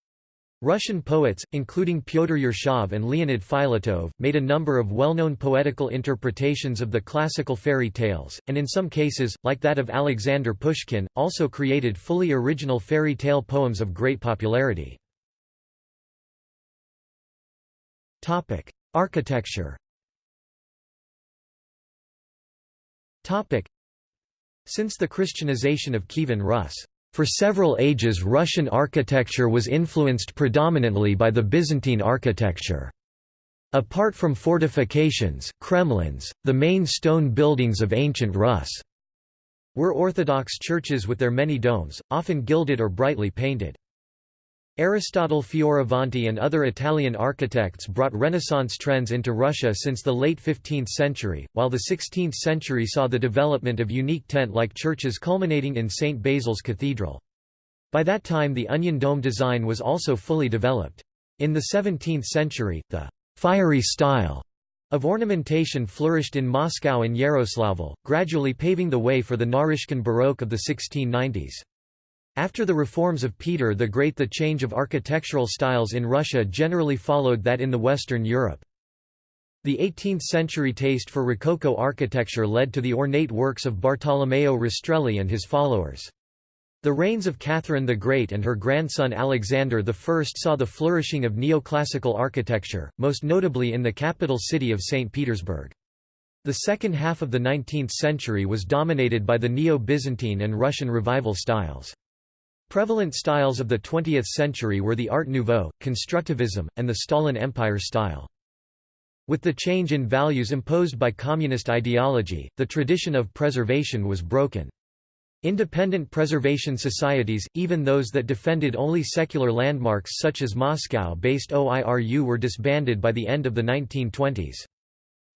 Russian poets, including Pyotr Yershov and Leonid Filatov, made a number of well-known poetical interpretations of the classical fairy tales, and in some cases, like that of Alexander Pushkin, also created fully original fairy tale poems of great popularity. Topic: Architecture. Topic: Since the Christianization of Kievan Rus, for several ages Russian architecture was influenced predominantly by the Byzantine architecture. Apart from fortifications Kremlins, the main stone buildings of ancient Rus were Orthodox churches with their many domes, often gilded or brightly painted. Aristotle Fioravanti and other Italian architects brought Renaissance trends into Russia since the late 15th century, while the 16th century saw the development of unique tent-like churches culminating in St. Basil's Cathedral. By that time the onion dome design was also fully developed. In the 17th century, the «fiery style» of ornamentation flourished in Moscow and Yaroslavl, gradually paving the way for the Naryshkin Baroque of the 1690s. After the reforms of Peter the Great the change of architectural styles in Russia generally followed that in the Western Europe. The 18th-century taste for Rococo architecture led to the ornate works of Bartolomeo Rastrelli and his followers. The reigns of Catherine the Great and her grandson Alexander I saw the flourishing of neoclassical architecture, most notably in the capital city of St. Petersburg. The second half of the 19th century was dominated by the Neo-Byzantine and Russian Revival styles. Prevalent styles of the 20th century were the Art Nouveau, Constructivism, and the Stalin Empire style. With the change in values imposed by communist ideology, the tradition of preservation was broken. Independent preservation societies, even those that defended only secular landmarks such as Moscow-based OIRU were disbanded by the end of the 1920s.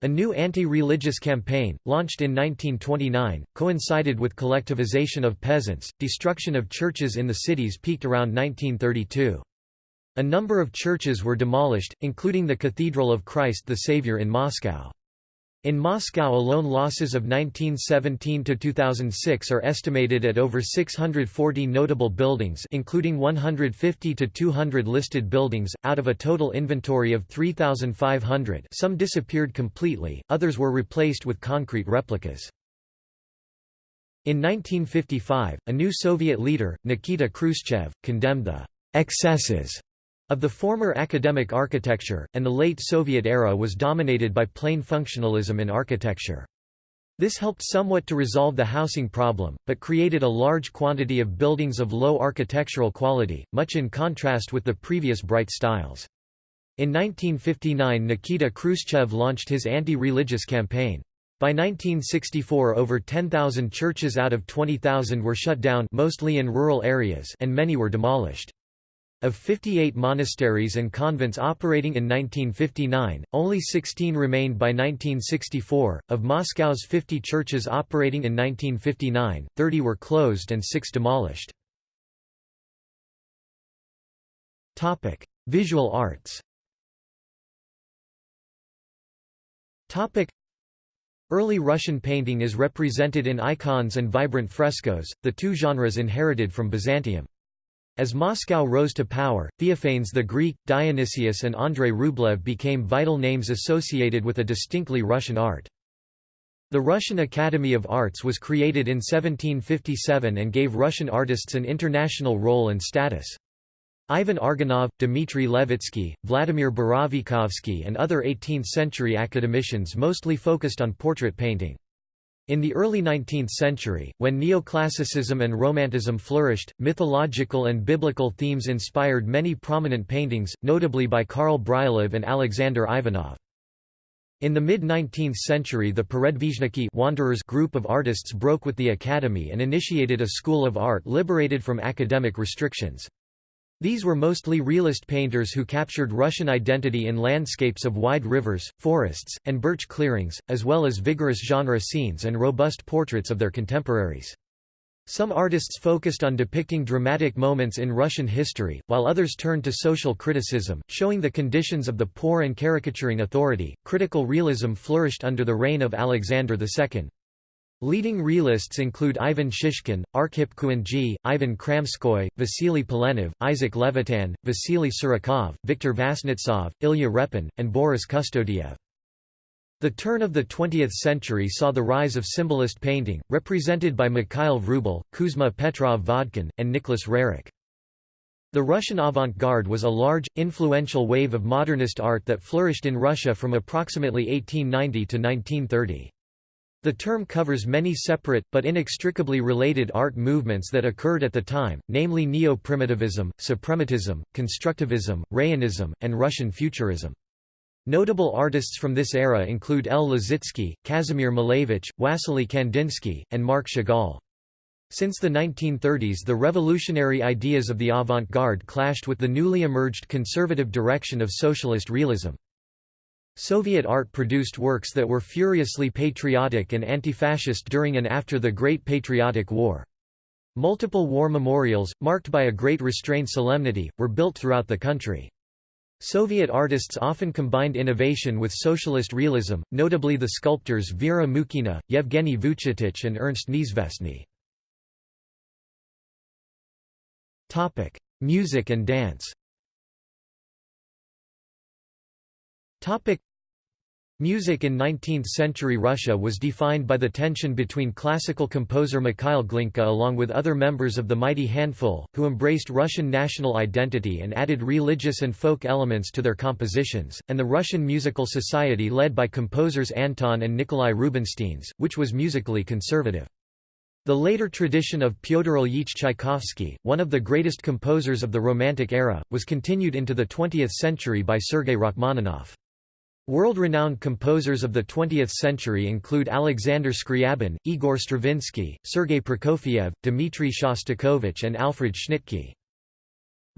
A new anti-religious campaign, launched in 1929, coincided with collectivization of peasants. Destruction of churches in the cities peaked around 1932. A number of churches were demolished, including the Cathedral of Christ the Savior in Moscow. In Moscow alone losses of 1917 to 2006 are estimated at over 640 notable buildings including 150 to 200 listed buildings out of a total inventory of 3500. Some disappeared completely, others were replaced with concrete replicas. In 1955, a new Soviet leader, Nikita Khrushchev, condemned the excesses of the former academic architecture, and the late Soviet era was dominated by plain functionalism in architecture. This helped somewhat to resolve the housing problem, but created a large quantity of buildings of low architectural quality, much in contrast with the previous bright styles. In 1959 Nikita Khrushchev launched his anti-religious campaign. By 1964 over 10,000 churches out of 20,000 were shut down mostly in rural areas and many were demolished. Of 58 monasteries and convents operating in 1959, only 16 remained by 1964. Of Moscow's 50 churches operating in 1959, 30 were closed and 6 demolished. Topic: Visual arts. Topic: Early Russian painting is represented in icons and vibrant frescoes, the two genres inherited from Byzantium. As Moscow rose to power, Theophanes the Greek, Dionysius and Andrei Rublev became vital names associated with a distinctly Russian art. The Russian Academy of Arts was created in 1757 and gave Russian artists an international role and status. Ivan Argunov, Dmitry Levitsky, Vladimir Borovikovsky and other 18th-century academicians mostly focused on portrait painting. In the early 19th century, when neoclassicism and romanticism flourished, mythological and biblical themes inspired many prominent paintings, notably by Karl Bryullov and Alexander Ivanov. In the mid-19th century the Peredvizhniki Wanderers group of artists broke with the academy and initiated a school of art liberated from academic restrictions. These were mostly realist painters who captured Russian identity in landscapes of wide rivers, forests, and birch clearings, as well as vigorous genre scenes and robust portraits of their contemporaries. Some artists focused on depicting dramatic moments in Russian history, while others turned to social criticism, showing the conditions of the poor and caricaturing authority. Critical realism flourished under the reign of Alexander II. Leading realists include Ivan Shishkin, Arkhip Kuinji, Ivan Kramskoy, Vasily Polenov, Isaac Levitan, Vasily Surikov, Viktor Vasnetsov, Ilya Repin, and Boris Kustodiev. The turn of the 20th century saw the rise of symbolist painting, represented by Mikhail Vrubel, Kuzma Petrov Vodkin, and Nicholas Roerich. The Russian avant-garde was a large, influential wave of modernist art that flourished in Russia from approximately 1890 to 1930. The term covers many separate, but inextricably related art movements that occurred at the time, namely neo-primitivism, suprematism, constructivism, Rayonism, and Russian futurism. Notable artists from this era include El Lissitzky, Kazimir Malevich, Wassily Kandinsky, and Marc Chagall. Since the 1930s the revolutionary ideas of the avant-garde clashed with the newly emerged conservative direction of socialist realism. Soviet art produced works that were furiously patriotic and anti-fascist during and after the Great Patriotic War. Multiple war memorials, marked by a great restrained solemnity, were built throughout the country. Soviet artists often combined innovation with socialist realism, notably the sculptors Vera Mukhina, Yevgeny Vuchetich and Ernst Neizvestny. Music and dance Music in 19th-century Russia was defined by the tension between classical composer Mikhail Glinka along with other members of the Mighty Handful, who embraced Russian national identity and added religious and folk elements to their compositions, and the Russian Musical Society led by composers Anton and Nikolai Rubinsteins, which was musically conservative. The later tradition of Pyotr Ilyich Tchaikovsky, one of the greatest composers of the Romantic era, was continued into the 20th century by Sergei Rachmaninoff. World-renowned composers of the 20th century include Alexander Scriabin, Igor Stravinsky, Sergei Prokofiev, Dmitri Shostakovich and Alfred Schnittke.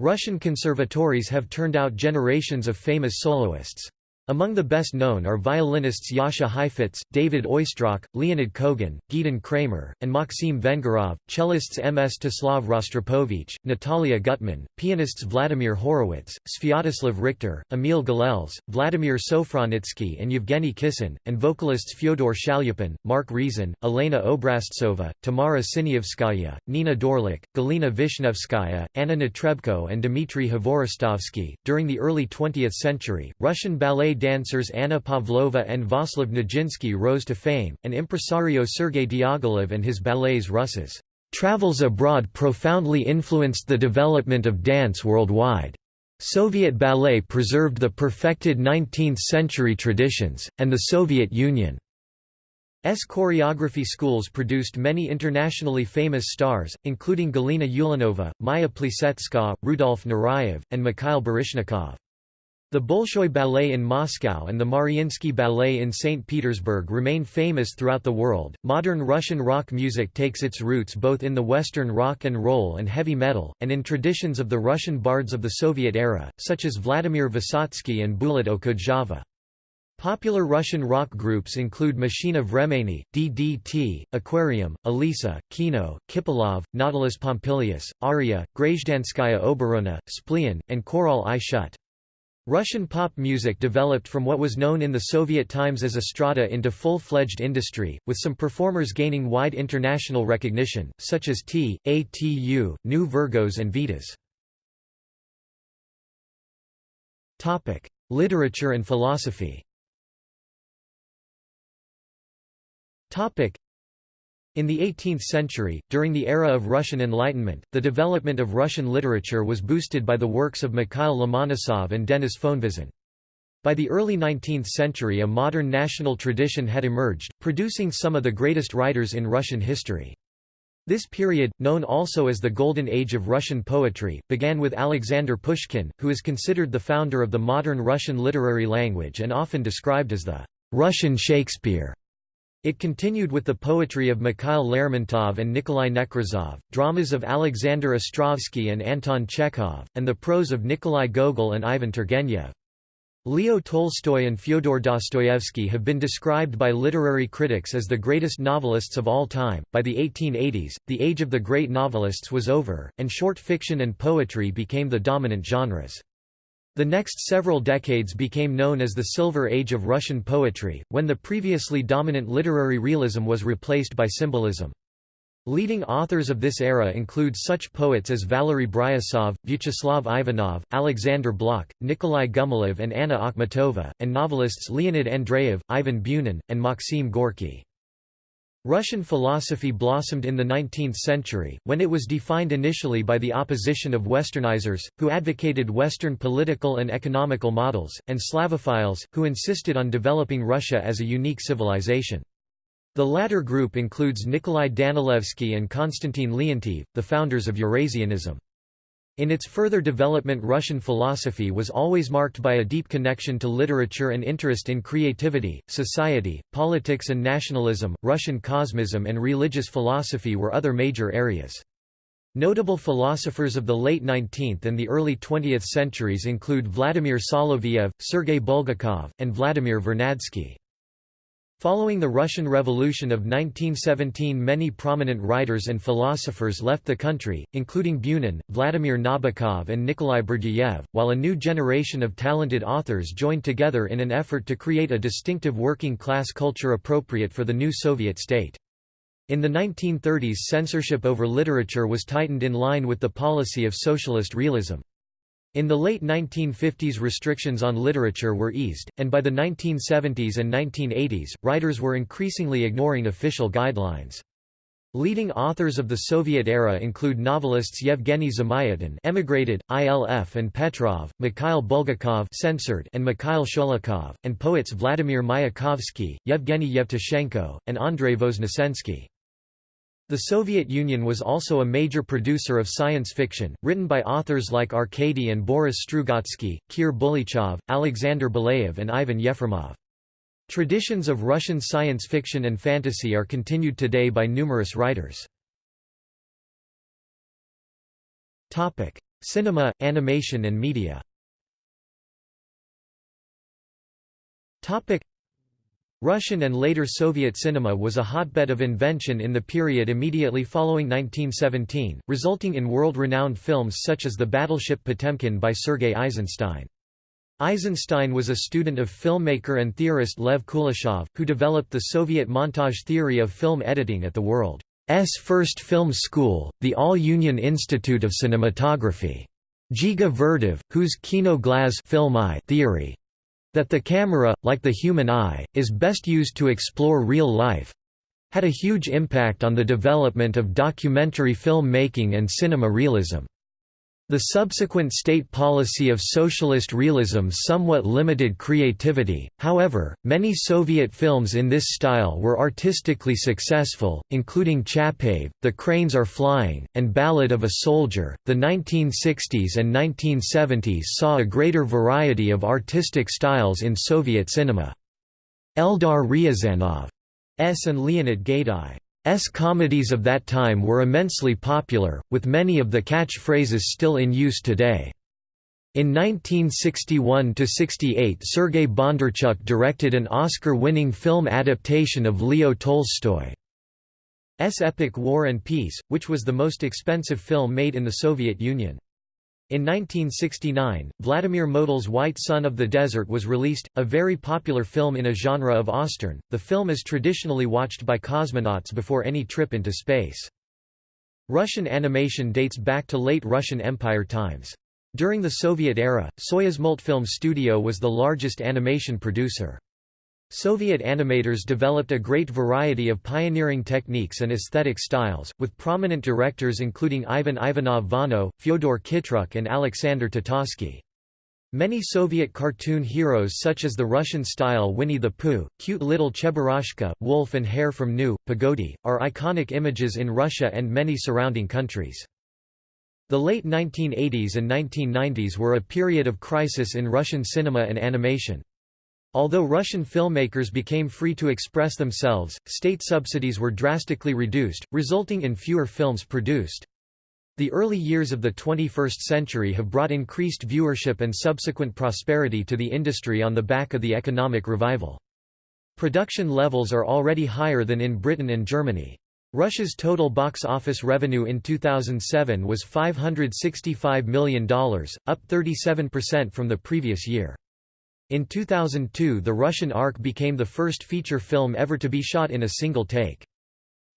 Russian conservatories have turned out generations of famous soloists. Among the best known are violinists Jascha Heifetz, David Oistrakh, Leonid Kogan, Gidon Kremer, and Maxim Vengerov, cellists Mstislav Rostropovich, Natalia Gutman, pianists Vladimir Horowitz, Sviatoslav Richter, Emil Gilels, Vladimir Sofronitsky and Yevgeny Kissin, and vocalists Fyodor Shalyapin, Mark Reizen, Elena Obraztsova, Tamara Siniavskaya, Nina Dorliak, Galina Vishnevskaya, Anna Netrebko and Dmitry Hvorostovsky. During the early 20th century, Russian ballet dancers Anna Pavlova and Vaslav Nijinsky rose to fame, and impresario Sergei Diaghilev and his ballets Russes' travels abroad profoundly influenced the development of dance worldwide. Soviet ballet preserved the perfected 19th-century traditions, and the Soviet Union's choreography schools produced many internationally famous stars, including Galina Ulanova, Maya Plisetskaya, Rudolf Nureyev, and Mikhail Baryshnikov. The Bolshoi Ballet in Moscow and the Mariinsky Ballet in St. Petersburg remain famous throughout the world. Modern Russian rock music takes its roots both in the Western rock and roll and heavy metal, and in traditions of the Russian bards of the Soviet era, such as Vladimir Vysotsky and Bulat Okudjava. Popular Russian rock groups include Mashina Vremeni, DDT, Aquarium, Alisa, Kino, Kipelov, Nautilus Pompilius, Aria, Grazhdanskaya Oborona, Splean, and Korol i Shut. Russian pop music developed from what was known in the Soviet times as estrada into full-fledged industry, with some performers gaining wide international recognition, such as T, ATU, Nu Virgos and Vitas. Literature and philosophy in the 18th century, during the era of Russian Enlightenment, the development of Russian literature was boosted by the works of Mikhail Lomonosov and Denis Fonvizin. By the early 19th century a modern national tradition had emerged, producing some of the greatest writers in Russian history. This period, known also as the Golden Age of Russian poetry, began with Alexander Pushkin, who is considered the founder of the modern Russian literary language and often described as the Russian Shakespeare. It continued with the poetry of Mikhail Lermontov and Nikolai Nekrasov, dramas of Alexander Ostrovsky and Anton Chekhov, and the prose of Nikolai Gogol and Ivan Turgenev. Leo Tolstoy and Fyodor Dostoevsky have been described by literary critics as the greatest novelists of all time. By the 1880s, the age of the great novelists was over, and short fiction and poetry became the dominant genres. The next several decades became known as the Silver Age of Russian poetry, when the previously dominant literary realism was replaced by symbolism. Leading authors of this era include such poets as Valery Bryusov, Vyacheslav Ivanov, Alexander Blok, Nikolai Gumilev and Anna Akhmatova, and novelists Leonid Andreyev, Ivan Bunin, and Maxim Gorky. Russian philosophy blossomed in the 19th century, when it was defined initially by the opposition of Westernizers, who advocated Western political and economical models, and Slavophiles, who insisted on developing Russia as a unique civilization. The latter group includes Nikolai Danilevsky and Konstantin Leontiev, the founders of Eurasianism. In its further development Russian philosophy was always marked by a deep connection to literature and interest in creativity, society, politics and nationalism. Russian cosmism and religious philosophy were other major areas. Notable philosophers of the late 19th and the early 20th centuries include Vladimir Soloviev, Sergei Bulgakov, and Vladimir Vernadsky. Following the Russian Revolution of 1917 many prominent writers and philosophers left the country, including Bunin, Vladimir Nabokov and Nikolai Berdyaev, while a new generation of talented authors joined together in an effort to create a distinctive working-class culture appropriate for the new Soviet state. In the 1930s censorship over literature was tightened in line with the policy of socialist realism. In the late 1950s restrictions on literature were eased, and by the 1970s and 1980s, writers were increasingly ignoring official guidelines. Leading authors of the Soviet era include novelists Yevgeny Zamyatin emigrated, Ilf and Petrov, Mikhail Bulgakov censored and Mikhail Sholokhov, and poets Vladimir Mayakovsky, Yevgeny Yevtushenko, and Andrei Voznesensky. The Soviet Union was also a major producer of science fiction, written by authors like Arkady and Boris Strugatsky, Kir Bulychov, Alexander Belyaev and Ivan Yefremov. Traditions of Russian science fiction and fantasy are continued today by numerous writers. Cinema, animation and media Russian and later Soviet cinema was a hotbed of invention in the period immediately following 1917, resulting in world-renowned films such as The Battleship Potemkin by Sergei Eisenstein. Eisenstein was a student of filmmaker and theorist Lev Kuleshov, who developed the Soviet montage theory of film editing at the world's first film school, the All-Union Institute of Cinematography. Dziga Vertov, whose Kino Glaz theory that the camera, like the human eye, is best used to explore real life had a huge impact on the development of documentary film making and cinema realism. The subsequent state policy of socialist realism somewhat limited creativity, however, many Soviet films in this style were artistically successful, including Chapayev, The Cranes Are Flying, and Ballad of a Soldier. The 1960s and 1970s saw a greater variety of artistic styles in Soviet cinema. Eldar Ryazanov's and Leonid Gaiday S comedies of that time were immensely popular, with many of the catchphrases still in use today. In 1961–68 Sergei Bondarchuk directed an Oscar-winning film adaptation of Leo Tolstoy's epic War and Peace, which was the most expensive film made in the Soviet Union. In 1969, Vladimir Motyl's White Sun of the Desert was released, a very popular film in a genre of Ostern. The film is traditionally watched by cosmonauts before any trip into space. Russian animation dates back to late Russian Empire times. During the Soviet era, Soyuzmultfilm Studio was the largest animation producer. Soviet animators developed a great variety of pioneering techniques and aesthetic styles, with prominent directors including Ivan Ivanov Vano, Fyodor Khitruk and Alexander Tatarsky. Many Soviet cartoon heroes such as the Russian-style Winnie the Pooh, cute little Cheburashka, wolf and hare from Nu, Pogodi, are iconic images in Russia and many surrounding countries. The late 1980s and 1990s were a period of crisis in Russian cinema and animation. Although Russian filmmakers became free to express themselves, state subsidies were drastically reduced, resulting in fewer films produced. The early years of the 21st century have brought increased viewership and subsequent prosperity to the industry on the back of the economic revival. Production levels are already higher than in Britain and Germany. Russia's total box office revenue in 2007 was $565 million, up 37% from the previous year. In 2002 the Russian Ark became the first feature film ever to be shot in a single take.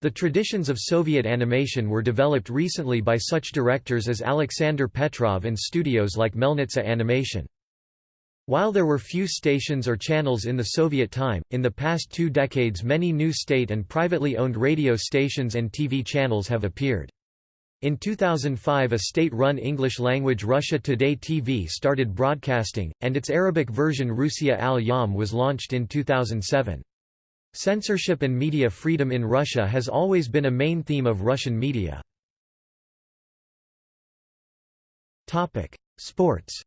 The traditions of Soviet animation were developed recently by such directors as Alexander Petrov and studios like Melnitsa Animation. While there were few stations or channels in the Soviet time, in the past two decades many new state and privately owned radio stations and TV channels have appeared. In 2005 a state-run English-language Russia Today TV started broadcasting, and its Arabic version Rusiya al-Yawm was launched in 2007. Censorship and media freedom in Russia has always been a main theme of Russian media. Sports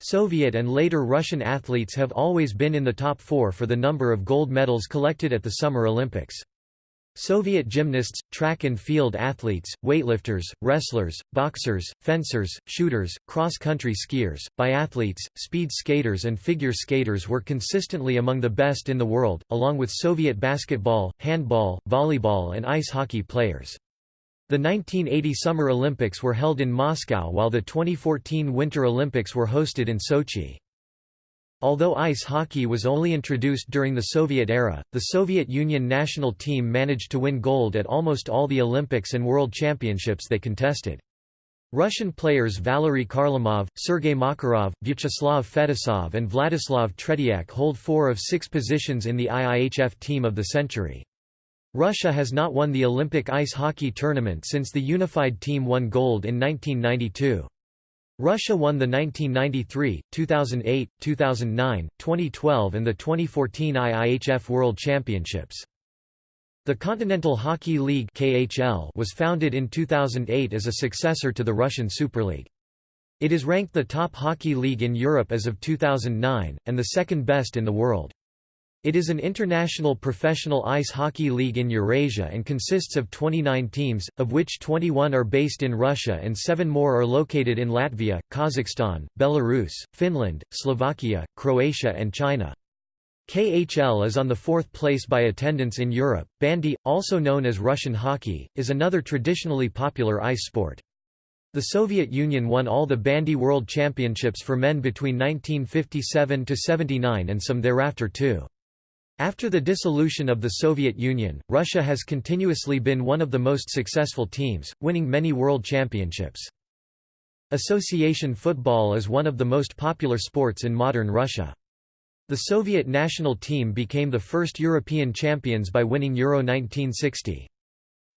Soviet and later Russian athletes have always been in the top four for the number of gold medals collected at the Summer Olympics. Soviet gymnasts, track and field athletes, weightlifters, wrestlers, boxers, fencers, shooters, cross-country skiers, biathletes, speed skaters and figure skaters were consistently among the best in the world, along with Soviet basketball, handball, volleyball and ice hockey players. The 1980 Summer Olympics were held in Moscow while the 2014 Winter Olympics were hosted in Sochi. Although ice hockey was only introduced during the Soviet era, the Soviet Union national team managed to win gold at almost all the Olympics and World Championships they contested. Russian players Valery Kharlamov, Sergei Makarov, Vyacheslav Fetisov and Vladislav Tretiak hold four of six positions in the IIHF Team of the Century. Russia has not won the Olympic ice hockey tournament since the unified team won gold in 1992. Russia won the 1993, 2008, 2009, 2012 and the 2014 IIHF World Championships. The Continental Hockey League KHL was founded in 2008 as a successor to the Russian Super League. It is ranked the top hockey league in Europe as of 2009, and the second best in the world. It is an international professional ice hockey league in Eurasia and consists of 29 teams, of which 21 are based in Russia and seven more are located in Latvia, Kazakhstan, Belarus, Finland, Slovakia, Croatia and China. KHL is on the fourth place by attendance in Europe. Bandy, also known as Russian hockey, is another traditionally popular ice sport. The Soviet Union won all the bandy world championships for men between 1957 to 79 and some thereafter too. After the dissolution of the Soviet Union, Russia has continuously been one of the most successful teams, winning many world championships. Association football is one of the most popular sports in modern Russia. The Soviet national team became the first European champions by winning Euro 1960.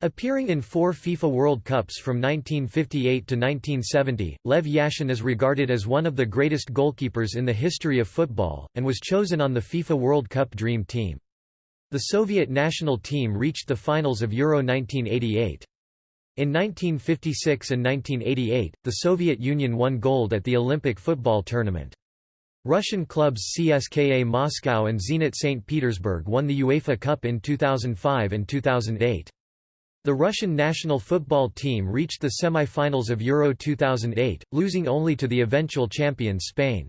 Appearing in four FIFA World Cups from 1958 to 1970, Lev Yashin is regarded as one of the greatest goalkeepers in the history of football, and was chosen on the FIFA World Cup Dream Team. The Soviet national team reached the finals of Euro 1988. In 1956 and 1988, the Soviet Union won gold at the Olympic football tournament. Russian clubs CSKA Moscow and Zenit St. Petersburg won the UEFA Cup in 2005 and 2008. The Russian national football team reached the semi-finals of Euro 2008, losing only to the eventual champions Spain.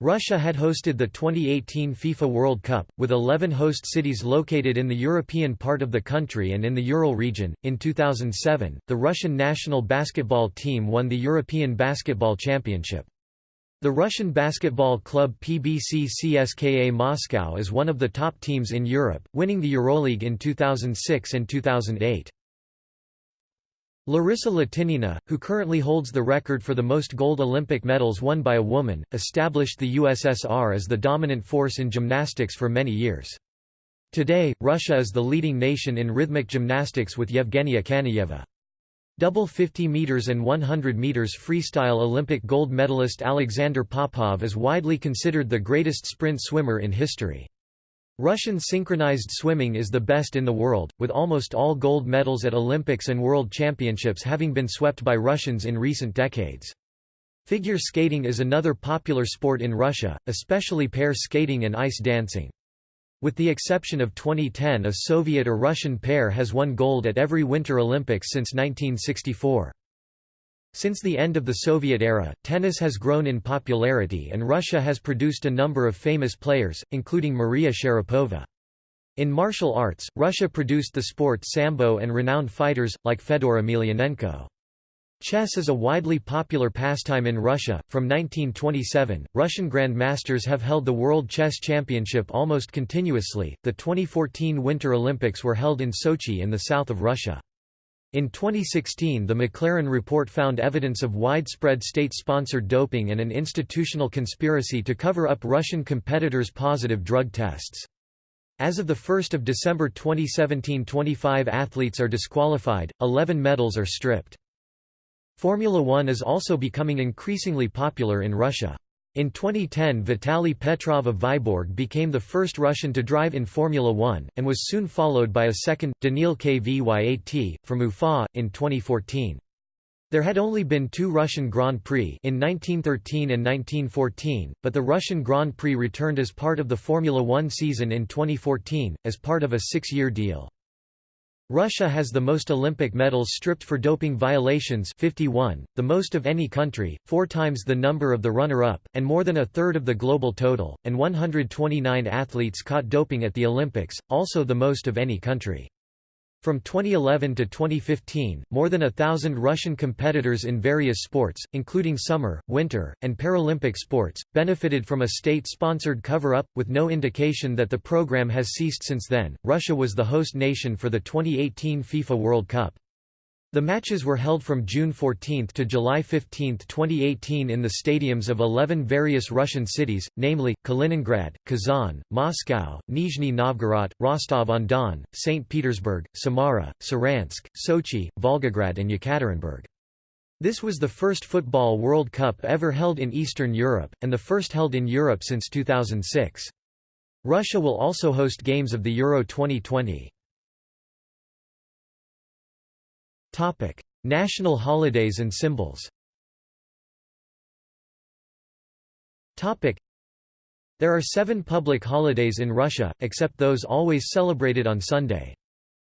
Russia had hosted the 2018 FIFA World Cup, with 11 host cities located in the European part of the country and in the Ural region. In 2007, the Russian national basketball team won the European Basketball Championship. The Russian basketball club PBC CSKA Moscow is one of the top teams in Europe, winning the Euroleague in 2006 and 2008. Larisa Latynina, who currently holds the record for the most gold Olympic medals won by a woman, established the USSR as the dominant force in gymnastics for many years. Today, Russia is the leading nation in rhythmic gymnastics with Yevgenia Kanayeva. Double 50 meters and 100 meters freestyle Olympic gold medalist Alexander Popov is widely considered the greatest sprint swimmer in history. Russian synchronized swimming is the best in the world, with almost all gold medals at Olympics and World Championships having been swept by Russians in recent decades. Figure skating is another popular sport in Russia, especially pair skating and ice dancing. With the exception of 2010 a Soviet or Russian pair has won gold at every Winter Olympics since 1964. Since the end of the Soviet era, tennis has grown in popularity and Russia has produced a number of famous players, including Maria Sharapova. In martial arts, Russia produced the sport sambo and renowned fighters, like Fedor Emelianenko. Chess is a widely popular pastime in Russia. From 1927, Russian grandmasters have held the World Chess Championship almost continuously. The 2014 Winter Olympics were held in Sochi in the south of Russia. In 2016 the McLaren report found evidence of widespread state-sponsored doping and an institutional conspiracy to cover up Russian competitors' positive drug tests. As of 1 December 2017 25 athletes are disqualified, 11 medals are stripped. Formula One is also becoming increasingly popular in Russia. In 2010 Vitaly Petrov of Vyborg became the first Russian to drive in Formula One, and was soon followed by a second, Daniil Kvyat, from Ufa, in 2014. There had only been two Russian Grand Prix in 1913 and 1914, but the Russian Grand Prix returned as part of the Formula One season in 2014, as part of a six-year deal. Russia has the most Olympic medals stripped for doping violations 51, the most of any country, four times the number of the runner-up, and more than a third of the global total, and 129 athletes caught doping at the Olympics, also the most of any country. From 2011 to 2015, more than a thousand Russian competitors in various sports, including summer, winter, and Paralympic sports, benefited from a state-sponsored cover-up, with no indication that the program has ceased since then. Russia was the host nation for the 2018 FIFA World Cup. The matches were held from June 14 to July 15, 2018 in the stadiums of 11 various Russian cities, namely, Kaliningrad, Kazan, Moscow, Nizhny Novgorod, Rostov-on-Don, St. Petersburg, Samara, Saransk, Sochi, Volgograd and Yekaterinburg. This was the first Football World Cup ever held in Eastern Europe, and the first held in Europe since 2006. Russia will also host games of the Euro 2020. Topic: National holidays and symbols. Topic: There are 7 public holidays in Russia, except those always celebrated on Sunday.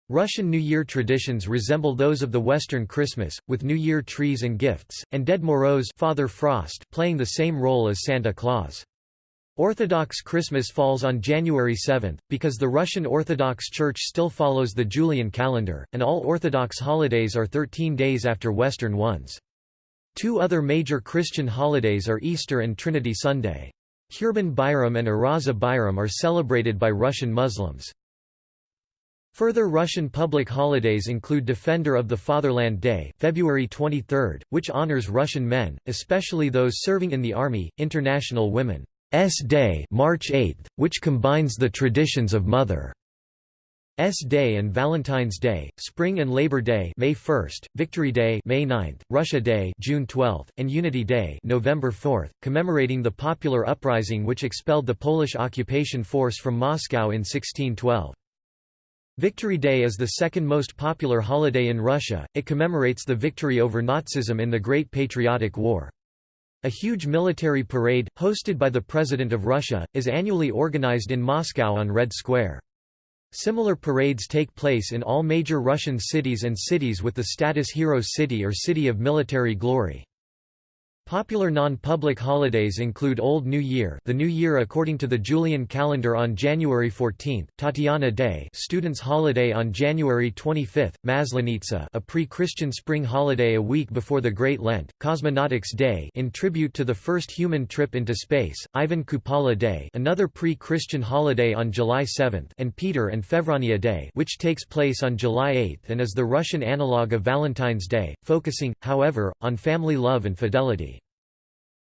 Russian New Year traditions resemble those of the Western Christmas, with New Year trees and gifts, and Ded Moroz Father Frost playing the same role as Santa Claus. Orthodox Christmas falls on January 7, because the Russian Orthodox Church still follows the Julian calendar, and all Orthodox holidays are 13 days after Western ones. Two other major Christian holidays are Easter and Trinity Sunday. Kurban Bayram and Uraza Bayram are celebrated by Russian Muslims. Further Russian public holidays include Defender of the Fatherland Day February 23, which honors Russian men, especially those serving in the army, International Women Day March 8, which combines the traditions of Mother S Day and Valentine's Day, Spring and Labor Day May 1, Victory Day May 9, Russia Day June 12, and Unity Day November 4, commemorating the popular uprising which expelled the Polish occupation force from Moscow in 1612. Victory Day is the second most popular holiday in Russia, it commemorates the victory over Nazism in the Great Patriotic War. A huge military parade, hosted by the President of Russia, is annually organized in Moscow on Red Square. Similar parades take place in all major Russian cities and cities with the status Hero City or City of Military Glory. Popular non-public holidays include Old New Year the New Year according to the Julian calendar on January 14, Tatiana Day students' holiday on January 25, Maslenitsa a pre-Christian spring holiday a week before the Great Lent, Cosmonautics Day in tribute to the first human trip into space, Ivan Kupala Day another pre-Christian holiday on July 7 and Peter and Fevronia Day which takes place on July 8 and is the Russian analogue of Valentine's Day, focusing, however, on family love and fidelity.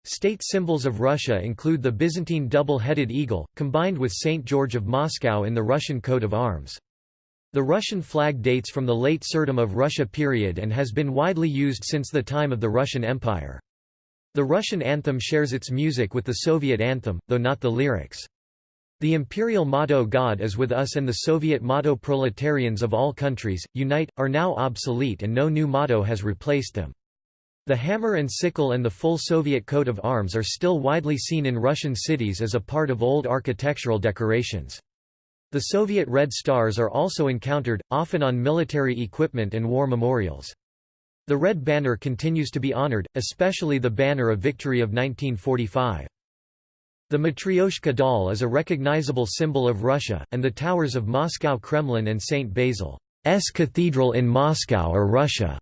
State symbols of Russia include the Byzantine double-headed eagle, combined with St. George of Moscow in the Russian coat of arms. The Russian flag dates from the late Tsardom of Russia period and has been widely used since the time of the Russian Empire. The Russian anthem shares its music with the Soviet anthem, though not the lyrics. The imperial motto God is with us and the Soviet motto Proletarians of all countries, unite, are now obsolete and no new motto has replaced them. The hammer and sickle and the full Soviet coat of arms are still widely seen in Russian cities as a part of old architectural decorations. The Soviet red stars are also encountered, often on military equipment and war memorials. The Red Banner continues to be honored, especially the Banner of Victory of 1945. The Matryoshka doll is a recognizable symbol of Russia, and the towers of Moscow Kremlin and St. Basil's Cathedral in Moscow are Russia's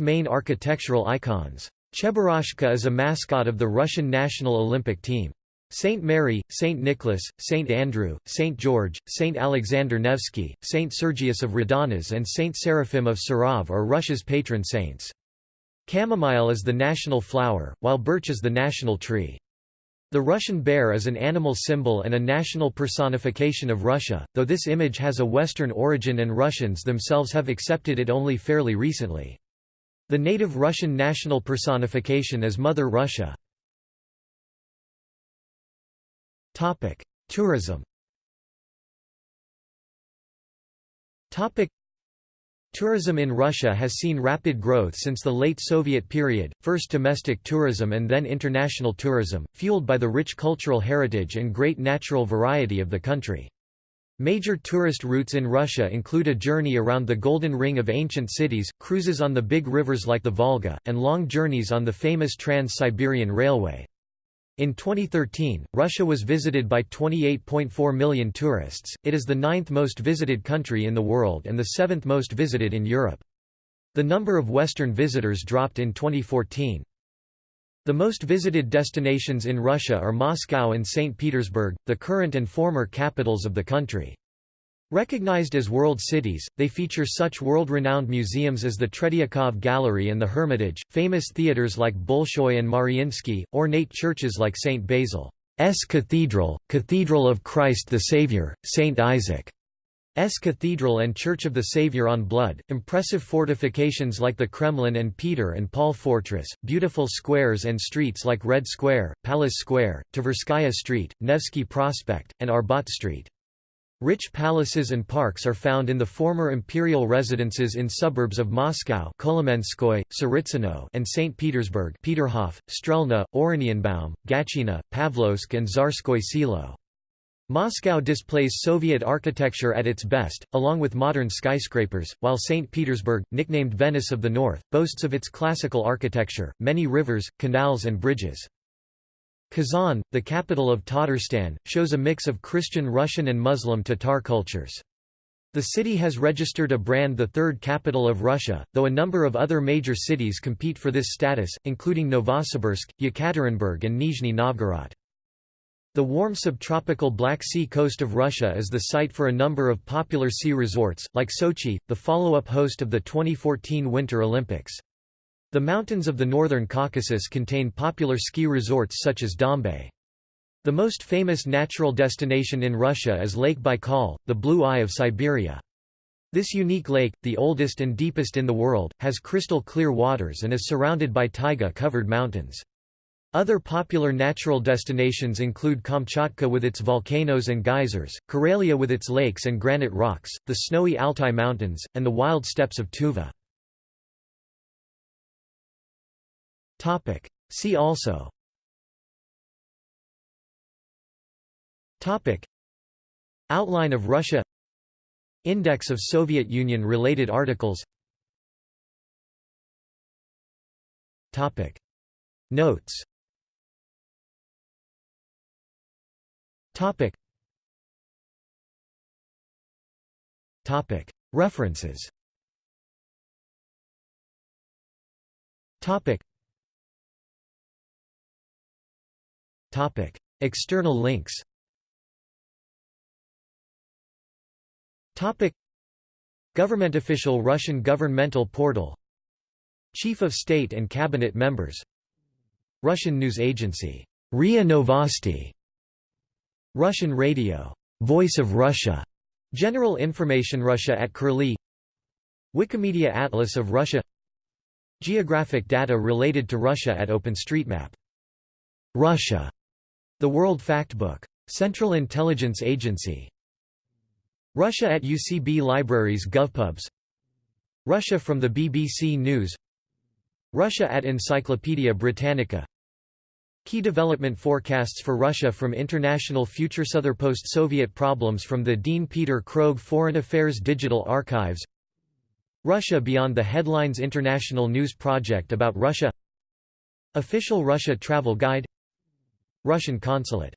main architectural icons. Cheburashka is a mascot of the Russian national Olympic team. Saint Mary, Saint Nicholas, Saint Andrew, Saint George, Saint Alexander Nevsky, Saint Sergius of Radonezh and Saint Seraphim of Sarov are Russia's patron saints. Chamomile is the national flower, while birch is the national tree. The Russian bear is an animal symbol and a national personification of Russia, though this image has a Western origin and Russians themselves have accepted it only fairly recently. The native Russian national personification is Mother Russia. Topic: Tourism. Tourism in Russia has seen rapid growth since the late Soviet period, first domestic tourism and then international tourism, fueled by the rich cultural heritage and great natural variety of the country. Major tourist routes in Russia include a journey around the Golden Ring of ancient cities, cruises on the big rivers like the Volga, and long journeys on the famous Trans-Siberian Railway. In 2013, Russia was visited by 28.4 million tourists, it is the ninth most visited country in the world and the seventh most visited in Europe. The number of Western visitors dropped in 2014. The most visited destinations in Russia are Moscow and St. Petersburg, the current and former capitals of the country. Recognized as world cities, they feature such world-renowned museums as the Tretyakov Gallery and the Hermitage, famous theaters like Bolshoi and Mariinsky, ornate churches like St. Basil's Cathedral, Cathedral of Christ the Saviour, St. Isaac's Cathedral and Church of the Saviour on Blood, impressive fortifications like the Kremlin and Peter and Paul Fortress, beautiful squares and streets like Red Square, Palace Square, Tverskaya Street, Nevsky Prospect, and Arbat Street. Rich palaces and parks are found in the former imperial residences in suburbs of Moscow Kolomenskoye, Tsaritsino and St. Petersburg Peterhof, Strelna, Oranienbaum, Gatchina, Pavlovsk and Tsarskoye Selo. Moscow displays Soviet architecture at its best, along with modern skyscrapers, while St. Petersburg, nicknamed Venice of the North, boasts of its classical architecture, many rivers, canals and bridges. Kazan, the capital of Tatarstan, shows a mix of Christian Russian and Muslim Tatar cultures. The city has registered a brand the third capital of Russia, though a number of other major cities compete for this status, including Novosibirsk, Yekaterinburg and Nizhny Novgorod. The warm subtropical Black Sea coast of Russia is the site for a number of popular sea resorts, like Sochi, the follow-up host of the 2014 Winter Olympics. The mountains of the northern Caucasus contain popular ski resorts such as Dombay. The most famous natural destination in Russia is Lake Baikal, the Blue Eye of Siberia. This unique lake, the oldest and deepest in the world, has crystal clear waters and is surrounded by taiga-covered mountains. Other popular natural destinations include Kamchatka with its volcanoes and geysers, Karelia with its lakes and granite rocks, the snowy Altai Mountains, and the wild steppes of Tuva. See also. Outline of Russia Index of Soviet Union-related articles. Notes Topic. Topic. References Topic. Topic. External links Topic. Government official Russian governmental portal Chief of State and Cabinet members Russian news agency RIA Novosti Russian radio Voice of Russia General Information Russia at Curlie Wikimedia Atlas of Russia Geographic data related to Russia at OpenStreetMap Russia, the World Factbook. Central Intelligence Agency Russia at UCB Libraries GovPubs Russia from the BBC News Russia at Encyclopaedia Britannica Key development forecasts for Russia from International Future Southern Post-Soviet Problems from the Dean Peter Krogh Foreign Affairs Digital Archives. Russia Beyond the Headlines International News Project about Russia. Official Russia Travel Guide. Russian Consulate